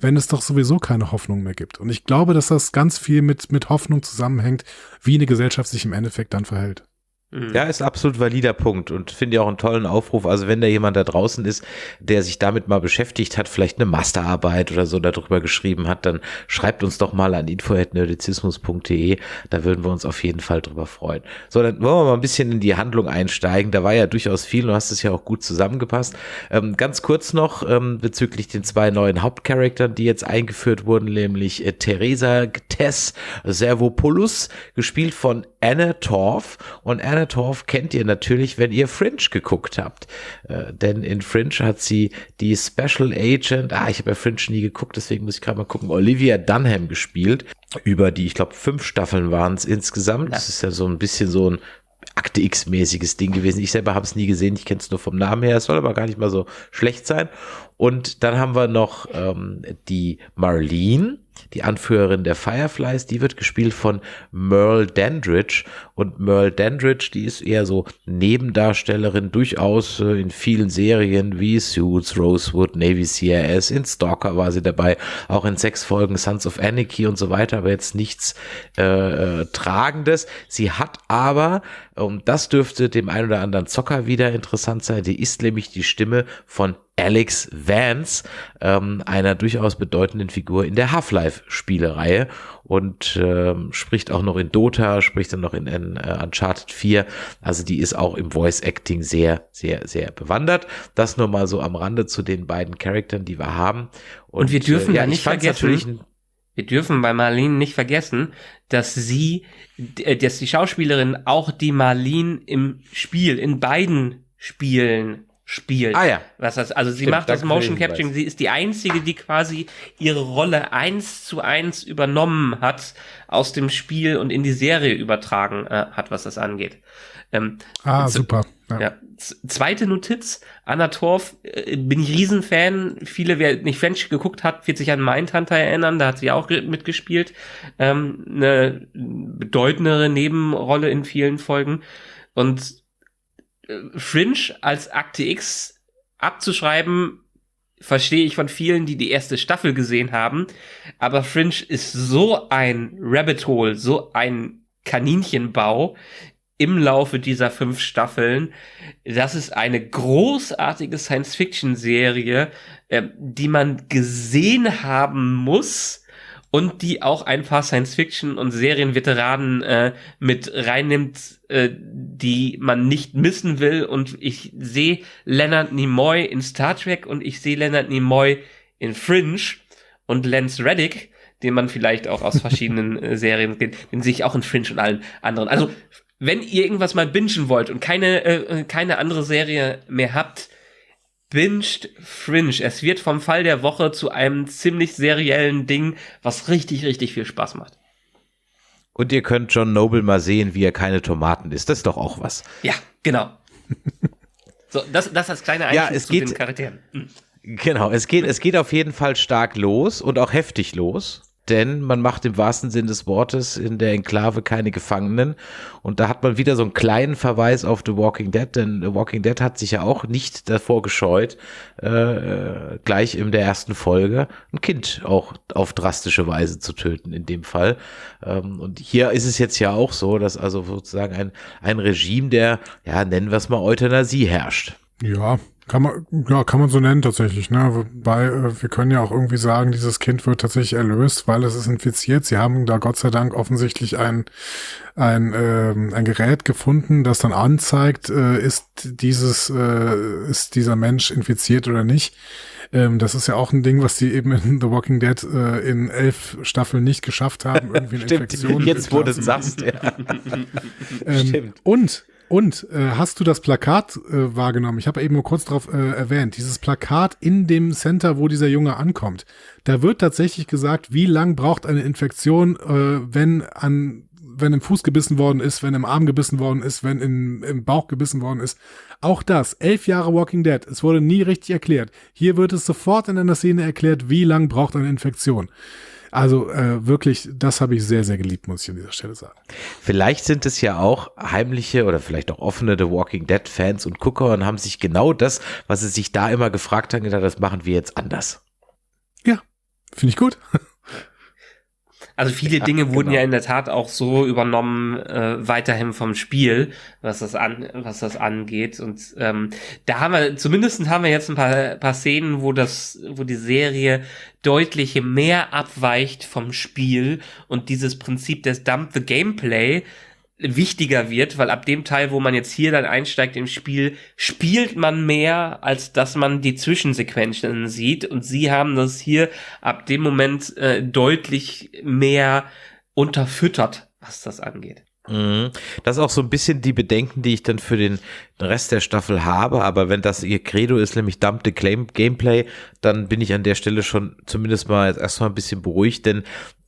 wenn es doch sowieso keine Hoffnung mehr gibt. Und ich glaube, dass das ganz viel mit, mit Hoffnung zusammenhängt, wie eine Gesellschaft sich im Endeffekt dann verhält. Mhm. Ja, ist absolut valider Punkt und finde ich auch einen tollen Aufruf. Also wenn da jemand da draußen ist, der sich damit mal beschäftigt hat, vielleicht eine Masterarbeit oder so darüber geschrieben hat, dann schreibt uns doch mal an info.nerdizismus.de. Da würden wir uns auf jeden Fall drüber freuen. So, dann wollen wir mal ein bisschen in die Handlung einsteigen. Da war ja durchaus viel, du hast es ja auch gut zusammengepasst. Ähm, ganz kurz noch ähm, bezüglich den zwei neuen Hauptcharaktern, die jetzt eingeführt wurden, nämlich äh, Theresa Tess Servopoulos, gespielt von Anna Torf und Anna Torf kennt ihr natürlich, wenn ihr Fringe geguckt habt. Äh, denn in Fringe hat sie die Special Agent, ah, ich habe ja Fringe nie geguckt, deswegen muss ich gerade mal gucken, Olivia Dunham gespielt. Über die, ich glaube, fünf Staffeln waren es insgesamt. Das ist ja so ein bisschen so ein Akte X-mäßiges Ding gewesen. Ich selber habe es nie gesehen, ich kenne es nur vom Namen her. Es soll aber gar nicht mal so schlecht sein. Und dann haben wir noch ähm, die Marlene, die Anführerin der Fireflies, die wird gespielt von Merle Dandridge. Und Merle Dandridge, die ist eher so Nebendarstellerin, durchaus äh, in vielen Serien wie Suits, Rosewood, Navy CRS, in Stalker war sie dabei, auch in sechs Folgen Sons of Anarchy und so weiter, aber jetzt nichts äh, äh, Tragendes. Sie hat aber, und das dürfte dem einen oder anderen Zocker wieder interessant sein, die ist nämlich die Stimme von Alex Vance, ähm, einer durchaus bedeutenden Figur in der Half-Life-Spielereihe und ähm, spricht auch noch in Dota, spricht dann noch in, in uh, Uncharted 4. Also die ist auch im Voice-Acting sehr, sehr, sehr bewandert. Das nur mal so am Rande zu den beiden Charakteren, die wir haben. Und, und wir dürfen äh, ja nicht vergessen, wir dürfen bei Marlene nicht vergessen, dass sie, äh, dass die Schauspielerin auch die Marlene im Spiel, in beiden Spielen spielt. Ah ja. Was das, also sie Stimmt, macht das Motion Capturing, sie ist die einzige, die quasi ihre Rolle eins zu eins übernommen hat, aus dem Spiel und in die Serie übertragen äh, hat, was das angeht. Ähm, ah, super. Ja. ja. Zweite Notiz, Anna Torf, äh, bin ich Riesenfan. Viele, wer nicht French geguckt hat, wird sich an Mindhunter erinnern, da hat sie auch mitgespielt. Ähm, eine bedeutendere Nebenrolle in vielen Folgen. Und Fringe als Akte X abzuschreiben, verstehe ich von vielen, die die erste Staffel gesehen haben. Aber Fringe ist so ein Rabbit Hole, so ein Kaninchenbau im Laufe dieser fünf Staffeln. Das ist eine großartige Science-Fiction-Serie, äh, die man gesehen haben muss und die auch ein paar Science-Fiction- und Serienveteranen äh, mit reinnimmt, äh, die man nicht missen will. Und ich sehe Leonard Nimoy in Star Trek und ich sehe Leonard Nimoy in Fringe und Lance Reddick, den man vielleicht auch aus verschiedenen äh, Serien kennt, den sehe ich auch in Fringe und allen anderen. Also, wenn ihr irgendwas mal bingen wollt und keine, äh, keine andere Serie mehr habt, binged Fringe. Es wird vom Fall der Woche zu einem ziemlich seriellen Ding, was richtig, richtig viel Spaß macht. Und ihr könnt John Noble mal sehen, wie er keine Tomaten isst. Das ist doch auch was. Ja, genau. so, das, das als kleine Einschub ja, es zu geht, den Charakteren. Hm. Genau, es geht, es geht auf jeden Fall stark los und auch heftig los denn man macht im wahrsten Sinn des Wortes in der Enklave keine Gefangenen. Und da hat man wieder so einen kleinen Verweis auf The Walking Dead, denn The Walking Dead hat sich ja auch nicht davor gescheut, äh, gleich in der ersten Folge ein Kind auch auf drastische Weise zu töten, in dem Fall. Ähm, und hier ist es jetzt ja auch so, dass also sozusagen ein, ein Regime der, ja, nennen wir es mal Euthanasie herrscht. Ja, kann man, ja, kann man so nennen tatsächlich, ne? Wobei, äh, wir können ja auch irgendwie sagen, dieses Kind wird tatsächlich erlöst, weil es ist infiziert. Sie haben da Gott sei Dank offensichtlich ein, ein, äh, ein Gerät gefunden, das dann anzeigt, äh, ist dieses, äh, ist dieser Mensch infiziert oder nicht. Ähm, das ist ja auch ein Ding, was die eben in The Walking Dead äh, in elf Staffeln nicht geschafft haben, irgendwie eine Stimmt, Infektion. Jetzt, wo du es sagst, ja. ähm, Stimmt. Und und äh, hast du das Plakat äh, wahrgenommen? Ich habe eben nur kurz darauf äh, erwähnt. Dieses Plakat in dem Center, wo dieser Junge ankommt. Da wird tatsächlich gesagt, wie lang braucht eine Infektion, äh, wenn an wenn im Fuß gebissen worden ist, wenn im Arm gebissen worden ist, wenn im, im Bauch gebissen worden ist. Auch das, elf Jahre Walking Dead, es wurde nie richtig erklärt. Hier wird es sofort in einer Szene erklärt, wie lang braucht eine Infektion. Also äh, wirklich, das habe ich sehr, sehr geliebt, muss ich an dieser Stelle sagen. Vielleicht sind es ja auch heimliche oder vielleicht auch offene The Walking Dead Fans und Gucker und haben sich genau das, was sie sich da immer gefragt haben, gedacht, das machen wir jetzt anders. Ja, finde ich gut. Also viele ja, Dinge wurden genau. ja in der Tat auch so übernommen, äh, weiterhin vom Spiel, was das an, was das angeht. Und ähm, da haben wir, zumindest haben wir jetzt ein paar, paar Szenen, wo das, wo die Serie deutlich mehr abweicht vom Spiel und dieses Prinzip des Dump the Gameplay wichtiger wird, weil ab dem Teil, wo man jetzt hier dann einsteigt im Spiel, spielt man mehr, als dass man die Zwischensequenzen sieht. Und sie haben das hier ab dem Moment äh, deutlich mehr unterfüttert, was das angeht. Mhm. Das ist auch so ein bisschen die Bedenken, die ich dann für den Rest der Staffel habe. Aber wenn das ihr Credo ist, nämlich dumpte Gameplay, dann bin ich an der Stelle schon zumindest mal erstmal ein bisschen beruhigt, denn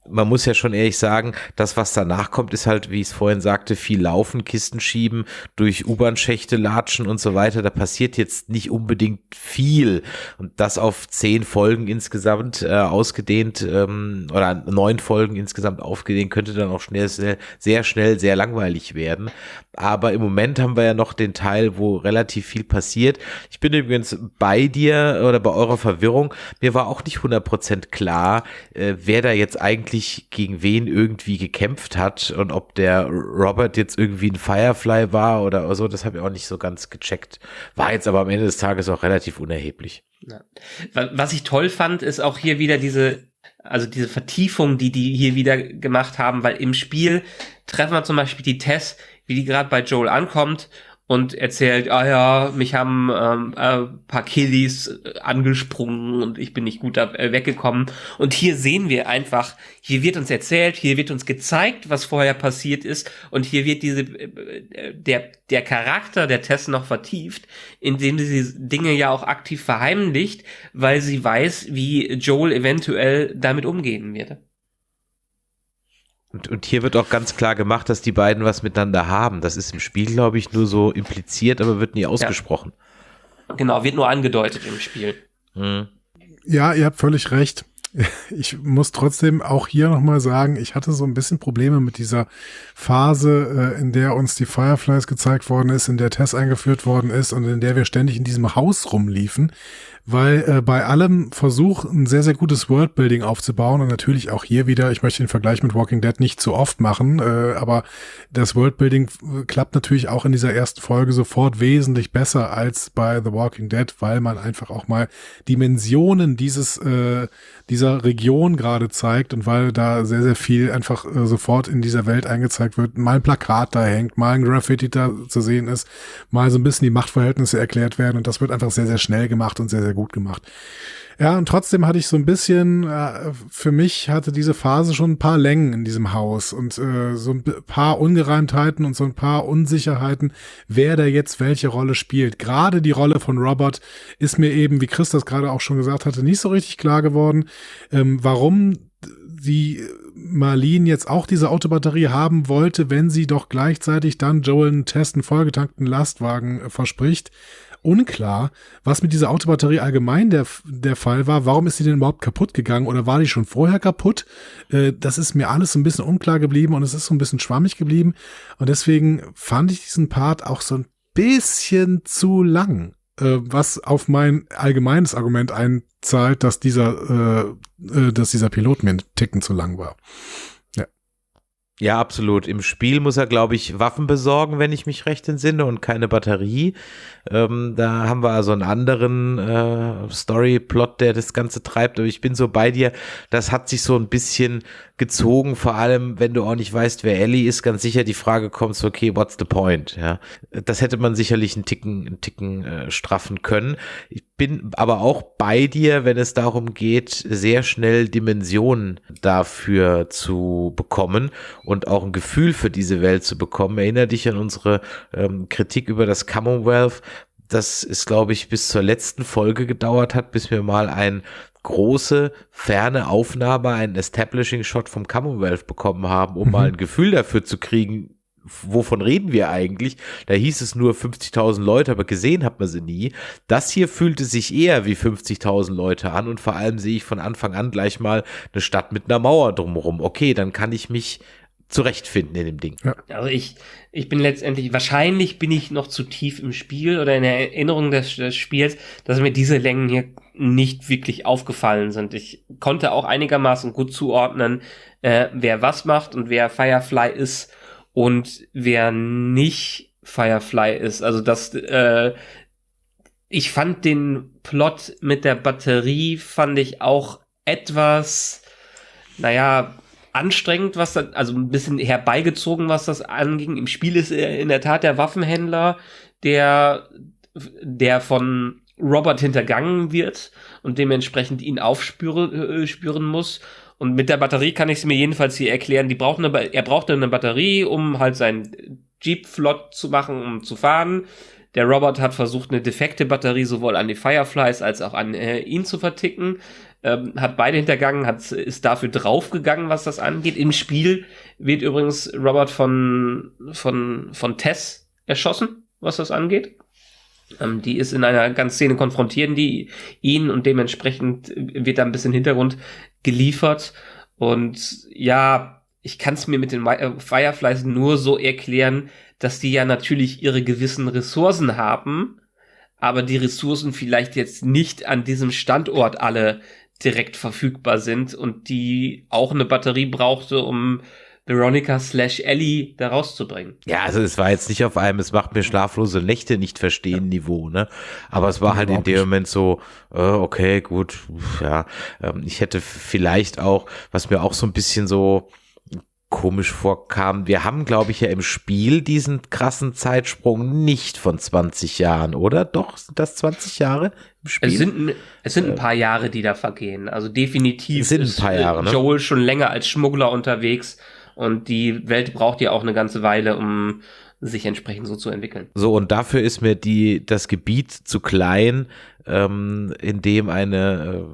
man muss ja schon ehrlich sagen, das, was danach kommt, ist halt, wie ich es vorhin sagte, viel Laufen, Kisten schieben, durch U-Bahn-Schächte latschen und so weiter. Da passiert jetzt nicht unbedingt viel. Und das auf zehn Folgen insgesamt äh, ausgedehnt ähm, oder neun Folgen insgesamt aufgedehnt, könnte dann auch schnell, sehr, sehr schnell sehr langweilig werden. Aber im Moment haben wir ja noch den Teil, wo relativ viel passiert. Ich bin übrigens bei dir oder bei eurer Verwirrung. Mir war auch nicht 100% klar, äh, wer da jetzt eigentlich gegen wen irgendwie gekämpft hat und ob der Robert jetzt irgendwie ein Firefly war oder so. Das habe ich auch nicht so ganz gecheckt. War jetzt aber am Ende des Tages auch relativ unerheblich. Ja. Was ich toll fand, ist auch hier wieder diese also diese Vertiefung, die die hier wieder gemacht haben, weil im Spiel treffen wir zum Beispiel die Tess, wie die gerade bei Joel ankommt und erzählt, ah ja, mich haben ähm, äh, paar Killies äh, angesprungen und ich bin nicht gut da, äh, weggekommen. Und hier sehen wir einfach, hier wird uns erzählt, hier wird uns gezeigt, was vorher passiert ist und hier wird diese äh, der der Charakter der Tess noch vertieft, indem sie Dinge ja auch aktiv verheimlicht, weil sie weiß, wie Joel eventuell damit umgehen wird. Und, und hier wird auch ganz klar gemacht, dass die beiden was miteinander haben. Das ist im Spiel, glaube ich, nur so impliziert, aber wird nie ausgesprochen. Ja. Genau, wird nur angedeutet im Spiel. Hm. Ja, ihr habt völlig recht. Ich muss trotzdem auch hier nochmal sagen, ich hatte so ein bisschen Probleme mit dieser Phase, äh, in der uns die Fireflies gezeigt worden ist, in der Tess eingeführt worden ist und in der wir ständig in diesem Haus rumliefen weil äh, bei allem Versuch, ein sehr, sehr gutes Worldbuilding aufzubauen und natürlich auch hier wieder, ich möchte den Vergleich mit Walking Dead nicht zu oft machen, äh, aber das Worldbuilding äh, klappt natürlich auch in dieser ersten Folge sofort wesentlich besser als bei The Walking Dead, weil man einfach auch mal Dimensionen dieses, äh, dieser Region gerade zeigt und weil da sehr, sehr viel einfach äh, sofort in dieser Welt eingezeigt wird, mal ein Plakat da hängt, mal ein Graffiti da zu sehen ist, mal so ein bisschen die Machtverhältnisse erklärt werden und das wird einfach sehr, sehr schnell gemacht und sehr, sehr gut gemacht. Ja, und trotzdem hatte ich so ein bisschen, äh, für mich hatte diese Phase schon ein paar Längen in diesem Haus und äh, so ein paar Ungereimtheiten und so ein paar Unsicherheiten, wer da jetzt welche Rolle spielt. Gerade die Rolle von Robert ist mir eben, wie Chris das gerade auch schon gesagt hatte, nicht so richtig klar geworden, ähm, warum die Marlene jetzt auch diese Autobatterie haben wollte, wenn sie doch gleichzeitig dann Joel einen Test einen vollgetankten Lastwagen äh, verspricht unklar, was mit dieser Autobatterie allgemein der, der Fall war. Warum ist sie denn überhaupt kaputt gegangen oder war die schon vorher kaputt? Äh, das ist mir alles so ein bisschen unklar geblieben und es ist so ein bisschen schwammig geblieben. Und deswegen fand ich diesen Part auch so ein bisschen zu lang, äh, was auf mein allgemeines Argument einzahlt, dass dieser, äh, äh dass dieser Pilot mir einen Ticken zu lang war. Ja, absolut. Im Spiel muss er, glaube ich, Waffen besorgen, wenn ich mich recht entsinne, und keine Batterie. Ähm, da haben wir also einen anderen äh, Story-Plot, der das Ganze treibt. Aber ich bin so bei dir, das hat sich so ein bisschen gezogen, vor allem, wenn du auch nicht weißt, wer Ellie ist, ganz sicher die Frage kommt so, okay, what's the point? Ja, das hätte man sicherlich einen Ticken, einen Ticken äh, straffen können. Ich bin aber auch bei dir, wenn es darum geht, sehr schnell Dimensionen dafür zu bekommen und auch ein Gefühl für diese Welt zu bekommen. Erinner dich an unsere ähm, Kritik über das Commonwealth, das ist, glaube ich, bis zur letzten Folge gedauert hat, bis wir mal ein große, ferne Aufnahme, einen Establishing Shot vom Commonwealth bekommen haben, um mhm. mal ein Gefühl dafür zu kriegen, wovon reden wir eigentlich? Da hieß es nur 50.000 Leute, aber gesehen hat man sie nie. Das hier fühlte sich eher wie 50.000 Leute an und vor allem sehe ich von Anfang an gleich mal eine Stadt mit einer Mauer drumherum. Okay, dann kann ich mich zurechtfinden in dem Ding. Ja. Also ich, ich bin letztendlich, wahrscheinlich bin ich noch zu tief im Spiel oder in der Erinnerung des, des Spiels, dass mir diese Längen hier nicht wirklich aufgefallen sind. Ich konnte auch einigermaßen gut zuordnen, äh, wer was macht und wer Firefly ist und wer nicht Firefly ist. Also das, äh, ich fand den Plot mit der Batterie, fand ich auch etwas, naja, anstrengend, was das, also ein bisschen herbeigezogen, was das anging. Im Spiel ist er in der Tat der Waffenhändler, der, der von Robert hintergangen wird und dementsprechend ihn aufspüren äh, spüren muss. Und mit der Batterie kann ich es mir jedenfalls hier erklären. Die braucht eine, er braucht eine Batterie, um halt sein Jeep flott zu machen, um zu fahren. Der Robert hat versucht, eine defekte Batterie sowohl an die Fireflies als auch an äh, ihn zu verticken ähm, hat beide hintergangen, hat, ist dafür draufgegangen, was das angeht. Im Spiel wird übrigens Robert von, von, von Tess erschossen, was das angeht. Ähm, die ist in einer ganz Szene konfrontieren die ihn und dementsprechend wird da ein bisschen Hintergrund geliefert. Und ja, ich kann es mir mit den äh, Fireflies nur so erklären, dass die ja natürlich ihre gewissen Ressourcen haben, aber die Ressourcen vielleicht jetzt nicht an diesem Standort alle direkt verfügbar sind und die auch eine Batterie brauchte, um Veronica slash Ellie da rauszubringen. Ja, also es war jetzt nicht auf einem, es macht mir schlaflose Nächte nicht verstehen ja. Niveau, ne? Aber es war halt in dem Moment so, äh, okay, gut, ja. Ähm, ich hätte vielleicht auch, was mir auch so ein bisschen so, komisch vorkam. Wir haben, glaube ich, ja im Spiel diesen krassen Zeitsprung nicht von 20 Jahren, oder? Doch, sind das 20 Jahre im Spiel? Es sind, es sind ein paar Jahre, die da vergehen. Also definitiv sind ist ein paar Jahre, ne? Joel schon länger als Schmuggler unterwegs und die Welt braucht ja auch eine ganze Weile, um sich entsprechend so zu entwickeln. So, und dafür ist mir die, das Gebiet zu klein, ähm, in dem eine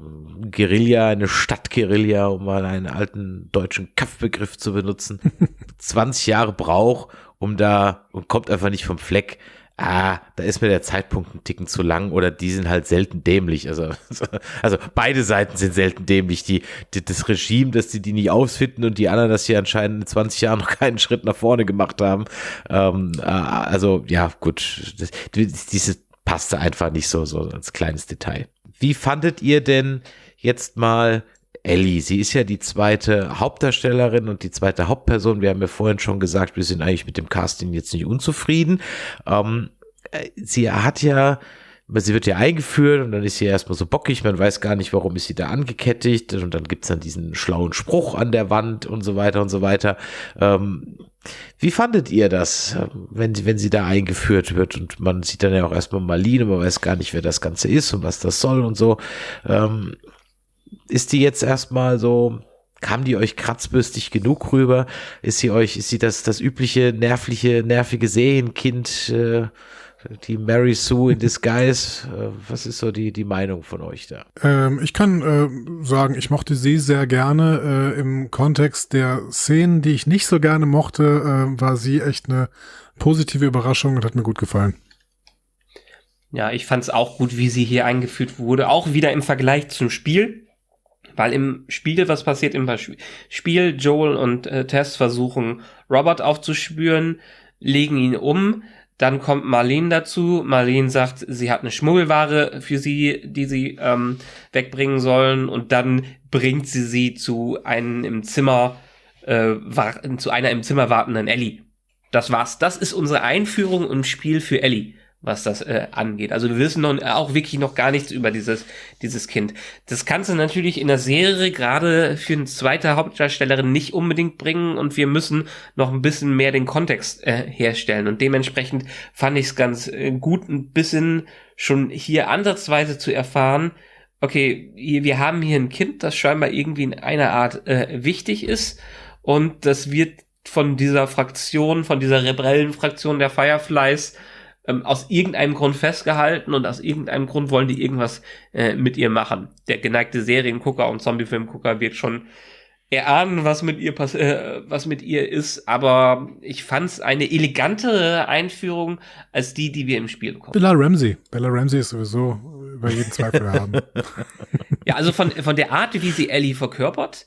äh, Guerilla, eine Stadtguerilla, um mal einen alten deutschen Kampfbegriff zu benutzen, 20 Jahre braucht, um da und kommt einfach nicht vom Fleck ah, da ist mir der Zeitpunkt ein Ticken zu lang oder die sind halt selten dämlich. Also, also beide Seiten sind selten dämlich. Die, die, das Regime, dass die die nicht ausfinden und die anderen, dass sie anscheinend in 20 Jahren noch keinen Schritt nach vorne gemacht haben. Ähm, äh, also, ja, gut. Das, diese passte einfach nicht so, so als kleines Detail. Wie fandet ihr denn jetzt mal Ellie. Sie ist ja die zweite Hauptdarstellerin und die zweite Hauptperson. Wir haben ja vorhin schon gesagt, wir sind eigentlich mit dem Casting jetzt nicht unzufrieden. Ähm, äh, sie hat ja sie wird ja eingeführt und dann ist sie erstmal so bockig, man weiß gar nicht, warum ist sie da angekettigt und dann gibt's dann diesen schlauen Spruch an der Wand und so weiter und so weiter. Ähm, wie fandet ihr das, wenn sie, wenn sie da eingeführt wird und man sieht dann ja auch erstmal Marlene, man weiß gar nicht, wer das Ganze ist und was das soll und so. Ähm, ist die jetzt erstmal so, kam die euch kratzbürstig genug rüber? Ist sie euch, ist sie das, das übliche nervliche, nervige Serienkind, äh, die Mary Sue in Disguise. Äh, was ist so die, die Meinung von euch da? Ähm, ich kann äh, sagen, ich mochte sie sehr gerne. Äh, Im Kontext der Szenen, die ich nicht so gerne mochte, äh, war sie echt eine positive Überraschung und hat mir gut gefallen. Ja, ich fand es auch gut, wie sie hier eingeführt wurde. Auch wieder im Vergleich zum Spiel. Weil im Spiel, was passiert im Spiel, Joel und äh, Tess versuchen, Robert aufzuspüren, legen ihn um, dann kommt Marlene dazu. Marlene sagt, sie hat eine Schmuggelware für sie, die sie ähm, wegbringen sollen. Und dann bringt sie sie zu einem im Zimmer, äh, zu einer im Zimmer wartenden Ellie. Das war's. Das ist unsere Einführung im Spiel für Ellie was das äh, angeht. Also wir wissen noch, auch wirklich noch gar nichts über dieses, dieses Kind. Das kannst du natürlich in der Serie gerade für eine zweite Hauptdarstellerin nicht unbedingt bringen und wir müssen noch ein bisschen mehr den Kontext äh, herstellen. Und dementsprechend fand ich es ganz äh, gut, ein bisschen schon hier ansatzweise zu erfahren, okay, wir haben hier ein Kind, das scheinbar irgendwie in einer Art äh, wichtig ist und das wird von dieser Fraktion, von dieser Rebellenfraktion der Fireflies ähm, aus irgendeinem Grund festgehalten und aus irgendeinem Grund wollen die irgendwas äh, mit ihr machen. Der geneigte Seriengucker und Zombiefilmgucker wird schon erahnen, was mit ihr pass äh, was mit ihr ist, aber ich fand es eine elegantere Einführung als die, die wir im Spiel bekommen. Bella Ramsey. Bella Ramsey ist sowieso über jeden Zweifel haben. ja, also von, von der Art, wie sie Ellie verkörpert,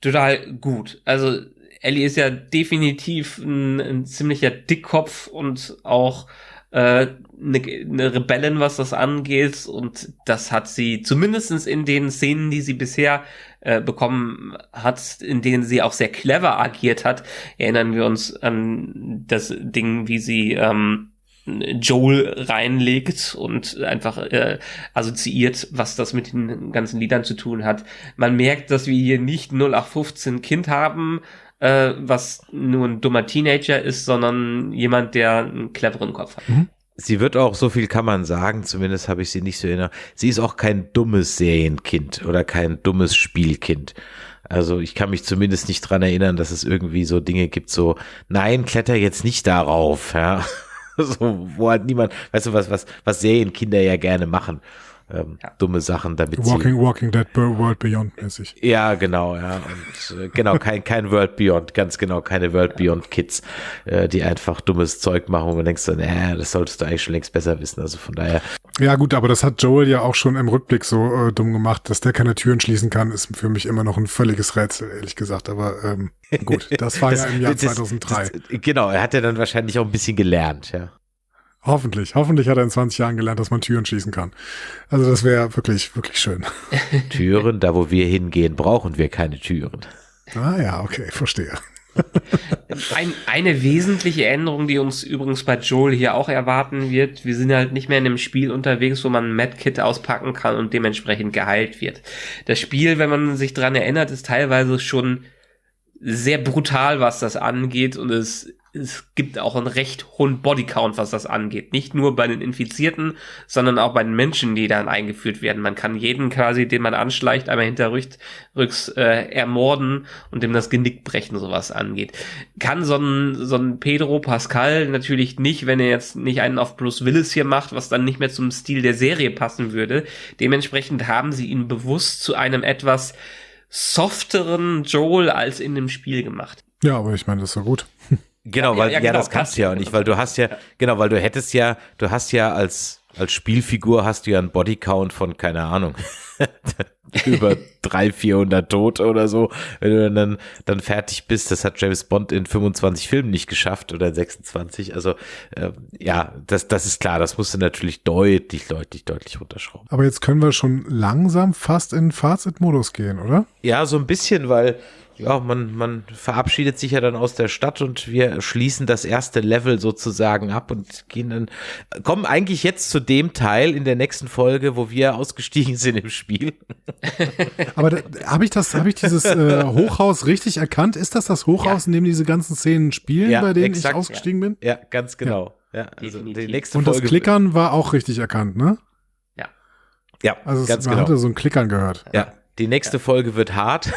total gut. Also Ellie ist ja definitiv ein, ein ziemlicher Dickkopf und auch äh, eine, eine Rebellin, was das angeht. Und das hat sie zumindestens in den Szenen, die sie bisher äh, bekommen hat, in denen sie auch sehr clever agiert hat, erinnern wir uns an das Ding, wie sie ähm, Joel reinlegt und einfach äh, assoziiert, was das mit den ganzen Liedern zu tun hat. Man merkt, dass wir hier nicht 0815 Kind haben, äh, was nur ein dummer Teenager ist, sondern jemand, der einen cleveren Kopf hat. Mhm. Sie wird auch, so viel kann man sagen, zumindest habe ich sie nicht so erinnert, sie ist auch kein dummes Serienkind oder kein dummes Spielkind. Also ich kann mich zumindest nicht dran erinnern, dass es irgendwie so Dinge gibt, so, nein, kletter jetzt nicht darauf, ja. so, wo halt niemand, weißt du was, was, was Serienkinder ja gerne machen ähm, ja. dumme Sachen damit Walking, sie, Walking Dead World Beyond mäßig. Ja, genau, ja. Und äh, genau, kein, kein World Beyond, ganz genau, keine World Beyond Kids, äh, die einfach dummes Zeug machen und denkst dann, äh, das solltest du eigentlich schon längst besser wissen. Also von daher. Ja, gut, aber das hat Joel ja auch schon im Rückblick so äh, dumm gemacht, dass der keine Türen schließen kann, ist für mich immer noch ein völliges Rätsel, ehrlich gesagt. Aber ähm, gut, das war das, ja im Jahr das, 2003. Das, genau, er hat ja dann wahrscheinlich auch ein bisschen gelernt, ja. Hoffentlich. Hoffentlich hat er in 20 Jahren gelernt, dass man Türen schließen kann. Also das wäre wirklich, wirklich schön. Türen, da wo wir hingehen, brauchen wir keine Türen. Ah ja, okay, verstehe. Ein, eine wesentliche Änderung, die uns übrigens bei Joel hier auch erwarten wird, wir sind halt nicht mehr in einem Spiel unterwegs, wo man ein Medkit auspacken kann und dementsprechend geheilt wird. Das Spiel, wenn man sich dran erinnert, ist teilweise schon sehr brutal, was das angeht und es es gibt auch einen recht hohen Bodycount, was das angeht. Nicht nur bei den Infizierten, sondern auch bei den Menschen, die dann eingeführt werden. Man kann jeden quasi, den man anschleicht, einmal hinterrücks äh, ermorden und dem das Genick brechen, sowas angeht. Kann so ein, so ein Pedro Pascal natürlich nicht, wenn er jetzt nicht einen auf Bruce Willis hier macht, was dann nicht mehr zum Stil der Serie passen würde. Dementsprechend haben sie ihn bewusst zu einem etwas softeren Joel als in dem Spiel gemacht. Ja, aber ich meine, das ist ja gut. Genau, weil ja, ja, genau, das kannst du ja auch nicht, weil du hast ja, genau, weil du hättest ja, du hast ja als als Spielfigur hast du ja einen Bodycount von keine Ahnung über 300, 400 Tote oder so, wenn du dann dann fertig bist. Das hat James Bond in 25 Filmen nicht geschafft oder 26. Also äh, ja, das das ist klar. Das musst du natürlich deutlich, deutlich, deutlich runterschrauben. Aber jetzt können wir schon langsam fast in Fazit-Modus gehen, oder? Ja, so ein bisschen, weil ja, man, man verabschiedet sich ja dann aus der Stadt und wir schließen das erste Level sozusagen ab und gehen dann, kommen eigentlich jetzt zu dem Teil in der nächsten Folge, wo wir ausgestiegen sind im Spiel. Aber habe ich das, habe ich dieses äh, Hochhaus richtig erkannt? Ist das das Hochhaus, in dem diese ganzen Szenen spielen, Ja, bei denen exakt, ich ausgestiegen bin? Ja, ganz genau. Ja, also Definitiv. die nächste Und das Folge. Klickern war auch richtig erkannt, ne? Ja, Also es, man genau. hatte so ein Klickern gehört. Ja, die nächste Folge wird hart.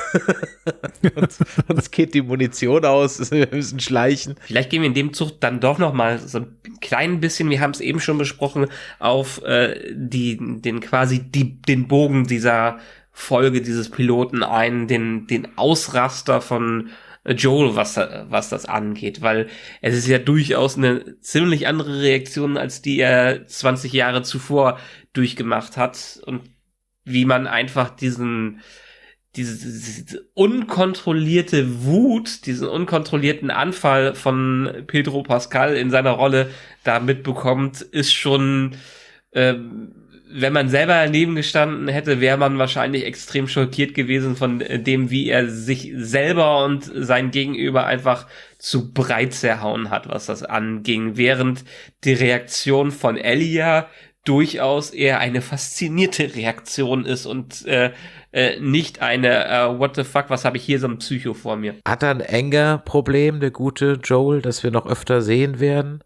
uns, uns geht die Munition aus, wir müssen schleichen. Vielleicht gehen wir in dem Zug dann doch noch mal so ein klein bisschen, wir haben es eben schon besprochen, auf äh, die, den quasi die, den Bogen dieser Folge dieses Piloten ein, den, den Ausraster von Joel, was, was das angeht, weil es ist ja durchaus eine ziemlich andere Reaktion, als die er 20 Jahre zuvor durchgemacht hat und wie man einfach diesen, diese, diese unkontrollierte Wut, diesen unkontrollierten Anfall von Pedro Pascal in seiner Rolle da mitbekommt, ist schon, ähm, wenn man selber daneben gestanden hätte, wäre man wahrscheinlich extrem schockiert gewesen von äh, dem, wie er sich selber und sein Gegenüber einfach zu breit zerhauen hat, was das anging, während die Reaktion von Elia durchaus eher eine faszinierte Reaktion ist und äh, äh, nicht eine äh, What the fuck, was habe ich hier so ein Psycho vor mir. Hat er ein Anger-Problem, der gute Joel, das wir noch öfter sehen werden?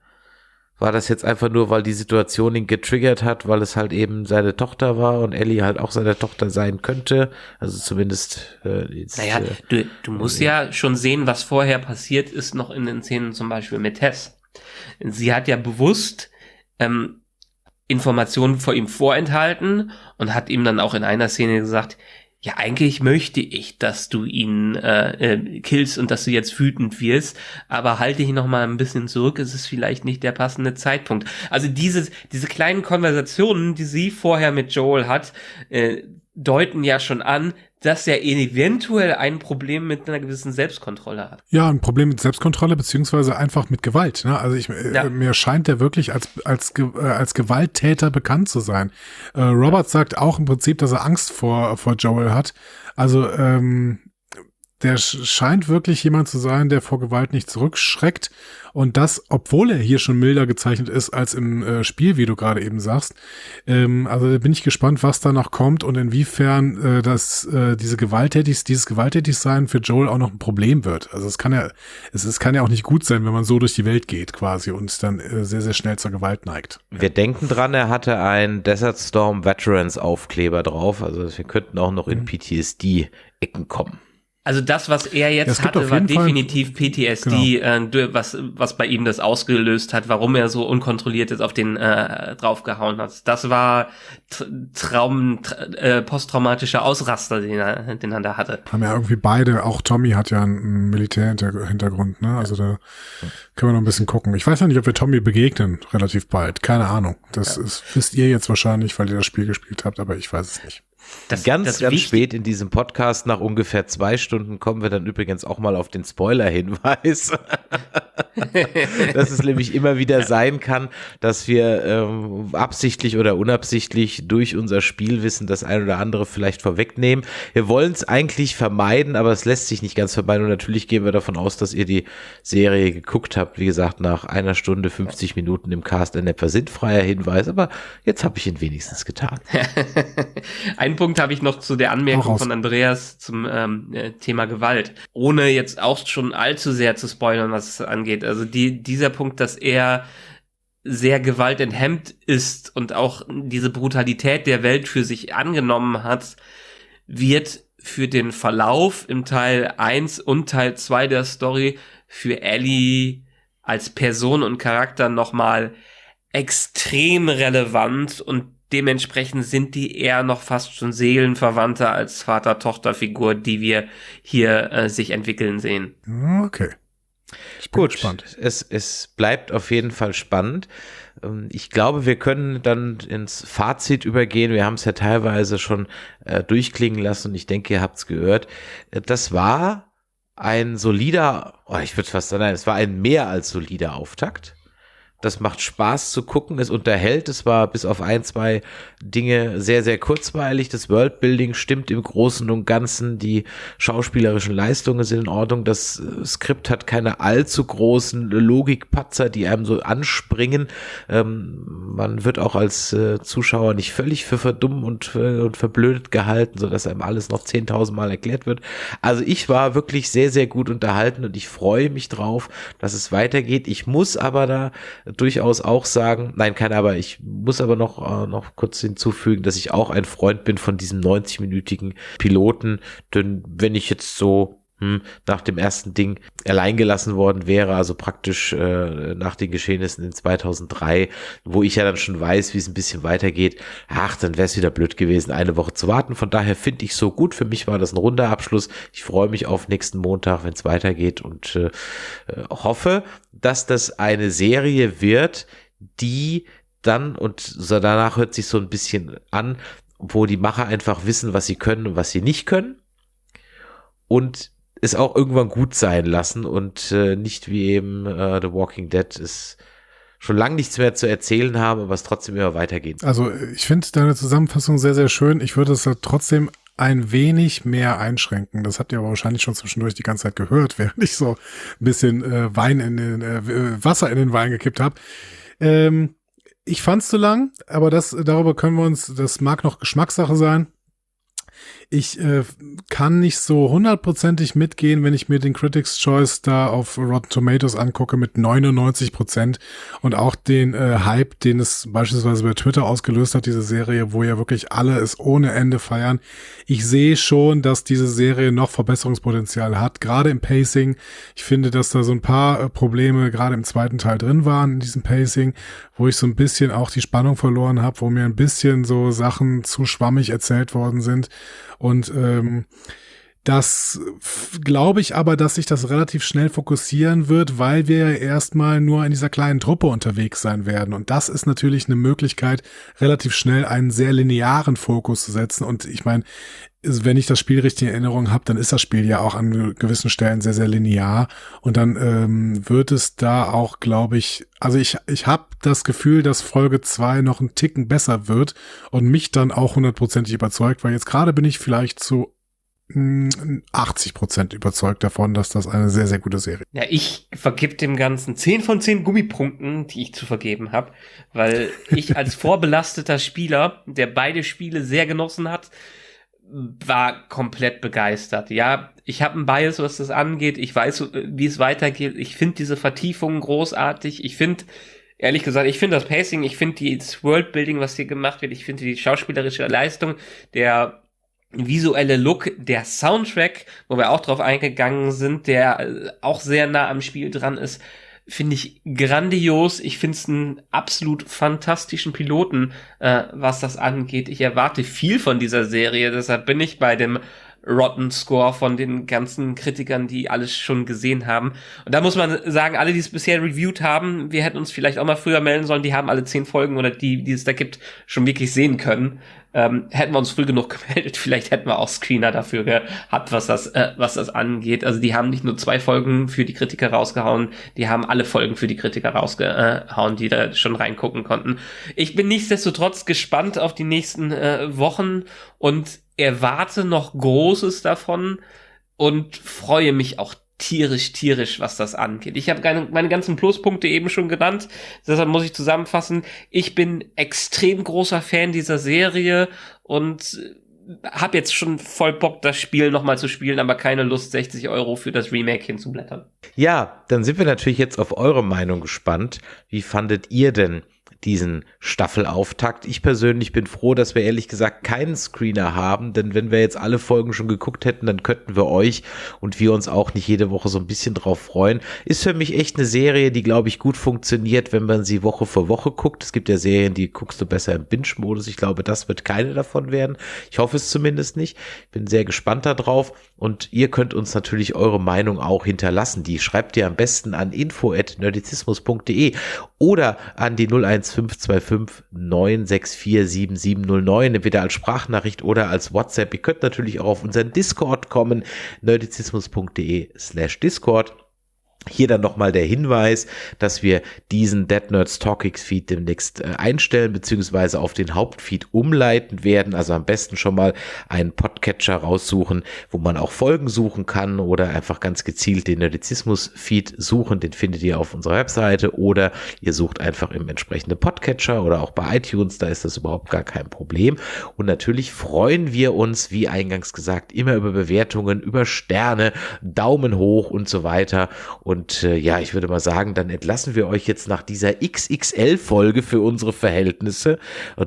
War das jetzt einfach nur, weil die Situation ihn getriggert hat, weil es halt eben seine Tochter war und Ellie halt auch seine Tochter sein könnte? Also zumindest äh, jetzt, Naja, äh, du, du musst ja schon sehen, was vorher passiert ist, noch in den Szenen zum Beispiel mit Tess. Sie hat ja bewusst ähm, Informationen vor ihm vorenthalten und hat ihm dann auch in einer Szene gesagt, ja, eigentlich möchte ich, dass du ihn äh, äh, killst und dass du jetzt wütend wirst, aber halte dich noch mal ein bisschen zurück, es ist vielleicht nicht der passende Zeitpunkt. Also dieses, diese kleinen Konversationen, die sie vorher mit Joel hat, äh, deuten ja schon an, dass er eventuell ein Problem mit einer gewissen Selbstkontrolle hat. Ja, ein Problem mit Selbstkontrolle beziehungsweise einfach mit Gewalt. Ne? Also ich, äh, Ja. mir scheint der wirklich als als äh, als Gewalttäter bekannt zu sein. Äh, Robert sagt auch im Prinzip, dass er Angst vor vor Joel hat. Also ähm, der sch- scheint wirklich jemand zu sein, der vor Gewalt nicht zurückschreckt und das, obwohl er hier schon milder gezeichnet ist als im äh, Spiel, wie du gerade eben sagst. Ähm, also da bin ich gespannt, was da noch kommt und inwiefern äh, das äh, diese gewalttätig, dieses Gewalttätigsein für Joel auch noch ein Problem wird. Also es kann ja, es, es kann ja auch nicht gut sein, wenn man so durch die Welt geht quasi und dann äh, sehr sehr schnell zur Gewalt neigt. Wir denken dran, er hatte einen Desert Storm Veterans Aufkleber drauf. Also wir könnten auch noch in Mhm. PTSD-Ecken kommen. Also das, was er Ja, jetzt gibt hatte, war jeden Fall- Genau. definitiv PTSD, äh, du- was, was bei ihm das ausgelöst hat, warum er so unkontrolliert jetzt auf den äh, draufgehauen hat. Das war Traum, tra äh, posttraumatischer Ausraster, den er, den er da hatte. Haben ja irgendwie beide, auch Tommy hat ja einen, Militärhintergrund, ne? Also da können wir noch ein bisschen gucken. Ich weiß ja nicht, ob wir Tommy begegnen, relativ bald. Keine Ahnung. Das ist, wisst ihr jetzt wahrscheinlich, weil ihr das Spiel gespielt habt, aber ich weiß es nicht. Das, ganz, das ganz Wichtig- spät in diesem Podcast, nach ungefähr zwei Stunden, kommen wir dann übrigens auch mal auf den Spoiler-Hinweis. dass es nämlich immer wieder sein kann, dass wir ähm, absichtlich oder unabsichtlich durch unser Spielwissen das ein oder andere vielleicht vorwegnehmen. Wir wollen es eigentlich vermeiden, aber es lässt sich nicht ganz vermeiden. Und natürlich gehen wir davon aus, dass ihr die Serie geguckt habt. Wie gesagt, nach einer Stunde 50 Minuten im Cast ein etwas sinnfreier Hinweis, aber jetzt habe ich ihn wenigstens getan. Einen Punkt habe ich noch zu der Anmerkung von Andreas zum ähm, äh, Thema Gewalt. Ohne jetzt auch schon allzu sehr zu spoilern, was es angeht. Also die, dieser Punkt, dass er sehr gewaltenthemmt ist und auch diese Brutalität der Welt für sich angenommen hat, wird für den Verlauf im Teil 1 und Teil 2 der Story für Ellie als Person und Charakter nochmal extrem relevant und dementsprechend sind die eher noch fast schon seelenverwandter als Vater-Tochter-Figur, die wir hier äh, sich entwickeln sehen. Okay. Ich bin Gut, gespannt. es, es bleibt auf jeden Fall spannend. Ähm, Ich glaube, wir können dann ins Fazit übergehen. Wir haben es ja teilweise schon äh, durchklingen lassen und ich denke, ihr habt es gehört. Äh, Das war ein solider, oh, ich würde fast sagen, nein, es war ein mehr als solider Auftakt. Das macht Spaß zu gucken, es unterhält, es war bis auf ein, zwei Dinge sehr, sehr kurzweilig. Das Worldbuilding stimmt im Großen und Ganzen, die schauspielerischen Leistungen sind in Ordnung, das Skript hat keine allzu großen Logikpatzer, die einem so anspringen. Ähm, man wird auch als äh, Zuschauer nicht völlig für verdumm und, äh, und verblödet gehalten, so dass einem alles noch 10.000 Mal erklärt wird. Also ich war wirklich sehr, sehr gut unterhalten und ich freue mich drauf, dass es weitergeht. Ich muss aber da durchaus auch sagen, nein, kein aber, ich muss aber noch, äh, noch kurz hinzufügen, dass ich auch ein Freund bin von diesem 90-minütigen Piloten, denn wenn ich jetzt so hm, nach dem ersten Ding allein gelassen worden wäre, also praktisch äh, nach den Geschehnissen in 2003, wo ich ja dann schon weiß, wie es ein bisschen weitergeht, ach, dann wäre es wieder blöd gewesen, eine Woche zu warten. Von daher finde ich so gut. Für mich war das ein runder Abschluss. Ich freue mich auf nächsten Montag, wenn es weitergeht und äh, hoffe, dass das eine Serie wird, die dann und so danach hört sich so ein bisschen an, wo die Macher einfach wissen, was sie können und was sie nicht können. Und es auch irgendwann gut sein lassen und äh, nicht wie eben äh, The Walking Dead es schon lange nichts mehr zu erzählen haben, aber es trotzdem immer weitergeht. Also ich finde deine Zusammenfassung sehr, sehr schön. Ich würde es halt trotzdem ein wenig mehr einschränken. Das habt ihr aber wahrscheinlich schon zwischendurch die ganze Zeit gehört, während ich so ein bisschen äh, Wein in den äh, Wasser in den Wein gekippt habe. Ähm, ich fand's zu lang, aber das darüber können wir uns, das mag noch Geschmackssache sein. Ich äh, kann nicht so hundertprozentig mitgehen, wenn ich mir den Critics Choice da auf Rotten Tomatoes angucke mit 99 Prozent und auch den äh, Hype, den es beispielsweise bei Twitter ausgelöst hat, diese Serie, wo ja wirklich alle es ohne Ende feiern. Ich sehe schon, dass diese Serie noch Verbesserungspotenzial hat, gerade im Pacing. Ich finde, dass da so ein paar äh, Probleme gerade im zweiten Teil drin waren in diesem Pacing, wo ich so ein bisschen auch die Spannung verloren habe, wo mir ein bisschen so Sachen zu schwammig erzählt worden sind. Und ähm, das glaube ich aber, dass sich das relativ schnell fokussieren wird, weil wir ja erstmal nur in dieser kleinen Truppe unterwegs sein werden. Und das ist natürlich eine Möglichkeit, relativ schnell einen sehr linearen Fokus zu setzen. Und ich meine, wenn ich das Spiel richtig in Erinnerung habe, dann ist das Spiel ja auch an gewissen Stellen sehr, sehr linear. Und dann ähm, wird es da auch, glaube ich, also ich, ich habe das Gefühl, dass Folge zwei noch einen Ticken besser wird und mich dann auch hundertprozentig überzeugt, weil jetzt gerade bin ich vielleicht zu 80 Prozent überzeugt davon, dass das eine sehr, sehr gute Serie ist. Ja, ich vergib dem Ganzen 10 von 10 Gummipunkten, die ich zu vergeben habe, weil ich als vorbelasteter Spieler, der beide Spiele sehr genossen hat, war komplett begeistert. Ja, ich habe einen Bias, was das angeht. Ich weiß, wie es weitergeht. Ich finde diese Vertiefungen großartig. Ich finde, ehrlich gesagt, ich finde das Pacing, ich finde das Worldbuilding, was hier gemacht wird, ich finde die schauspielerische Leistung, der visuelle Look, der Soundtrack, wo wir auch drauf eingegangen sind, der äh, auch sehr nah am Spiel dran ist, finde ich grandios. Ich finde es einen absolut fantastischen Piloten, äh, was das angeht. Ich erwarte viel von dieser Serie, deshalb bin ich bei dem Rotten Score von den ganzen Kritikern, die alles schon gesehen haben. Und da muss man sagen, alle, die es bisher reviewed haben, wir hätten uns vielleicht auch mal früher melden sollen, die haben alle zehn Folgen oder die, die es da gibt, schon wirklich sehen können. Ähm, hätten wir uns früh genug gemeldet, vielleicht hätten wir auch Screener dafür gehabt, was das, äh, was das angeht. Also die haben nicht nur zwei Folgen für die Kritiker rausgehauen, die haben alle Folgen für die Kritiker rausgehauen, die da schon reingucken konnten. Ich bin nichtsdestotrotz gespannt auf die nächsten äh, Wochen und erwarte noch Großes davon und freue mich auch tierisch, tierisch, was das angeht. Ich habe meine, ganzen Pluspunkte eben schon genannt, deshalb muss ich zusammenfassen. Ich bin extrem großer Fan dieser Serie und habe jetzt schon voll Bock, das Spiel nochmal zu spielen, aber keine Lust, 60 Euro für das Remake hinzublättern. Ja, dann sind wir natürlich jetzt auf eure Meinung gespannt. Wie fandet ihr denn diesen Staffelauftakt. Ich persönlich bin froh, dass wir ehrlich gesagt keinen Screener haben, denn wenn wir jetzt alle Folgen schon geguckt hätten, dann könnten wir euch und wir uns auch nicht jede Woche so ein bisschen drauf freuen. Ist für mich echt eine Serie, die glaube ich gut funktioniert, wenn man sie Woche für Woche guckt. Es gibt ja Serien, die guckst du besser im Binge-Modus. Ich glaube, das wird keine davon werden. Ich hoffe es zumindest nicht. Bin sehr gespannt darauf und ihr könnt uns natürlich eure Meinung auch hinterlassen. Die schreibt ihr am besten an info@nerdizismus.de oder an die 01525 964 7709, entweder als Sprachnachricht oder als WhatsApp. Ihr könnt natürlich auch auf unseren Discord kommen, nerdizismus.de slash Discord. Hier dann nochmal der Hinweis, dass wir diesen Dead Nerds Talkings Feed demnächst äh, einstellen beziehungsweise auf den Hauptfeed umleiten werden. Also am besten schon mal einen Podcatcher raussuchen, wo man auch Folgen suchen kann oder einfach ganz gezielt den Nerdizismus Feed suchen. Den findet ihr auf unserer Webseite oder ihr sucht einfach im entsprechenden Podcatcher oder auch bei iTunes. Da ist das überhaupt gar kein Problem. Und natürlich freuen wir uns, wie eingangs gesagt, immer über Bewertungen, über Sterne, Daumen hoch und so weiter. Und und äh, ja, ich würde mal sagen, dann entlassen wir euch jetzt nach dieser XXL-Folge für unsere Verhältnisse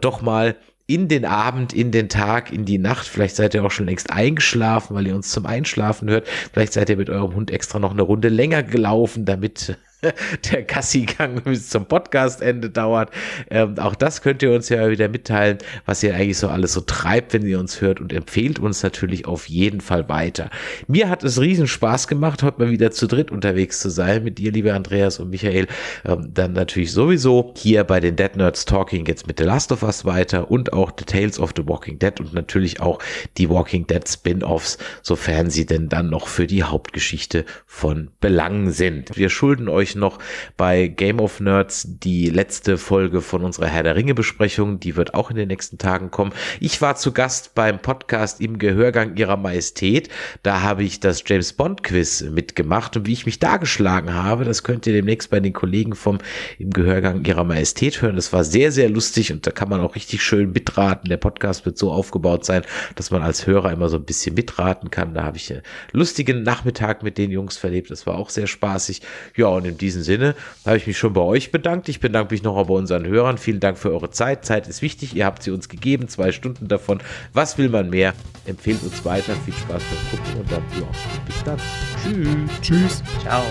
doch mal in den Abend, in den Tag, in die Nacht. Vielleicht seid ihr auch schon längst eingeschlafen, weil ihr uns zum Einschlafen hört. Vielleicht seid ihr mit eurem Hund extra noch eine Runde länger gelaufen, damit der Gassi-Gang bis zum Podcastende dauert. Ähm, auch das könnt ihr uns ja wieder mitteilen, was ihr eigentlich so alles so treibt, wenn ihr uns hört und empfehlt uns natürlich auf jeden Fall weiter. Mir hat es riesen Spaß gemacht, heute mal wieder zu dritt unterwegs zu sein mit dir, lieber Andreas und Michael. Ähm, dann natürlich sowieso hier bei den Dead Nerds Talking jetzt mit The Last of Us weiter und auch The Tales of the Walking Dead und natürlich auch die Walking Dead Spin-offs, sofern sie denn dann noch für die Hauptgeschichte von Belang sind. Wir schulden euch euch noch bei Game of Nerds die letzte Folge von unserer Herr der Ringe Besprechung. Die wird auch in den nächsten Tagen kommen. Ich war zu Gast beim Podcast im Gehörgang ihrer Majestät. Da habe ich das James Bond Quiz mitgemacht und wie ich mich da geschlagen habe, das könnt ihr demnächst bei den Kollegen vom im Gehörgang ihrer Majestät hören. Das war sehr, sehr lustig und da kann man auch richtig schön mitraten. Der Podcast wird so aufgebaut sein, dass man als Hörer immer so ein bisschen mitraten kann. Da habe ich einen lustigen Nachmittag mit den Jungs verlebt. Das war auch sehr spaßig. Ja, und in diesem Sinne habe ich mich schon bei euch bedankt. Ich bedanke mich noch bei unseren Hörern. Vielen Dank für eure Zeit. Zeit ist wichtig. Ihr habt sie uns gegeben. Zwei Stunden davon. Was will man mehr? Empfehlt uns weiter. Viel Spaß beim Gucken und dann, ja, bis dann. Tschüss. Tschüss. Ciao.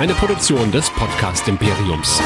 Eine Produktion des Podcast Imperiums.